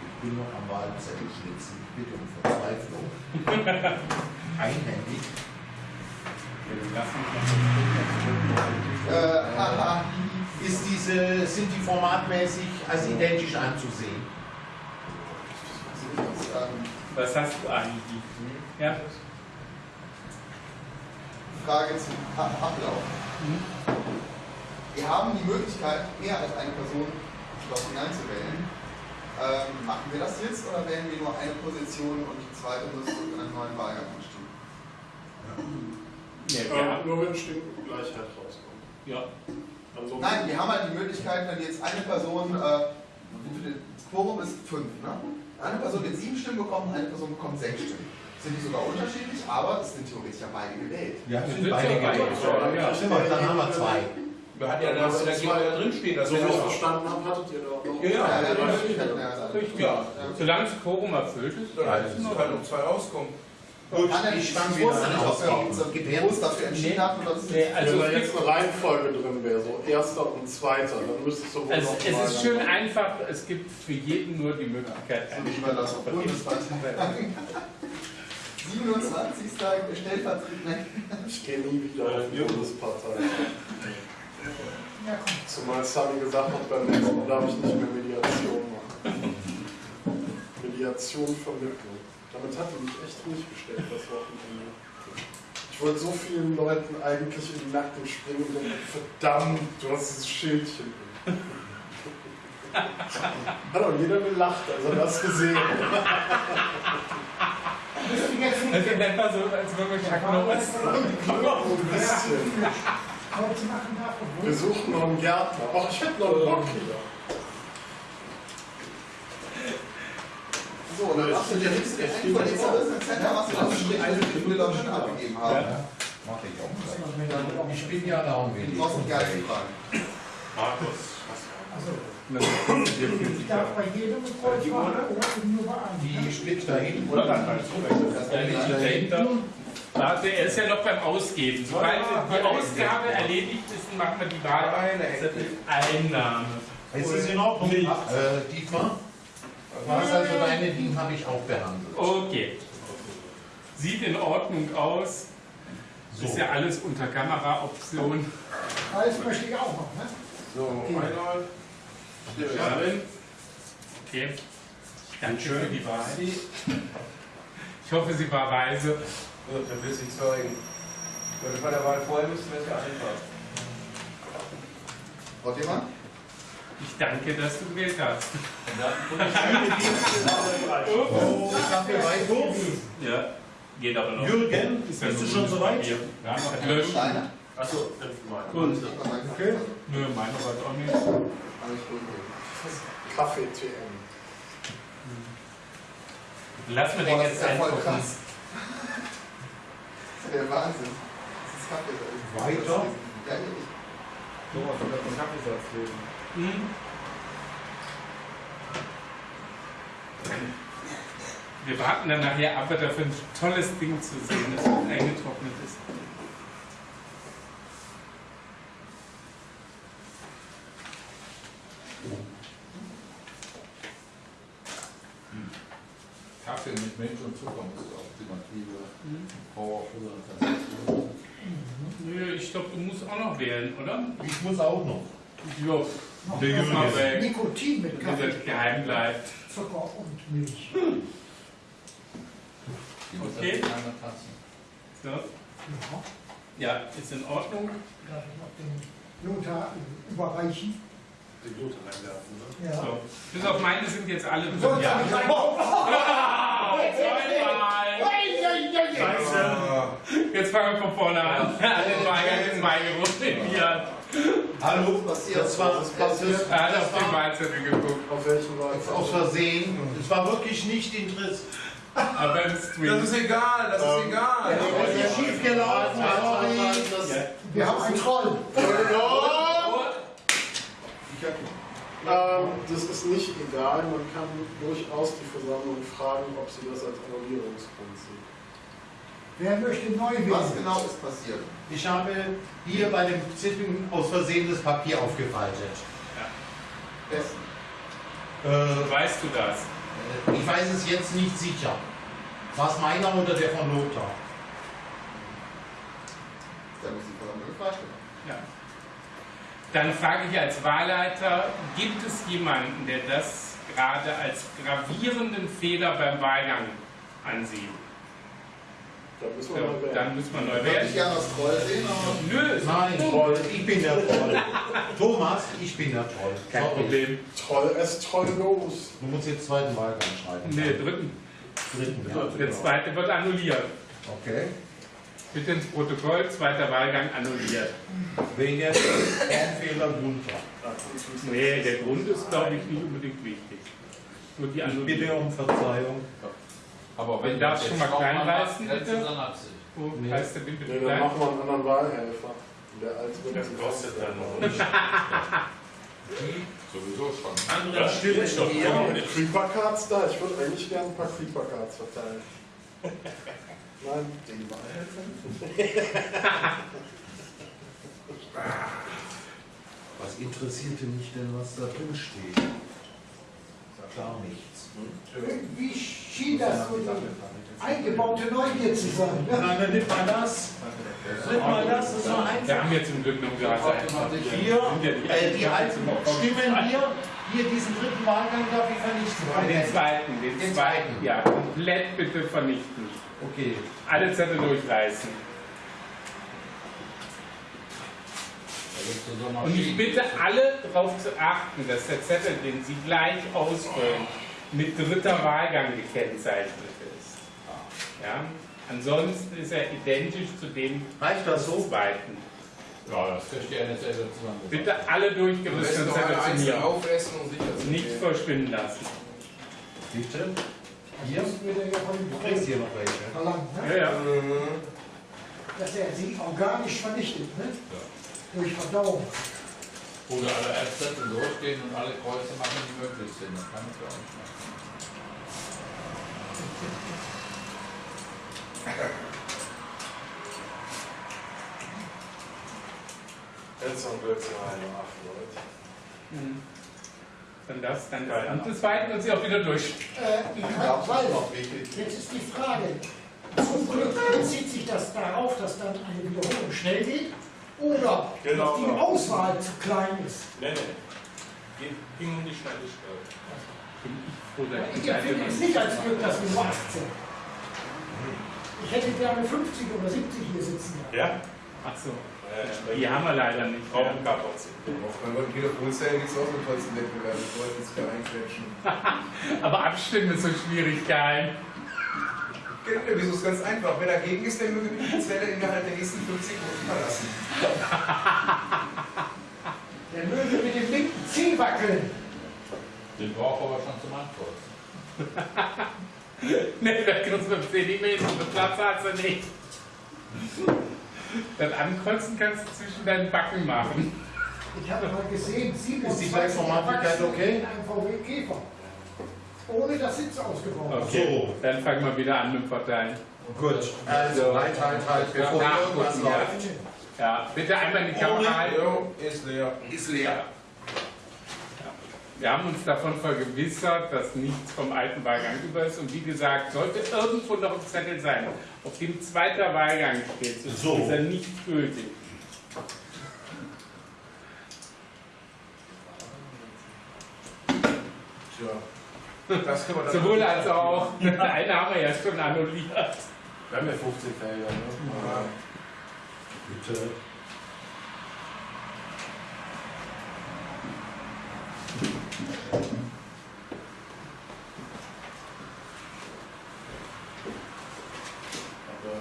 Ich bin noch am Wahlzettel schnitzen. Ich bitte um Verzweiflung. Einhändig. Äh, ist diese, sind die formatmäßig als identisch anzusehen? Was hast du eigentlich? Ja? Frage zum Ab- Ablauf. Wir haben die Möglichkeit, mehr als eine Person dort hineinzuwählen. Ähm, machen wir das jetzt oder wählen wir nur eine Position und die zweite muss in einem neuen Wahlgang anstehen? Nee, wir Ja, haben, nur wenn Stimmengleichheit rauskommt. ja. Ansonsten Nein, wir haben halt die Möglichkeit, wenn jetzt eine Person, äh, das Quorum ist fünf, ne? Eine Person wird sieben Stimmen bekommen, eine Person bekommt sechs Stimmen. Sind die sogar unterschiedlich, aber es sind theoretisch ja beide gewählt. Ja, Wir sind beide ja gewählt. ja. Stimmt, dann haben wir zwei. Wir hatten ja das Energie da drin stehen, das so ich auch. verstanden habe, hattet ihr da auch noch. Ja, ja. Ja, ja, eine. Richtig. Ja. Solange das Quorum erfüllt ist, Dann alles in kann Ordnung. um zwei rauskommen. Gut, Kann ich nicht, ich wieder nicht, ausgeben. uns bewusst dafür entschieden haben oder das Nee, also Wenn da es jetzt eine Reihenfolge drin wäre, so erster und zweiter, dann müsste es so Also es ist schön einfach, es gibt für jeden nur die Möglichkeit, So eine wie wir das auf Bundespartei 27. stellvertretend. Ich gehe nie wieder auf die Bundespartei. Ja. Zumal Sami gesagt hat, beim nächsten Mal darf ich nicht mehr Mediation machen. Mediation Vermittlung. Damit hat die mich echt ruhig gestellt, das Wochenende. Ich wollte so vielen Leuten eigentlich in den Nacken springen und denken, verdammt, du hast dieses Schildchen. Hat auch jeder gelacht, als er das gesehen nicht. Also nennt man so, als man Chuck Norris. Ein bisschen. Wir suchen noch einen Gärtner. Ach, ich hätte noch einen Bock hier. So, dann machst du dir nichts von dieser Center, was du das Strich Müller schon abgegeben haben. Mach ich auch. Ich bin ja da und Du will. brauchst gar nicht fragen. Markus, Also, ich darf bei jedem Kreuz machen oder nur bei einem. Die Split da hinten. Oder dann halt dahinter. Warte, er ist ja noch beim Ausgeben. Sobald die Ausgabe erledigt ist, machen wir die Wahlzettel-Einnahme. Es ist in Ordnung. Dietmar? Was also deine Dinge habe ich auch behandelt. Okay. Sieht in Ordnung aus. So. Ist ja alles unter Kameraoption. Alles möchte ich auch noch, ne? So, einmal. Darin. Okay. Danke für die Wahl. Ich hoffe, sie war weise. So, dann will sie zeugen. Wenn wir bei der Wahl vorher müssen, wäre es ja einfach. Frau Thiemann? Ich danke, dass du gewählt hast. Oh, Kaffee weiter. Ja, geht aber noch. Jürgen, Ist ja bist du schon ein soweit? Papier. Ja, noch löschen. Steine? Achso. Gut. Okay. Nö, meine war auch nicht. Alles gut. Kaffee TM. Lass mir den jetzt ist ja voll angucken. krass. Das ist ja der Wahnsinn. Das ist Kaffee. Weiter. Ja, ich. Thomas, du kannst einen Kaffeesatz lesen. Hm? Wir warten dann nachher ab, dafür ein tolles Ding zu sehen, das eingetrocknet ist. Kaffee mit Milch und Zucker muss auch alternative Power für Nö, ich glaube, du musst auch noch wählen, oder? Ich muss auch noch. Jo, Noch Der weg. Nikotin mit Kaffee, das geheim bleibt. Zucker und Milch. Okay. Einer Tasse. So. Ja, Ja, ist in Ordnung. darf ich noch den Lothar überreichen? Die Glut reinwerfen, ne? Ja. So. Bis auf meine sind jetzt alle sollst ja nicht einkaufen. Zweimal. Scheiße. Jetzt fangen wir von vorne an. Alle Weigern zwei gerundet. Hallo, passiert? das war, Was ist das, passiert? Er hat das auf den war Wahlzettel geguckt. Auf welchen aus Wahl? Versehen. Es war wirklich nicht interessant. Aber im Das Stream. ist egal, das ist Ähm, egal. Es ist schief gelaufen, sorry. Wir haben einen Troll. Ähm, das ist nicht egal, man kann durchaus die Versammlung fragen, ob sie das als Annullierungsgrund sieht. Wer möchte neu Was wählen? genau ist passiert? Ich habe hier bei dem Zettel aus Versehen das Papier aufgefaltet. Besten. Äh, Weißt du das? ich weiß es jetzt nicht sicher. War es meiner oder der von Lothar? Da muss die Versammlung gefragt werden. Ja. Dann frage ich als Wahlleiter, gibt es jemanden, der das gerade als gravierenden Fehler beim Wahlgang ansieht? Da müssen wir Ja, mal wählen. dann müssen wir neu Ich würde wählen. nicht gerne das Troll sehen, Nö, ist Nein, Troll. Ich bin der Troll. Thomas, ich bin der Troll. kein Sorry. Problem. Troll, es troll los. Du musst jetzt zweiten Wahlgang schreiben. Nee, dritten. Dritten, ja. Der zweite wird annulliert. Okay. Bitte ins Protokoll, zweiter Wahlgang annulliert. Wegen Fehler runter. Nee, der Grund ist, glaube ich, nicht unbedingt wichtig. Nur die Ich bitte um Verzeihung. Aber Wenn darfst das du jetzt mal klein reißen, bitte? Wo Nee. heißt der bitte Nee, dann machen wir einen anderen Wahlhelfer. Der alte wird Das kostet dann noch nicht. Sowieso schon. Andere Stimmstoff. Ja, die Creeper Cards da. Ich würde eigentlich gerne ein paar Creeper Cards verteilen. Nein, den Wahlhelfer. Was interessierte mich denn, was da drin steht? Gar nichts. Irgendwie schien das so die eingebaute Neugier zu sein. Ne? Nein, dann nimm mal das. Nimm mal das, das war Wir einfach. haben jetzt zum Glück noch gerade Hier, äh, die alten Stimmen hier, hier diesen dritten Wahlgang darf ich vernichten. Den zweiten, den, Den zweiten. zweiten. Ja, komplett bitte vernichten. Okay. Alle Zettel durchreißen. Und ich bitte alle darauf zu achten, dass der Zettel, den Sie gleich ausfüllen, mit dritter Wahlgang gekennzeichnet ist. Ja? Ansonsten ist er identisch zu dem Reicht das so? zweiten. Ja, das verstehe ich nicht selber zusammen. Bitte alle besten und aufessen und sicher zu Nicht gehen. verschwinden lassen. Hier er ja von dem Du kriegst hier noch welche. verlangt, Ja, ne? ja. Mhm. dass er sie organisch vernichtet, ne? durch Verdauung. Oder alle Ärzte durchgehen und alle Kreuze machen, die möglich sind. Das kann ich ja auch nicht machen. Jetzt haben wir jetzt eine acht Leute. Mhm. Dann das, dann das. Und das zweite und sie auch wieder durch. Äh, ich hab, weil, jetzt ist die Frage, zum Glück bezieht sich das darauf, dass dann eine Wiederholung schnell geht oder Genau. dass die Auswahl zu klein ist. Nee. Ging- Ging um die Schnelligkeit. Bin ich froh, dass Ich empfinde es nicht als Glück, dass wir nur 18. Ich hätte gerne 50 oder 70 hier sitzen. Ja? Ach so. Ja, Die haben wir leider nicht. Ja. Raumkapazität. Auch bei beim Telefonzellen gibt es auch so einen tollsten Wettbewerb. Ich wollte jetzt wieder einquetschen. Aber abstimmen ist so schwierig, geil. Genau, Wieso ist ganz einfach? Wer dagegen ist, der möge die Zelle innerhalb der nächsten 50 Minuten verlassen. Der möge mit dem linken Zeh wackeln. Den braucht aber schon zum Ankreuzen. Nee, da kriegst du 10 E-Mails und den Platz hast du nicht. Das Ankreuzen kannst du zwischen deinen Backen machen. Ich habe mal gesehen, 27 Ist die Informatikkeit Erwachsene okay? in einem VW Käfer. Ohne dass Sitz ausgebaut ist. Okay, dann fangen wir wieder an mit Verteilen. Gut. Also, halt, halt, halt, bevor Ja, irgendwas ja. läuft. Ja, bitte einmal in die Kamera halten. Ist leer. Ist leer. Wir haben uns davon vergewissert, dass nichts vom alten Wahlgang über ist. Und wie gesagt, sollte irgendwo noch ein Zettel sein, auf dem zweiter Wahlgang steht, ist So. dieser nicht gültig. Tja. Das können wir dann Sowohl als auch, eine haben wir ja schon annulliert. Wir haben ja 15 Felder. Ne? Bitte. Aber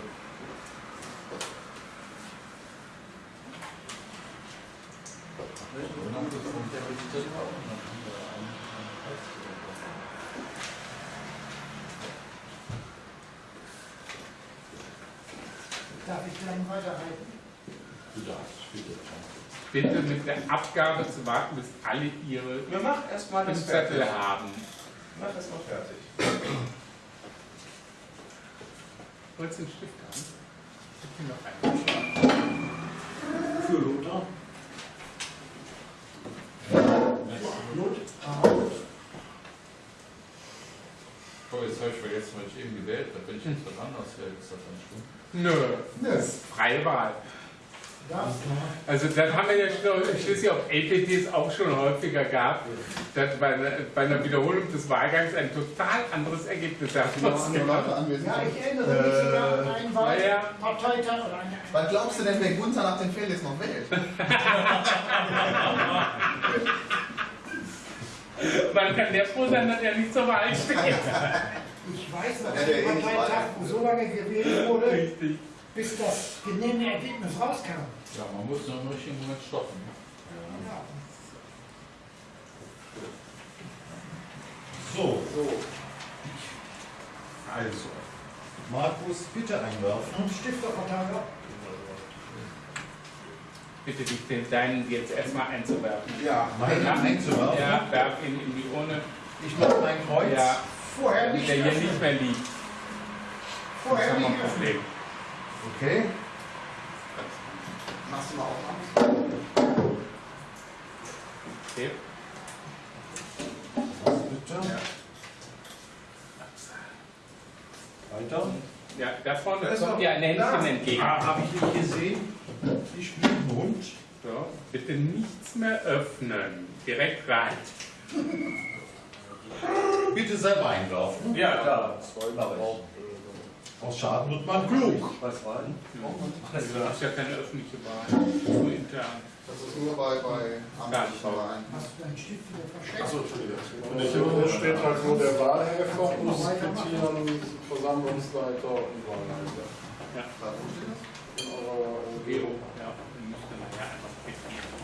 Und dann kommt der mit dem auch und dann haben wir einen einen Kreuz. Darf ich dann weiterhalten? Du darfst, bitte. Bitte mit der Abgabe zu warten, bis alle ihre Wir machen erstmal das fertig. Zettel haben. Mach erstmal fertig. Wolltest du einen Stift haben? Ich hab hier noch einen. Für Lothar. Oh, jetzt habe ich vergessen, was ich eben gewählt habe. Wenn ich jetzt was anderes wähle, ist das dann schlimm. Nö, Nö. das ist freie Wahl. Also das haben wir ja schon- schließlich auf LPTs auch schon häufiger gehabt, dass bei einer, bei einer Wiederholung des Wahlgangs ein total anderes Ergebnis anwesend Ja, ich erinnere mich sogar an einen Ja, ja. Wahlparteitag oder. Was glaubst du denn, wer Gunther nach dem Fehl jetzt noch wählt? Man kann der froh sein, dass er nicht zur Wahl steht. Ich weiß dass der Parteitag so lange gewählt wurde, Richtig. Bis das genehme Ergebnis rauskam. Ja, man muss nur im richtigen Moment stoppen. Ja. So. Also. Markus, bitte einwerfen. Stifterverteiler. Bitte dich den deinen jetzt erstmal einzuwerfen. Ja. Meinen einzuwerfen. Ja, werf ihn in die Urne. Ich mache mein Kreuz. Ja, Vorher damit nicht der hier nicht mehr liegt. Das Vorher haben wir nicht ein. Problem. Okay. Machst du mal auf. Okay. Bitte. Weiter. Ja, da vorne Da ist kommt dir ein Händchen entgegen. Ah, habe ich nicht gesehen. Ich bin ein Hund. So, bitte nichts mehr öffnen. Direkt rein. Bitte selber einwerfen. Ja, klar. Aus Schaden wird man klug. Was war denn? Das ist ja keine öffentliche Wahl. Nur intern. Das ist nur bei, bei amtlichen Wahlen. Hast du deinen Stift wieder versteckt? Achso, Entschuldigung. Und hier steht halt nur der Wahlhelfer und Sekretären, Versammlungsleiter und Wahlleiter. Da, wo steht das? In eurer Geo, ja, dann müsste man ja einfach quittieren.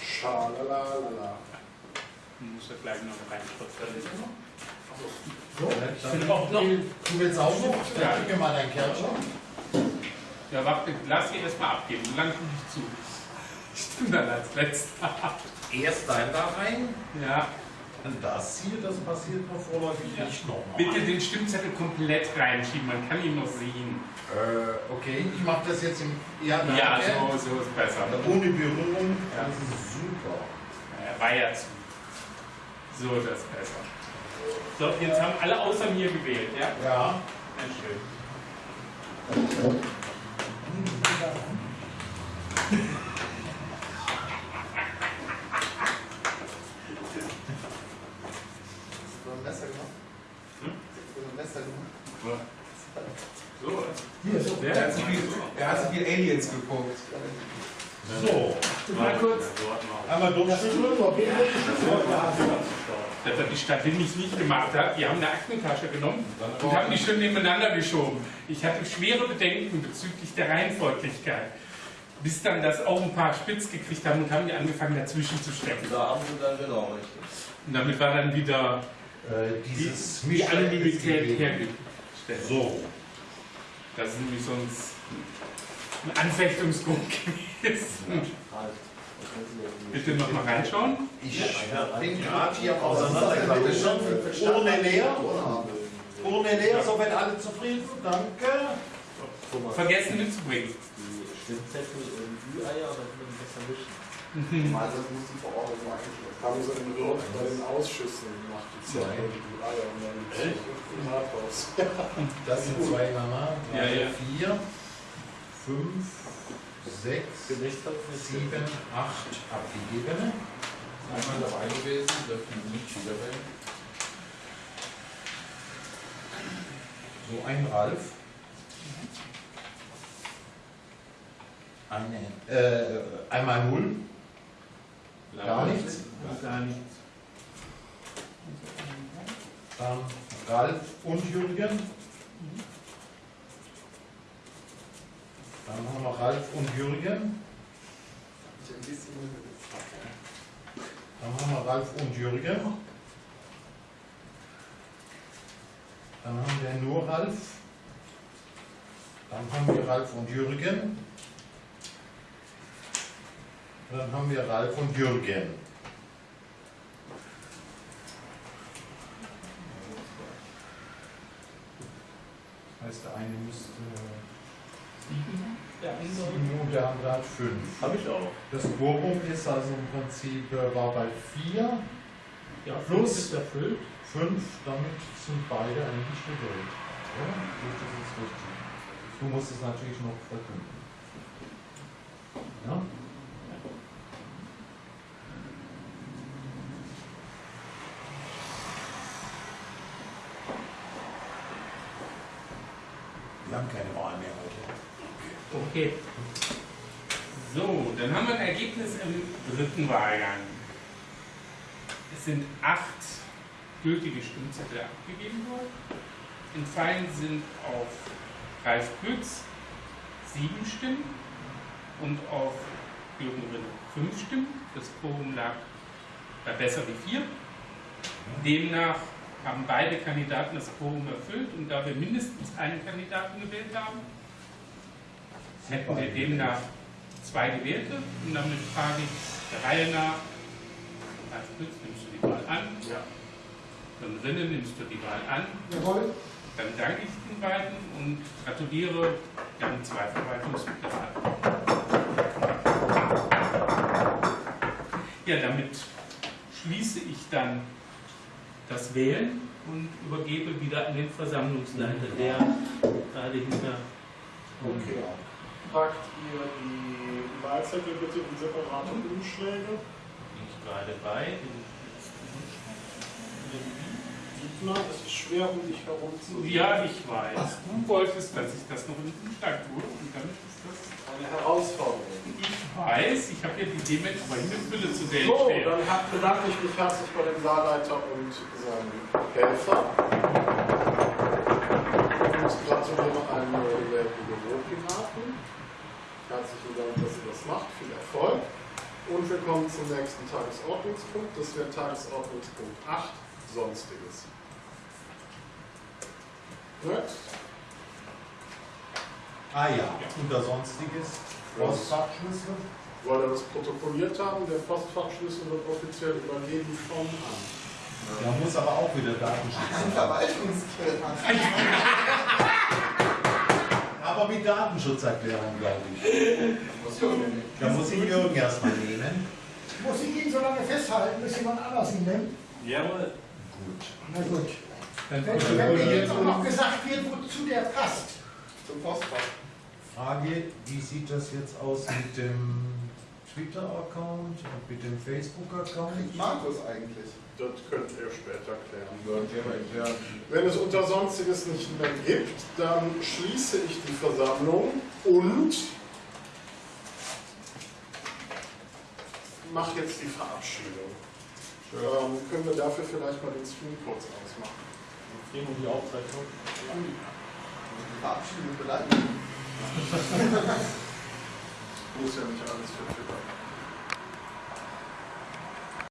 Schalalala. Man muss ja gleich noch reinschriftstellen. So, Ich finde auch noch. Du willst auch noch? Ja. Gib mir mal dein Kärtchen. Ja, warte, lass sie erstmal abgeben, so lange gucke ich zu. Ich tue dann als letzter. Erst dein da rein. Ja, Und das hier, das passiert noch vorläufig nicht nochmal. bitte den Stimmzettel komplett reinschieben, man kann ihn noch sehen. Äh, okay, ich mache das jetzt im. Ja, danke. Ja, so, so ist besser. Ohne Berührung. Ja. Das ist super. Er war ja zu. So, das ist besser. So, jetzt haben alle außer mir gewählt, ja? Ja. Sehr schön. Hast du ein Messer gemacht? Hm? Hast du ein Messer gemacht? So, Hier, so. Er hat, sich wie, er hat sich wie Aliens geguckt. So, mal kurz. einmal durchschütteln. Das hat die Stadt Linnig nicht gemacht hat. Die haben eine Aktentasche genommen und haben die schön nebeneinander geschoben. Ich hatte schwere Bedenken bezüglich der Reihenfolglichkeit. Bis dann das auch ein paar spitz gekriegt haben und haben die angefangen dazwischen zu stecken. Da haben sie dann genau richtig. Und damit war dann wieder Äh, dieses die ist Anonymität hergestellt. So, Das ist nämlich sonst ein Anfechtungsgrund gewesen. Bitte nochmal reinschauen. ich bin gerade hier auseinandergegangen. Urne leer. Urne leer, so wenn alle zufrieden. Danke. Vergessen mitzubringen. Die Stimmzettel in Ü-Eier, aber die man besser mischen. Also das muss die Verordnung eingeschlossen Haben sie in Rot bei den Ausschüssen gemacht, die die Eier und dann im Rathaus. Das sind zwei Mama. Ja, Drei, ja. vier, fünf, sechs, sieben, acht abgegebene. Einmal dabei gewesen, dürfen nicht wieder wählen. So ein Ralf. Eine, äh, einmal null. Gar nichts. Gar nichts. Dann Ralf und Jürgen. Dann haben wir Ralf und Jürgen. Dann haben wir Ralf und Jürgen. Dann haben wir nur Ralf. Dann haben wir Ralf und Jürgen. Dann haben wir Ralf und Jürgen. Das heißt, der eine müsste sieben und der andere hat fünf. Habe ich auch. Das Quorum ist also im Prinzip äh, war bei vier, Ja, Plus- ist erfüllt. fünf, damit sind beide eigentlich gewählt. Ja, das ist richtig. Du musst es natürlich noch verkünden. Ja? Wir haben keine Wahl mehr heute. Okay. So, dann haben wir ein Ergebnis im dritten Wahlgang. Es sind acht gültige Stimmzettel abgegeben worden. Entfallen sind auf Ralf Pütz sieben Stimmen und auf Jürgen Rinne fünf Stimmen. Das Quorum lag bei besser wie vier. Demnach haben beide Kandidaten das Quorum erfüllt und da wir mindestens einen Kandidaten gewählt haben, hätten wir demnach zwei Gewählte. Und damit frage ich der Reihe nach, Ralf Pütz, nimmst du die Wahl an? Ja. Dann Rinne, nimmst du die Wahl an? Jawohl. Dann danke ich den beiden und gratuliere, wir haben zwei Verwaltungsmitglieder. Ja, damit schließe ich dann das Wählen und übergebe wieder an den Versammlungsleiter, der gerade hinter Okay. Packt ihr die Wahlzettel bitte in separate Umschläge. bin ich gerade bei. Dietmar, es ist schwer, um dich herum zu Ja, ich weiß. Du wolltest, dass ich das noch in den Schlag tue und damit ist das. Eine Herausforderung. Ich weiß, ich habe ja die dementsprechende Fülle zu der So, stehen. dann bedanke ich mich herzlich bei dem Saarleiter und seinem Helfer. Und gratuliere einem neuen Lehrbuch Büropiraten. Herzlichen Dank, dass ihr das macht. Viel Erfolg. Und wir kommen zum nächsten Tagesordnungspunkt. Das wäre Tagesordnungspunkt 8, Sonstiges. Next. Ah ja, unter Sonstiges, Postfachschlüssel. Weil wir das protokolliert haben, der Postfachschlüssel wird offiziell übergeben vom Amt. Da muss aber auch wieder Datenschutz. Verwaltungsgericht. Aber mit Datenschutzerklärung, glaube ich. Da muss ich Jürgen erstmal nehmen. Muss ich ihn so lange festhalten, bis jemand anders ihn nimmt? Jawohl. Gut. Na gut. Wenn, wenn mir jetzt auch noch gesagt wird, wozu der passt. Zum Postfach. Frage, wie sieht das jetzt aus mit dem Twitter-Account und mit dem Facebook-Account? Markus eigentlich. Das könnt ihr später klären. Wenn es unter Sonstiges nicht mehr gibt, dann schließe ich die Versammlung und mache jetzt die Verabschiedung. Ähm, können wir dafür vielleicht mal den Stream kurz ausmachen? Gehen um die Aufzeichnung. Die Verabschiedung bleibt. Muss ja nicht alles für Twitter.